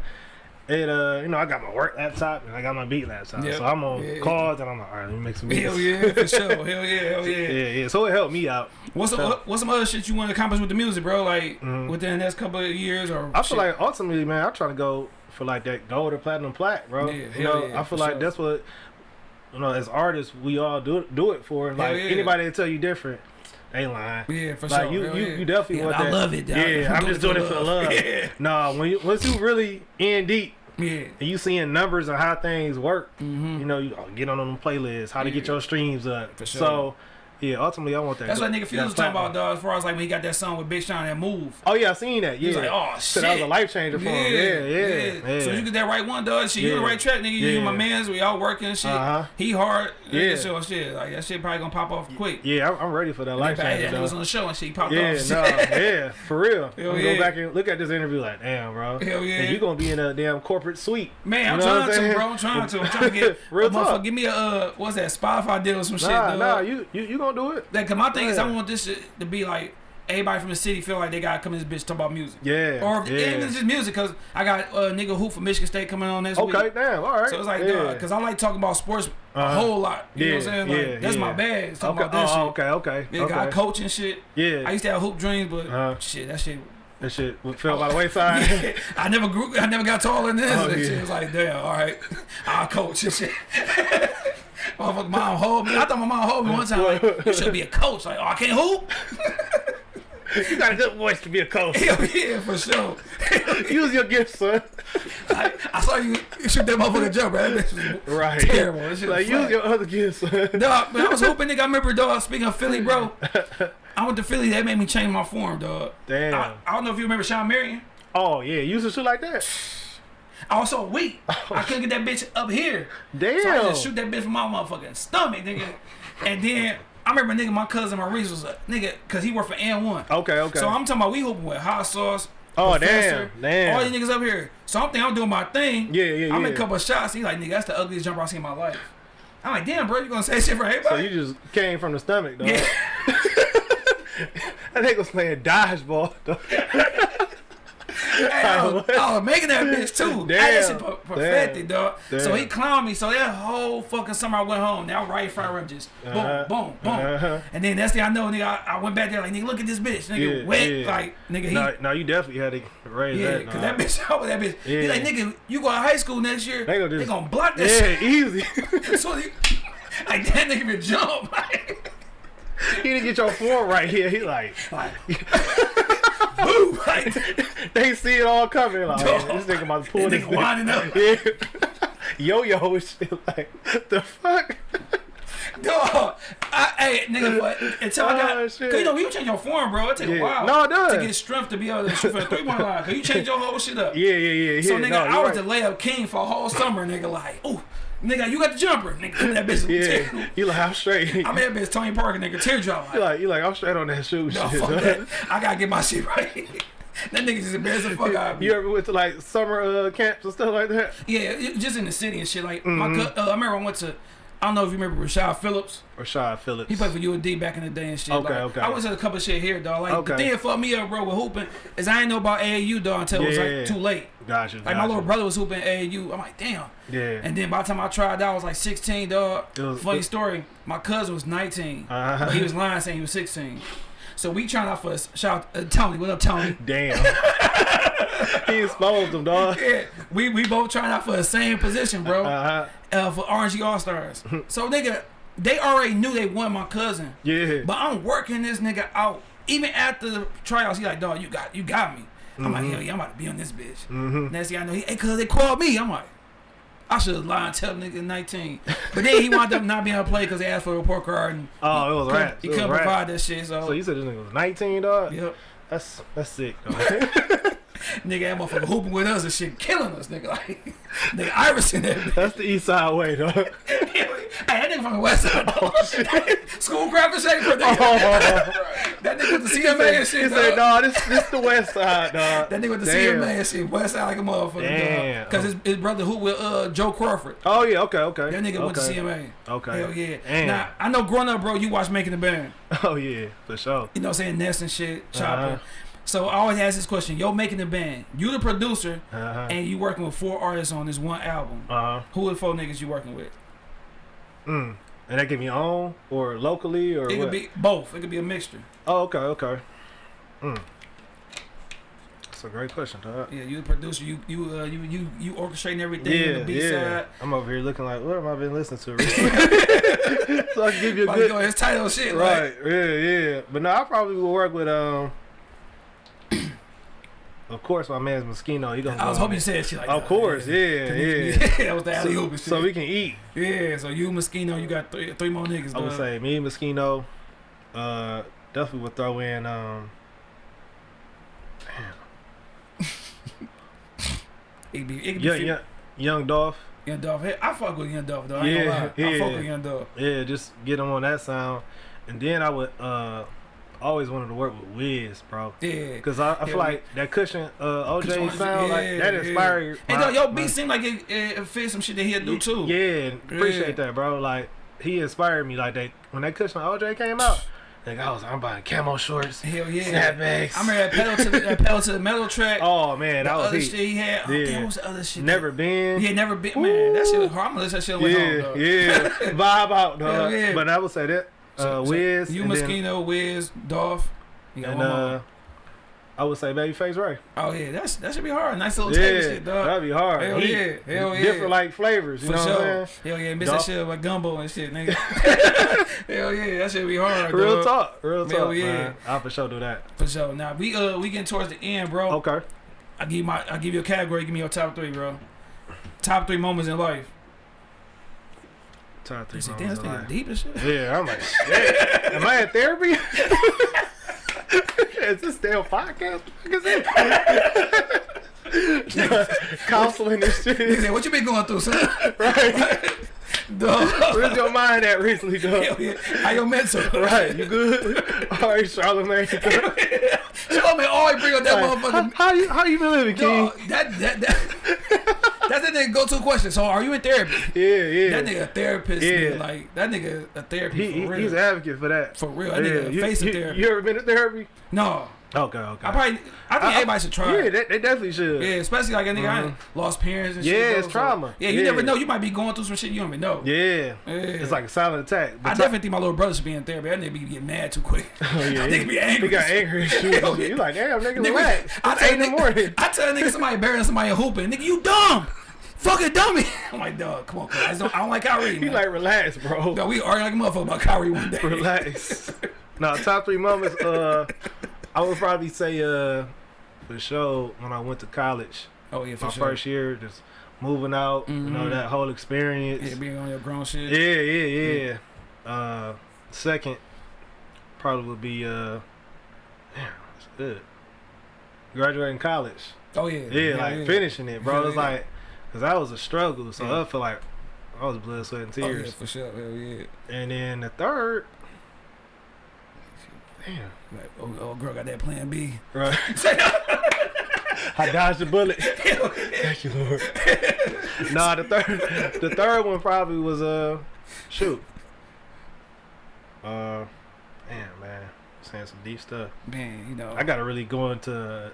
It uh, you know, I got my work laptop and I got my beat laptop, Yep. so I'm on Yeah. calls and I'm like, all right, let me make some beats. Hell yeah, for sure. Hell yeah, hell yeah. yeah, yeah. So it helped me out. What's some So- what's some other shit you want to accomplish with the music, bro? Like Mhm. within the next couple of years or I shit? feel like ultimately, man, I'm trying to go for like that gold or platinum plaque, bro. Yeah, you know, yeah, I feel like sure. that's what you know. As artists, we all do do it for. Like yeah. anybody that tell you different, they lying. yeah, for Like sure. you, hell you, yeah. you definitely yeah, want I that. love it. dog. Yeah, I'm just doing it for the love. Yeah, Nah, when you once you really in deep yeah. and you seeing numbers and how things work, Mm-hmm. you know, you oh, get on them playlists, how to get your streams up. For sure. So, yeah, ultimately, I want that. That's what nigga Fuse was talking about, dog. As far as like when he got that song with Big Sean, that move. Oh yeah, I seen that. He Yeah, was like, oh so shit. that was a life changer for him. Yeah, yeah, yeah. So you get that right one, dog. Shit, you the right track, nigga. You Yeah. my mans. We all working shit. Uh-huh. He hard. Yeah. Yeah. So shit, like that shit probably gonna pop off quick. Yeah, I'm, I'm ready for that life changer. that was on the show and shit. He popped Yeah, off. no, yeah, for real. Hell I'm yeah. go back and look at this interview like, damn, bro. Hell yeah. And you gonna be in a damn corporate suite. Man, I'm trying to, bro. I'm trying to. I'm trying to get Real motherfucker, talk. Give me a uh, what's that Spotify deal or some shit. Nah, nah, you, you you gonna do it? Like, cause my thing is, I Yeah. want this shit to be like everybody from the city feel like they gotta come in this bitch talk about music. Yeah. Or if, yeah. it's just music, cause I got a nigga who from Michigan State coming on next week. Okay, damn, all right. So it's like, yeah. cause I like talking about sports a Uh-huh. whole lot. You know what I'm Yeah, saying? Like, yeah, that's my bag. Talking okay, about that oh, shit. okay, okay, Yeah, okay. I coach and shit. yeah, I used to have hoop dreams, but Uh-huh. shit, that shit. that shit fell by the wayside. I never grew. I never got taller than this. Oh, yeah. shit was like, damn, all right, I'll coach and shit. Motherfucker, mom hold me. I thought my mom hold me one time. Like, you should be a coach. Like, oh, I can't hoop. you got a good voice to be a coach. Hell yeah, for sure. Use your gift, son. I, I saw you shoot that motherfucker jump, bro. That bitch was Right. terrible. That shit was Like use flat. your other gifts. Son. Dog, but I was hoping, nigga. I remember, dog. Speaking of Philly, bro, I went to Philly. That made me change my form, dog. Damn. I, I don't know if you remember Shawn Marion. oh yeah, use a shit like that. I was so weak. Oh, I couldn't get that bitch up here. Damn. So I just shoot that bitch from my motherfucking stomach, nigga. And then I remember, nigga, my cousin Maurice was a nigga, cause he worked for AND1. Okay, okay. So I'm talking about we hooping with hot sauce. Oh, Professor, damn, damn. All these niggas up here. So I'm thinking I'm doing my thing. Yeah, yeah, I'm yeah. in a couple of shots. He like, nigga, that's the ugliest jumper I've seen in my life. I'm like, damn, bro, you gonna say shit for everybody? so you just came from the stomach, though. yeah. That nigga was playing dodgeball. Hey, I, was, making that bitch too. Damn, I that shit per- perfected, dog. damn. So he clowned me. So that whole fucking summer I went home. Now right front rim just boom, Uh-huh. boom, boom. Uh-huh. And then that's the I know, nigga. I, I went back there like, nigga, look at this bitch, nigga, Yeah, wet, yeah. like, nigga, he. No, no, you definitely had to raise yeah, that. cause nah. that bitch, over that bitch. He Yeah. like, nigga, you go to high school next year. They They gonna gonna, block that shit. Yeah, easy. so he, like that nigga been jump. Like, he didn't get your form right here. He like, like boom. Like, they see it all coming. Like, this nigga about to pull this. nigga winding up. Yeah. Yo yo and shit. Like, the fuck? Dog, I, hey, nigga, but until I got, Oh, cause you know, you change your form, bro. It take a while. No, it does. To get strength to be able to shoot for the three point line, cause you change your whole shit up. Yeah, yeah, yeah. yeah. So nigga, no, I was right. the layup king for a whole summer, nigga. Like, ooh, nigga, you got the jumper, nigga. That bitch. Yeah, you like I'm straight. I'm that bitch Tony Parker, nigga. Teardrop. You Like, you like I'm straight on that shoe no, shit. fuck dog. that. I gotta get my shit right. that nigga just embarrassed the fuck out of me. You ever went to like summer uh, camps and stuff like that? Yeah, just in the city and shit. Like, Mm-hmm. my cou- uh, I remember I went to. I don't know if you remember Rashad Phillips. Rashad Phillips. He played for UND back in the day and shit. Okay, like, okay. I went to a couple of shit here, dog. Like the Okay. thing that fucked me up, bro, with hooping is I ain't know about AAU, dog, until it was Yeah. like too late. Gotcha. Like my little brother was hooping AAU. I'm like, damn. Yeah. And then by the time I tried out, I was like 16, dog. Was- Funny it- story. My cousin was 19, Uh-huh. but he was lying saying he was 16. So we trying out for us. Shout out uh, Tony. What up, Tony? Damn. he exposed them, dog. yeah, we we both trying out for the same position, bro. Uh-huh. Uh, for RNG All Stars. so nigga, they already knew they won my cousin. Yeah. But I'm working this nigga out. Even after the tryouts, he like, dog, you got you got me. I'm like, hell yeah, I'm about to be on this bitch. Mm-hmm. Next thing I know, he, hey, cuz they called me. I'm like, I should have lied and tell nigga 19. But then he wound up not being able to play because they asked for a report card and Oh, it was couldn't- he couldn't rats. provide that shit. So, So you said this nigga was 19, dog? yep. That's that's sick, dog. Nigga, that motherfucker hooping with us and shit, killing us, nigga. Like, nigga, Iverson, that that's the east side way, dog. hey, that nigga from the west side. dog. Schoolcraft and Schaefer, nigga. Oh, That nigga with the he CMA said, and shit, he said, dog. no, this this the west side, dog. That nigga with the Damn. CMA and shit, west side like a motherfucker, Damn. Because his, his brother who with uh, Joe Crawford. Oh yeah, okay, okay. That nigga okay. went to CMA. Okay. Hell yeah. Damn. Now, I know growing up, bro, you watch Making the Band. Oh yeah, for sure. You know what I'm saying? Ness and shit, Chopper. Uh-huh. So I always ask this question. Yo, Making the Band. You the producer, Uh-huh. and you working with four artists on this one album. Uh-huh. Who are the four niggas you working with? Mm. And that can be on or locally or It what? could be both. It could be a mixture. Oh, okay, okay. Mm. That's a great question, dog. Yeah, you the producer. You you uh, you you you orchestrating everything. Yeah, on the B yeah. side. I'm over here looking like, what have I been listening to recently? so I can give you a good title shit. Right, yeah, yeah. But no, I probably will work with um. Of course, my man's Moschino. He gonna. I was hoping you said shit like Of that. course, yeah, yeah. that was the alley hoop shit. So we can eat. yeah, so you Moschino, you got three three more niggas. I would dog. say me, Moschino. Uh, definitely would throw in um. it be it be Young, young, young Dolph. Young Dolph. Hey, I fuck with Young Dolph though. I Yeah, lie. I fuck yeah. with Young Dolph. Yeah, just get him on that sound, and then I would uh. Always wanted to work with Wiz, bro. Yeah. Cause I, I feel Yeah, like that cushion, uh, OJ Cushion, sound like that yeah, inspired. Hey, my- dog, yo, my- beat seem like it, it, it fit some shit that he'll do too. Yeah, appreciate Yeah. that, bro. Like he inspired me. Like that when that cushion OJ came out, like I was, I'm buying camo shorts, Hell yeah. snapbacks. I remember that pedal to the, that pedal to the metal track. Oh man, the that was other heat. shit he had. Oh, Yeah. damn, what's the other shit? Never been. Yeah, never been. Man, that shit was hard. I'm gonna listen that shit on the home, yeah, dog. yeah. Vibe out, dog. Yeah. But I would say that uh, Wiz You Moschino, Wiz, Dolph. You got and one more. uh, I would say Babyface Ray. Oh yeah, that's that should be hard. Nice little tape and shit, dog. that'd be hard. Hell Heat. yeah, hell yeah. Different like flavors, you For know sure. what I'm saying? Hell yeah, miss that shit like gumbo and shit, nigga. Hell yeah, that should be hard. Real dog. talk, real Hell talk, yeah. man. I'll for sure do that. For sure. Now we uh we getting towards the end, bro. Okay. I give my I give you a category. Give me your top three, bro. Top three moments in life. Top three You say, damn, this nigga deep as shit. Yeah, I'm like, shit. Am I in therapy? Is this damn podcast? What the fuck is it? Counseling and He shit. said, "What you been going through, son?" Right? Dog. Where's your mind at recently, dog? Hell yeah. How your mental? Right, you good? All right, Charlamagne. Me always bring up that How, motherfucker. how you how you been living, King? Dog, that that that. That's that nigga go-to question. So, are you in therapy? Yeah, yeah. That nigga a therapist. Yeah. Nigga, like that nigga a therapy he, for he- real. he's an advocate for that. for real. That Yeah, nigga you, face you, of therapy. you ever been to therapy? no, Okay, okay. I probably. I think everybody should try. Yeah, they, they definitely should. Yeah, especially like a nigga I lost parents and shit. Yeah, it's so- trauma. Yeah, you Yeah. never know. You might be going through some shit you don't even know. Yeah. Yeah. It's like a silent attack. But I definitely think my little brother should be in therapy. That nigga be getting mad too quick. Oh, yeah, nigga be angry. He got angry shit. Hell yeah. You like, damn, nigga, Nigga, relax. I tell in the nigga, morning. I tell a nigga somebody burying somebody hooping. Nigga, you dumb. Fucking dummy. I'm like, dog, come on, cuz. I, don't, I don't like Kyrie. He like, relax, bro. Dog, we arguing like a motherfucker about Kyrie one day. Relax. no, top three moments. Uh, I would probably say, uh, for sure, when I went to college, Oh yeah, for my sure. first year, just moving out, you know, Mhm. that whole experience. Yeah, being on your grown shit. Yeah, yeah, yeah. Uh, second, probably would be uh, damn, that's good. Graduating college. Oh yeah. Yeah, like finishing it, bro. Yeah, It's yeah. like, cause that was a struggle. So Yeah. I feel like I was blood, sweat, and Oh yeah, tears. for sure. Hell yeah. And then the third, damn, Like, oh, oh, girl got that plan B. right? I dodged the bullet. Thank you, Lord. nah, the third, the third one probably was uh, shoot. Uh, damn man, saying some deep stuff. Man, you know. I gotta really go into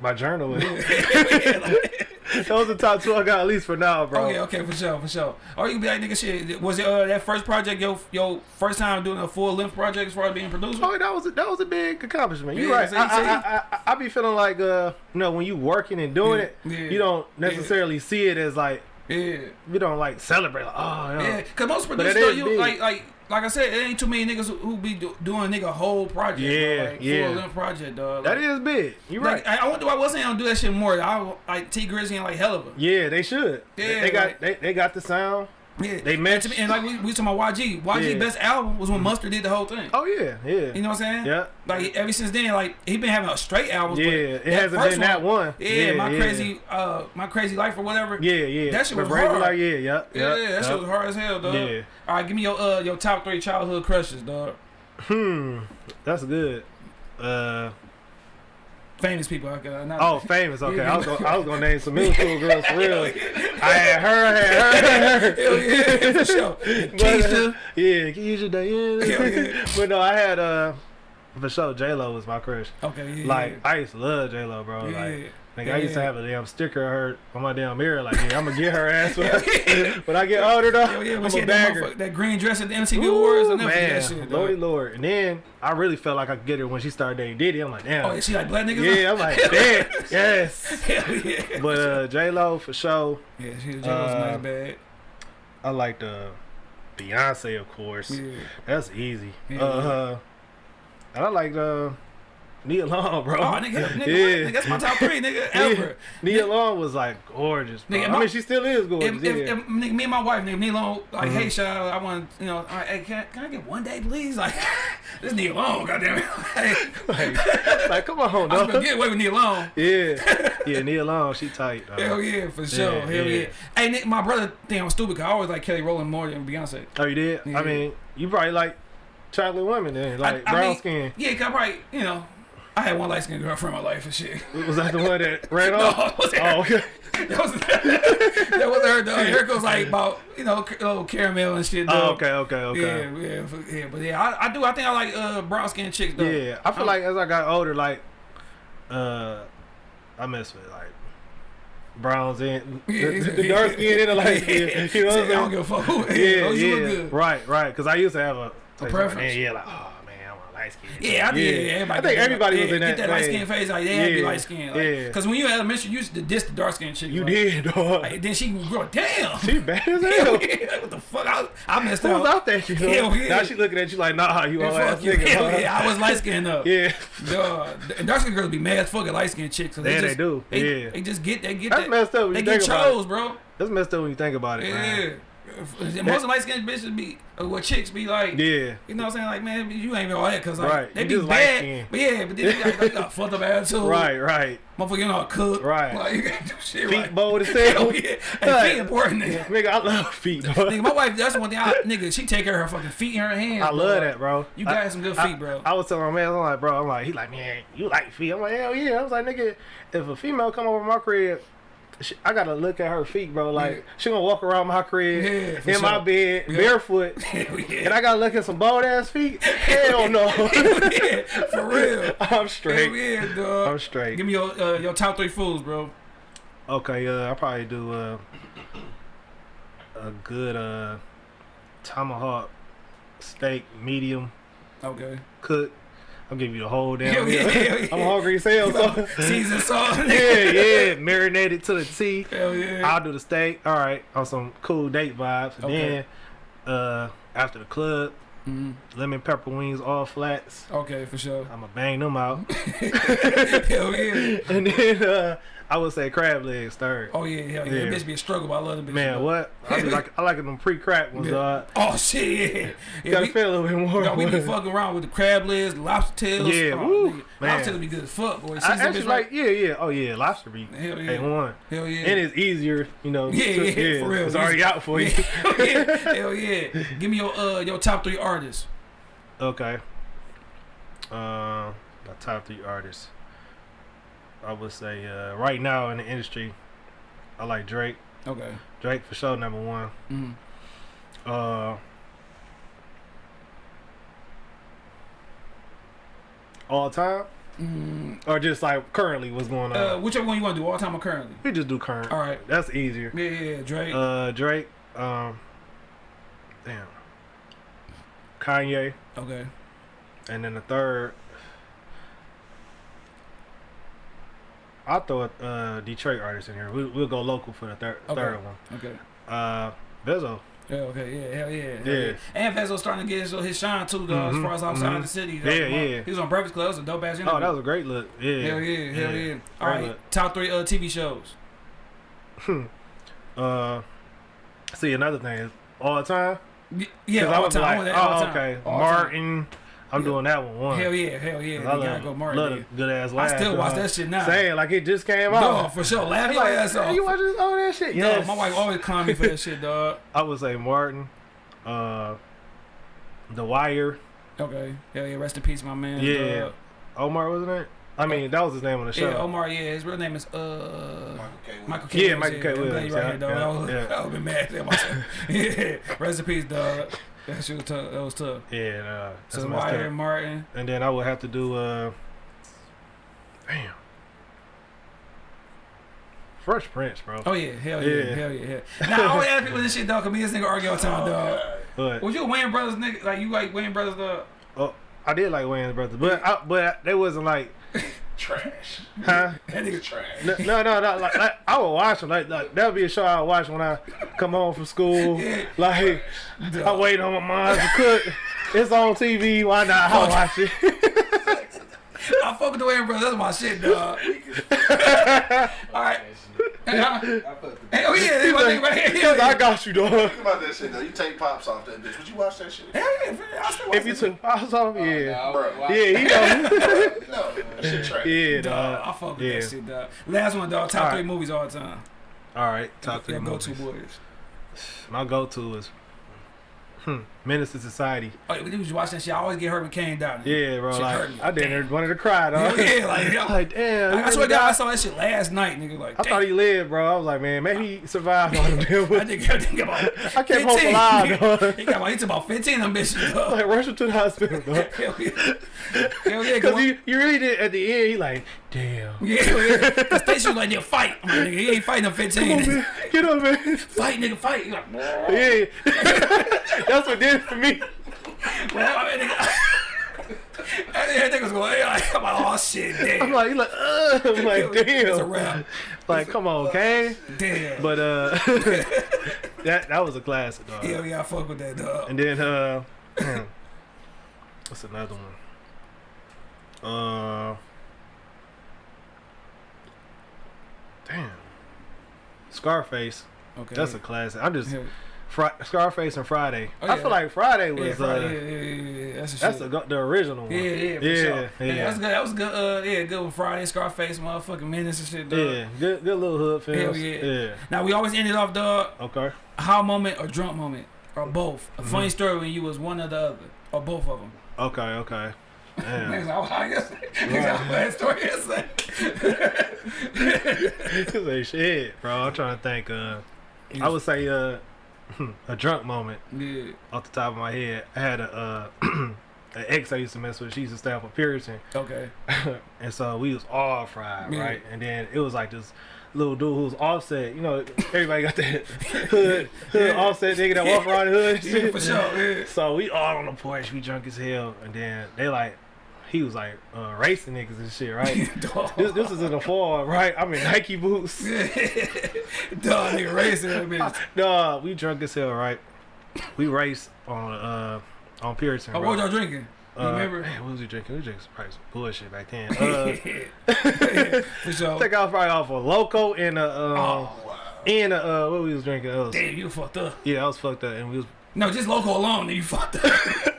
my journal. with yeah, like, Those are the top two I got at least for now, bro. okay, okay, for sure, for sure. Or you can be like, nigga, shit. Was it uh, that first project your your first time doing a full length project as far as being producer? Oh, that was a, that was a big accomplishment. You're Yeah, right. I? I, I, I, I be feeling like uh, you know, when you working and doing Yeah, it, yeah, you don't necessarily see it as like Yeah, you don't like celebrate. Like, oh, yeah. yeah. Cause most producers, though, you big. like like like I said, it ain't too many niggas who, who be do, doing nigga whole project. Yeah, like, yeah. Full project, dog. That Like, is big. You're Like, right. I, I wonder why I wasn't gonna do that shit more. I like Tee Grizzley and like hell of a. Yeah, they should. Yeah, they got like- they, they got the sound. Yeah, They match. and like we, we talking about YG. YG Yeah. Mm-hmm. best album was when Mustard did the whole thing. Oh yeah, yeah. You know what I'm saying? Yeah. Like ever since then, like he been having a straight album. Yeah, it hasn't been that one. Yeah, Yeah, my yeah. crazy, uh, my crazy life or whatever. Yeah, yeah. That shit was hard. Like, yeah, yep, yeah, yep, that shit was hard as hell, dog. Yeah. All right, give me your uh your top three childhood crushes, dog. Hmm, that's good. Uh, Famous people. I got not, oh, famous. Okay, Yeah. I was gonna, I was gonna name some middle school girls for real. I had her, I had her, had her. Hell yeah, for sure. But, uh, Keisha. yeah, Keisha, Diana. Yeah. but no, I had uh, for sure, J Lo was my crush. Okay, yeah. Like I used to love J Lo, bro. yeah. Like, nigga, I used to have a damn sticker of her on my damn mirror. Like, yeah, I'm gonna get her ass when I, when I get older, though. Hell yeah, I'm a had that, that green dress at the MTV Awards. I never man, that shit, Lordy. Lord. And then I really felt like I could get her when she started dating Diddy. I'm like, damn. Oh, is she like black niggas? yeah, I'm like, damn, yes. Hell yeah. But uh, J Lo for sure. Yeah, she was Uh, nice bad. I like the Beyonce, of course. Yeah. That's easy. Yeah. Uh, and I like the Nia Long, bro. Oh, nigga, nigga? Yeah. nigga, that's my top three, nigga, ever. Nia Long was like gorgeous, bro. Nigga, I mean, she still is gorgeous. If, yeah. if, if nigga, me and my wife, nigga, Nia Long, like, Mhm. hey, Shaw, I want, you know, right, hey, can, can I get one day, please? Like, this Nia Long, goddamn it. Hey, like, like, come on, I was gonna dog. get away with Nia Long. Yeah, yeah, Nia Long, she tight. Dog. Hell yeah, for sure. Yeah, Hell yeah. yeah. Hey, Nick, my brother I'm stupid because I always like Kelly Rowland more than Beyonce. Oh, you did? I mean, you probably like chocolate women then, like I, I brown mean, skin. Yeah, cause I probably, you know, I had one light skinned girlfriend in my life and shit. Was that the one that ran No, off? wasn't Oh, okay. That was that was her. Though. Her goes like about you know little caramel and shit. Oh, okay, okay, okay. Yeah, yeah, yeah, but yeah, I, I do. I think I like uh brown skin chicks though. Yeah, I feel I'm- like as I got older, like, uh, I mess with like browns and the, the, dark skin and the light skin. You know what I I'm don't saying? give a fuck. Yeah, as long as you yeah, look good. right, right. Because I used to have a, preference. And yeah, like, oh man, light skin. Yeah, I think, yeah. everybody I think get that- everybody yeah, was in that. Get that light phase. skin phase. Like, they had to be Yeah, light skin. Like, yeah. Because when you were in elementary, you used to diss the dark skin chick. You like, did, dog. Like, then she would grow. Damn. she bad as Hell hell. yeah, what the fuck? I, I messed Who was up. out there? You know? Hell yeah. Now she looking at you like, nah, you Yeah, all ass fuck nigga. Hell huh? yeah, I was light skinned up. Yeah. Duh. And dark skinned girls be mad as fuck at light skinned chicks. 'cause Yeah, they just, do. They, Yeah. They just get, they get That's that. messed up when They you get think chose, bro. That's messed up when you think about it, Yeah. man. Most of light skinned bitches be, uh, what chicks be like, Yeah. you know what I'm saying? Like, man, you ain't even all that because like, Right. they You be bad. But yeah, but then they got, they got fucked up attitude. Right, right. Motherfucker, you know cook. Right. Like, you can't do shit Feet right. bold as Hell hell. yeah. Right. feet important, nigga. Nigga, I love feet, dog. Nigga, my wife, that's one thing. I, nigga, she take care of her fucking feet in her hands. I bro. love that, bro. You I- got some good I- feet, bro. I was telling my man, I'm like, bro, I'm like, he like, man, you like feet? I'm like, hell yeah. I was like, nigga, if a female come over my crib, she, I gotta look at her feet, bro. Like, Yeah. she gonna walk around my crib Yeah, in my bed, Yeah. barefoot, and I gotta look at some bald ass feet. Hell no. for real. I'm straight. I'm straight. Give me your uh, your top three foods, bro. Okay, uh, I'll probably do uh, a good uh, tomahawk steak, medium, Okay. cook. I'll give you the whole damn Hell yeah, yeah. I'm hungry as hell. So. Season salt. yeah, yeah, marinated to the T. Hell yeah. I'll do the steak. All right, on some cool date vibes. And Okay. Then, uh, after the club, Mhm. Lemon pepper wings, all flats. Okay, for sure. I'ma bang them out. hell yeah. and then uh, I would say crab legs third. Oh yeah, hell yeah. Yeah. That bitch be a struggle, but I love them. Man, what? I be like I like them pre-cracked ones. Yeah. Uh, Oh shit, yeah. yeah gotta we, feel a little bit more. no, we be fucking around with the crab legs, lobster tails. Yeah, oh, woo, man. Lobster tails be good as fuck, boy. I actually like, yeah, yeah. Oh yeah, lobster be Hell yeah. One. Hell yeah. And it's easier, you know. Yeah, to- yeah, for real. It's already out for you. Yeah, yeah, hell yeah. Give me your uh your top three artists. Okay. Uh, my top three artists. I would say uh, right now in the industry, I like Drake. Okay. Drake for sure number one. Mm. Uh, all time Mm, or just like currently what's going on? uh, whichever one you want to do, all time or currently? we just do current. All right. That's easier. Yeah, yeah, Drake. Uh, Drake. Um, damn. Kanye, okay. and then the third. I'll throw a uh, Detroit artist in here. We'll, we'll go local for the third Okay. third one. Okay. Uh, Vezzo. Yeah, okay, yeah, hell yeah. hell Yeah. And Vezzo's starting to get his, his shine too, though, as Mhm, far as outside mhm. the city. Yeah, yeah. He was on Breakfast Club. It was a dope ass interview. Oh, that was a great look. Yeah. Hell yeah, hell yeah. All Great right, look. top three uh, TV shows. Hmm. Uh, see another thing is all the time. Yeah, all was time. Like, all oh, time. okay, All time. Martin. I'm Yeah. doing that one. One. Hell yeah, hell yeah. You I gotta love, go Martin. love yeah. good ass I still watch that shit now. Saying like it just came out. No, for sure. Laugh your like, ass off. you watch this, all that shit? Yes. my wife always clown me for that shit, dog. I would say Martin. Uh, The Wire. Okay. Hell yeah, rest in peace, my man. Yeah. dog. Omar wasn't it? I mean, that was his name on the show. Yeah, Omar, yeah, his real name is uh Michael K. Williams. Michael K. Yeah, Williams, Michael K. I'm glad Williams, you right yeah, here, dog. yeah, yeah. I was been mad at myself. yeah, rest in peace, dog. That shit was tough. That was tough. Yeah, uh, that's So messed Wire, up. Martin. And then I would have to do uh, damn, Fresh Prince, bro. Oh yeah, hell yeah, Yeah. hell yeah. yeah. Now I always ask people this shit, dog. Cause me and this nigga argue all the time, dog. But Was you a Wayans Brothers nigga? Like you like Wayans Brothers, dog? oh, I did like Wayans brothers, but I, but they wasn't like, Trash. huh? That nigga Trash. No, no, no, no like, like I would watch them. Like, like that would be a show I would watch when I come home from school. Like I wait on my mom to cook. It's on TV. Why not? I'll watch it. I fuck with the Wayans Brothers. That's my shit, dog. all right. Hey, huh? I fuck with Hey, oh yeah, that's my nigga right here. Hell I got you, dog. Think about that shit though. You take pops off that bitch. Would you watch that shit? Hell yeah, I still watch If you that took pops off, yeah, Bro. yeah, he know. No, that shit trash. yeah, Dog, I dog. fuck with Yeah. that shit, dog. Last one, dog. Top All three right. movies all the time. All right, top three Yeah, go to movies. boys. My go-to is hmm, Menace to Society. Oh, we was watching that shit. I always get hurt when Caine down. Yeah, bro. Shit Like. I didn't wanted to cry, dog. Hell yeah, like, yo. like damn. I, I swear to God, I saw that shit last night, nigga. Like, I damn. thought he lived, bro. I was like, man, maybe he survived all them damn I bullets. think, I think about I kept hope 15. alive, dog. He got about, he took about 15 of them bitches, dog. like rush him to the hospital, dog. Hell yeah. Hell yeah, Because you, you really did at the end. He like, damn. yeah, yeah. Stacey was like, nigga, fight. I'm like, nigga, he ain't fighting them 15. Come on, man. Get up, man. fight, nigga, fight. He like, Yeah. That's what did for me. I mean, that nigga was going, I'm like, oh shit, damn. I'm like, like, uh, I'm like, damn. It's a wrap. Like, come on, Caine. Damn. But uh, that that was a classic, dog. Yeah, yeah, I fuck with that dog. And then uh, what's another one? Uh, damn, Scarface. Okay. That's a classic. I'm just Yeah. Fri- Scarface and Friday. Oh, I feel like Friday Yeah, was Friday, uh, yeah, yeah, yeah, yeah, that's a that's the, the original one. Yeah, yeah, for yeah, sure. yeah. Yeah, that's good. That was good. Uh, yeah, good with Friday, Scarface, motherfucking Menace and shit, dog. Yeah, good, good little hood films. Hell yeah. yeah. Now we always ended off, dog, Okay. how moment or drunk moment or both. A funny Mm-hmm. story when you was one or the other or both of them. Okay. Okay. Niggas Damn. like, oh, I niggas like, story is like. Say shit, bro. I'm trying to think. Uh, I would say uh, a drunk moment Yeah. off the top of my head. I had a uh, an ex I used to mess with. She used to stay up a Puritan, Okay. and so we was all fried, Yeah. right? And then it was like this little dude who was offset. You know, everybody got that hood, hood Yeah. offset nigga that walk around the hood. Yeah, for sure. Yeah. So we all on the porch, we drunk as hell, and then they like, he was like uh, racing niggas and shit, right? This this is in the fall, right? I'm in Nike boots. Dog, nigga racing that bitch. Nah, we drunk as hell, right? We raced on uh on Puritan. Oh, bro. what y'all drinking? Uh, remember? Man, what was we drinking? We drinking some probably some bullshit back then. Uh, for I sure. think I probably off a loco and a um, Oh, and a, uh, what we was drinking. It was, damn, you fucked up. yeah, I was fucked up, and we was No, just local alone, then you fucked up.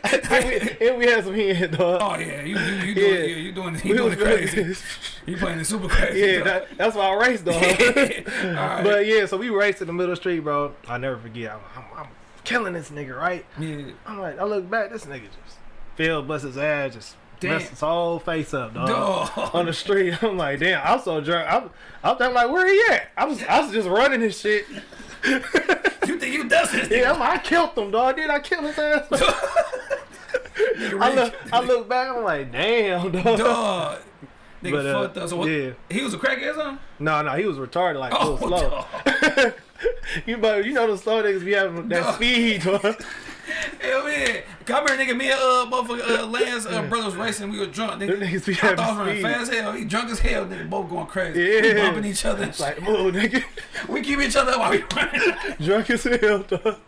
and we, and we had some here, dog. oh yeah, you you, you doing Yeah. yeah. you doing you doing it crazy. You playing it super crazy. yeah, that, that's why I raced, dog. Alright. But yeah, so we raced in the middle of the street, bro. I never forget. I'm, I'm, I'm killing this nigga, right? yeah. I'm like, I look back, this nigga just fell, bust his ass, just Damn. messed his whole face up, dog. Dog. On the street, I'm like, damn, I'm so drunk. I'm, I'm, I'm like, where he at? I was, I was just running his shit. You think you this? Yeah, I killed him, dog. Did I kill his ass? I look, I look back, I'm like, damn, dog. Dog. Nigga But, uh, fucked up. So what, yeah. He was a crackhead or something? No, no, he was retarded, like, Oh, slow. you, but you know the slow niggas be having that speed, dog. Hell yeah. Come here, nigga. Me and uh, motherfucker, uh, Lance uh, brothers racing. We were drunk. Them Nigga. niggas be I thought I was running speed. fast as hell. He drunk as hell. Nigga, both going crazy. Yeah. We bumping each other. It's like, move, nigga. we keep each other while we running. drunk as hell, dog.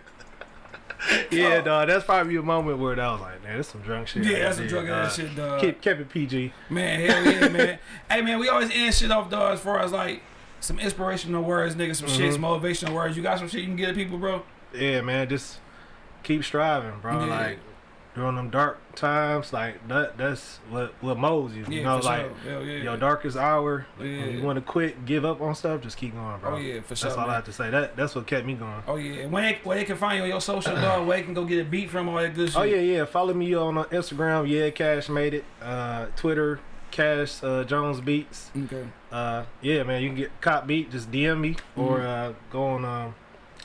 Yeah, dog. That's probably a moment where that was like, man, that's some drunk shit. yeah, that's some drunk ass shit, dog. Keep, kept it PG. Man, hell yeah, man. hey, man, we always end shit off, dog, as far as like some inspirational words, nigga, some shit, some Mm-hmm. motivational words. You got some shit you can give to people, bro? Yeah, man, just keep striving, bro. Yeah. Like during them dark times, like that. That's what what molds you. Yeah, you know, for like sure. Yeah. your darkest hour. When Yeah. you want to quit, give up on stuff, just keep going, bro. Oh, yeah, for sure, That's all man. I have to say. That that's what kept me going. Oh yeah, and when they, where they can find you on your social dog, where they can go get a beat from all that good shit. Oh yeah, yeah. Follow me on uh, Instagram. Yeah, Cash made it. Uh, Twitter, Cash uh, Jones Beats. Okay. Uh, yeah, man. You can get cop beat. Just DM me or Mm-hmm. uh, go on. Um,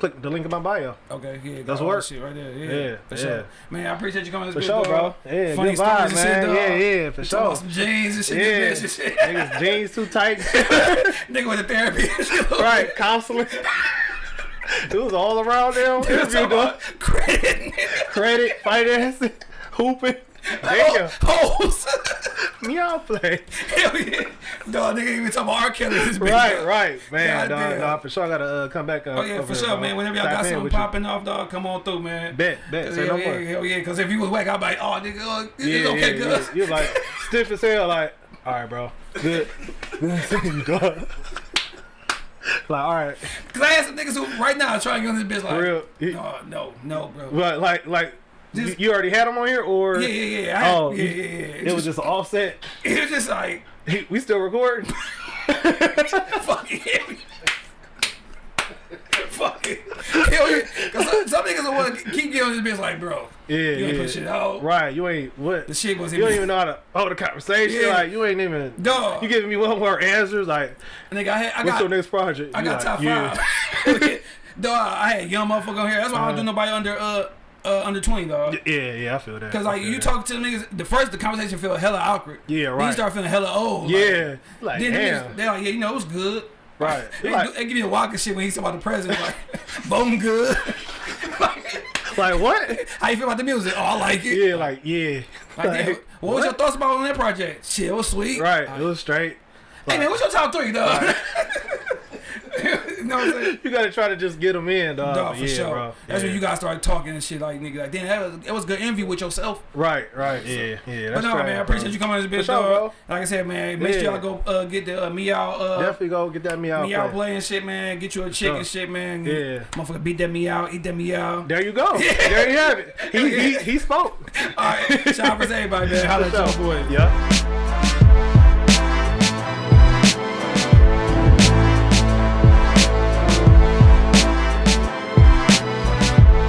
click the link in my bio. Okay. Yeah. That's work. shit right there. Yeah. Yeah, For yeah. sure. Man, I appreciate you coming. to For this sure, bro. Yeah, Funny good vibe, and shit, man. yeah, yeah, for sure. some jeans and shit. Yeah. And shit. niggas jeans too tight. Nigga with the therapy. right, counseling. it was all around there. Talking Interview, dog. about Credit. Credit, financing, hooping. Damn, Hoes. me all play. Hell yeah. Dog, nigga even talking about R. Kelly. This Right, dog. right, man. Dog, dog, for sure, I gotta uh, come back. Uh, Oh yeah, for sure, man. Whenever y'all got something with you. popping off, dog, come on through, man. Bet, bet. Say hell no yeah, more. hell yeah. Cause if you was whack, I'd be like, oh, nigga, uh, it's Yeah, okay, yeah, yeah. You're like stiff as hell. Like, all right, bro. Good. Good you, dog. Like, all right, Cause I had some niggas who right now are trying to get on this bitch like, for real. You- no, no, no, bro. But like, like, you, Just- you already had him on here, or Yeah, yeah, yeah. I, Oh, yeah, yeah, yeah. it was just offset. it was just like, He, we still recording. fucking hell yeah. Fuck it. Hell. Cause some, some niggas want to keep getting on this bitch like, bro, Yeah, you ain't yeah. put shit out. Right, you ain't what? The shit was You don't even know how to hold a conversation. Yeah. Like, you ain't even. Dog. You giving me one more answers. Like, Nigga, I had, I what's got, your next project? I got like, top yeah. five. dog, I had young motherfucker on here. That's why I don't do Uh-huh. nobody under uh uh under twenty, dog. Yeah, yeah, I feel that. Cause like you that. talk to the niggas, the first the conversation feel hella awkward. Yeah, Then you start feeling hella old. Yeah, like, then the damn. niggas, they like, yeah, you know, it was good. Right. They, Like- they give me the walking shit when he's talking about the president, like, bone good. like, Like, like what? How you feel about the music? Oh, I like it. Yeah, like yeah. Like, damn, what was your thoughts about on that project? Shit, it was sweet. Right, it was straight. Hey man, what's your top three, dog? saying? You gotta try to just get them in, dog. Dog, for yeah, sure. bro. That's yeah. when you guys start talking and shit like nigga. Like, damn, that was, it was good envy with yourself. Right, right, yeah, yeah. But That's no, man, I appreciate bro. you coming on this bitch, sure, dog. Like I said, man, make sure y'all go uh, get the uh, meow, uh, Definitely go get that meow. meow play. play and shit, man. Get you a chick sure. and shit, man. Yeah. Motherfucker, beat that meow, eat that meow. There you go. There you have it. He he, he spoke. All right, shout out for everybody, man. Holla at your boy. Yeah.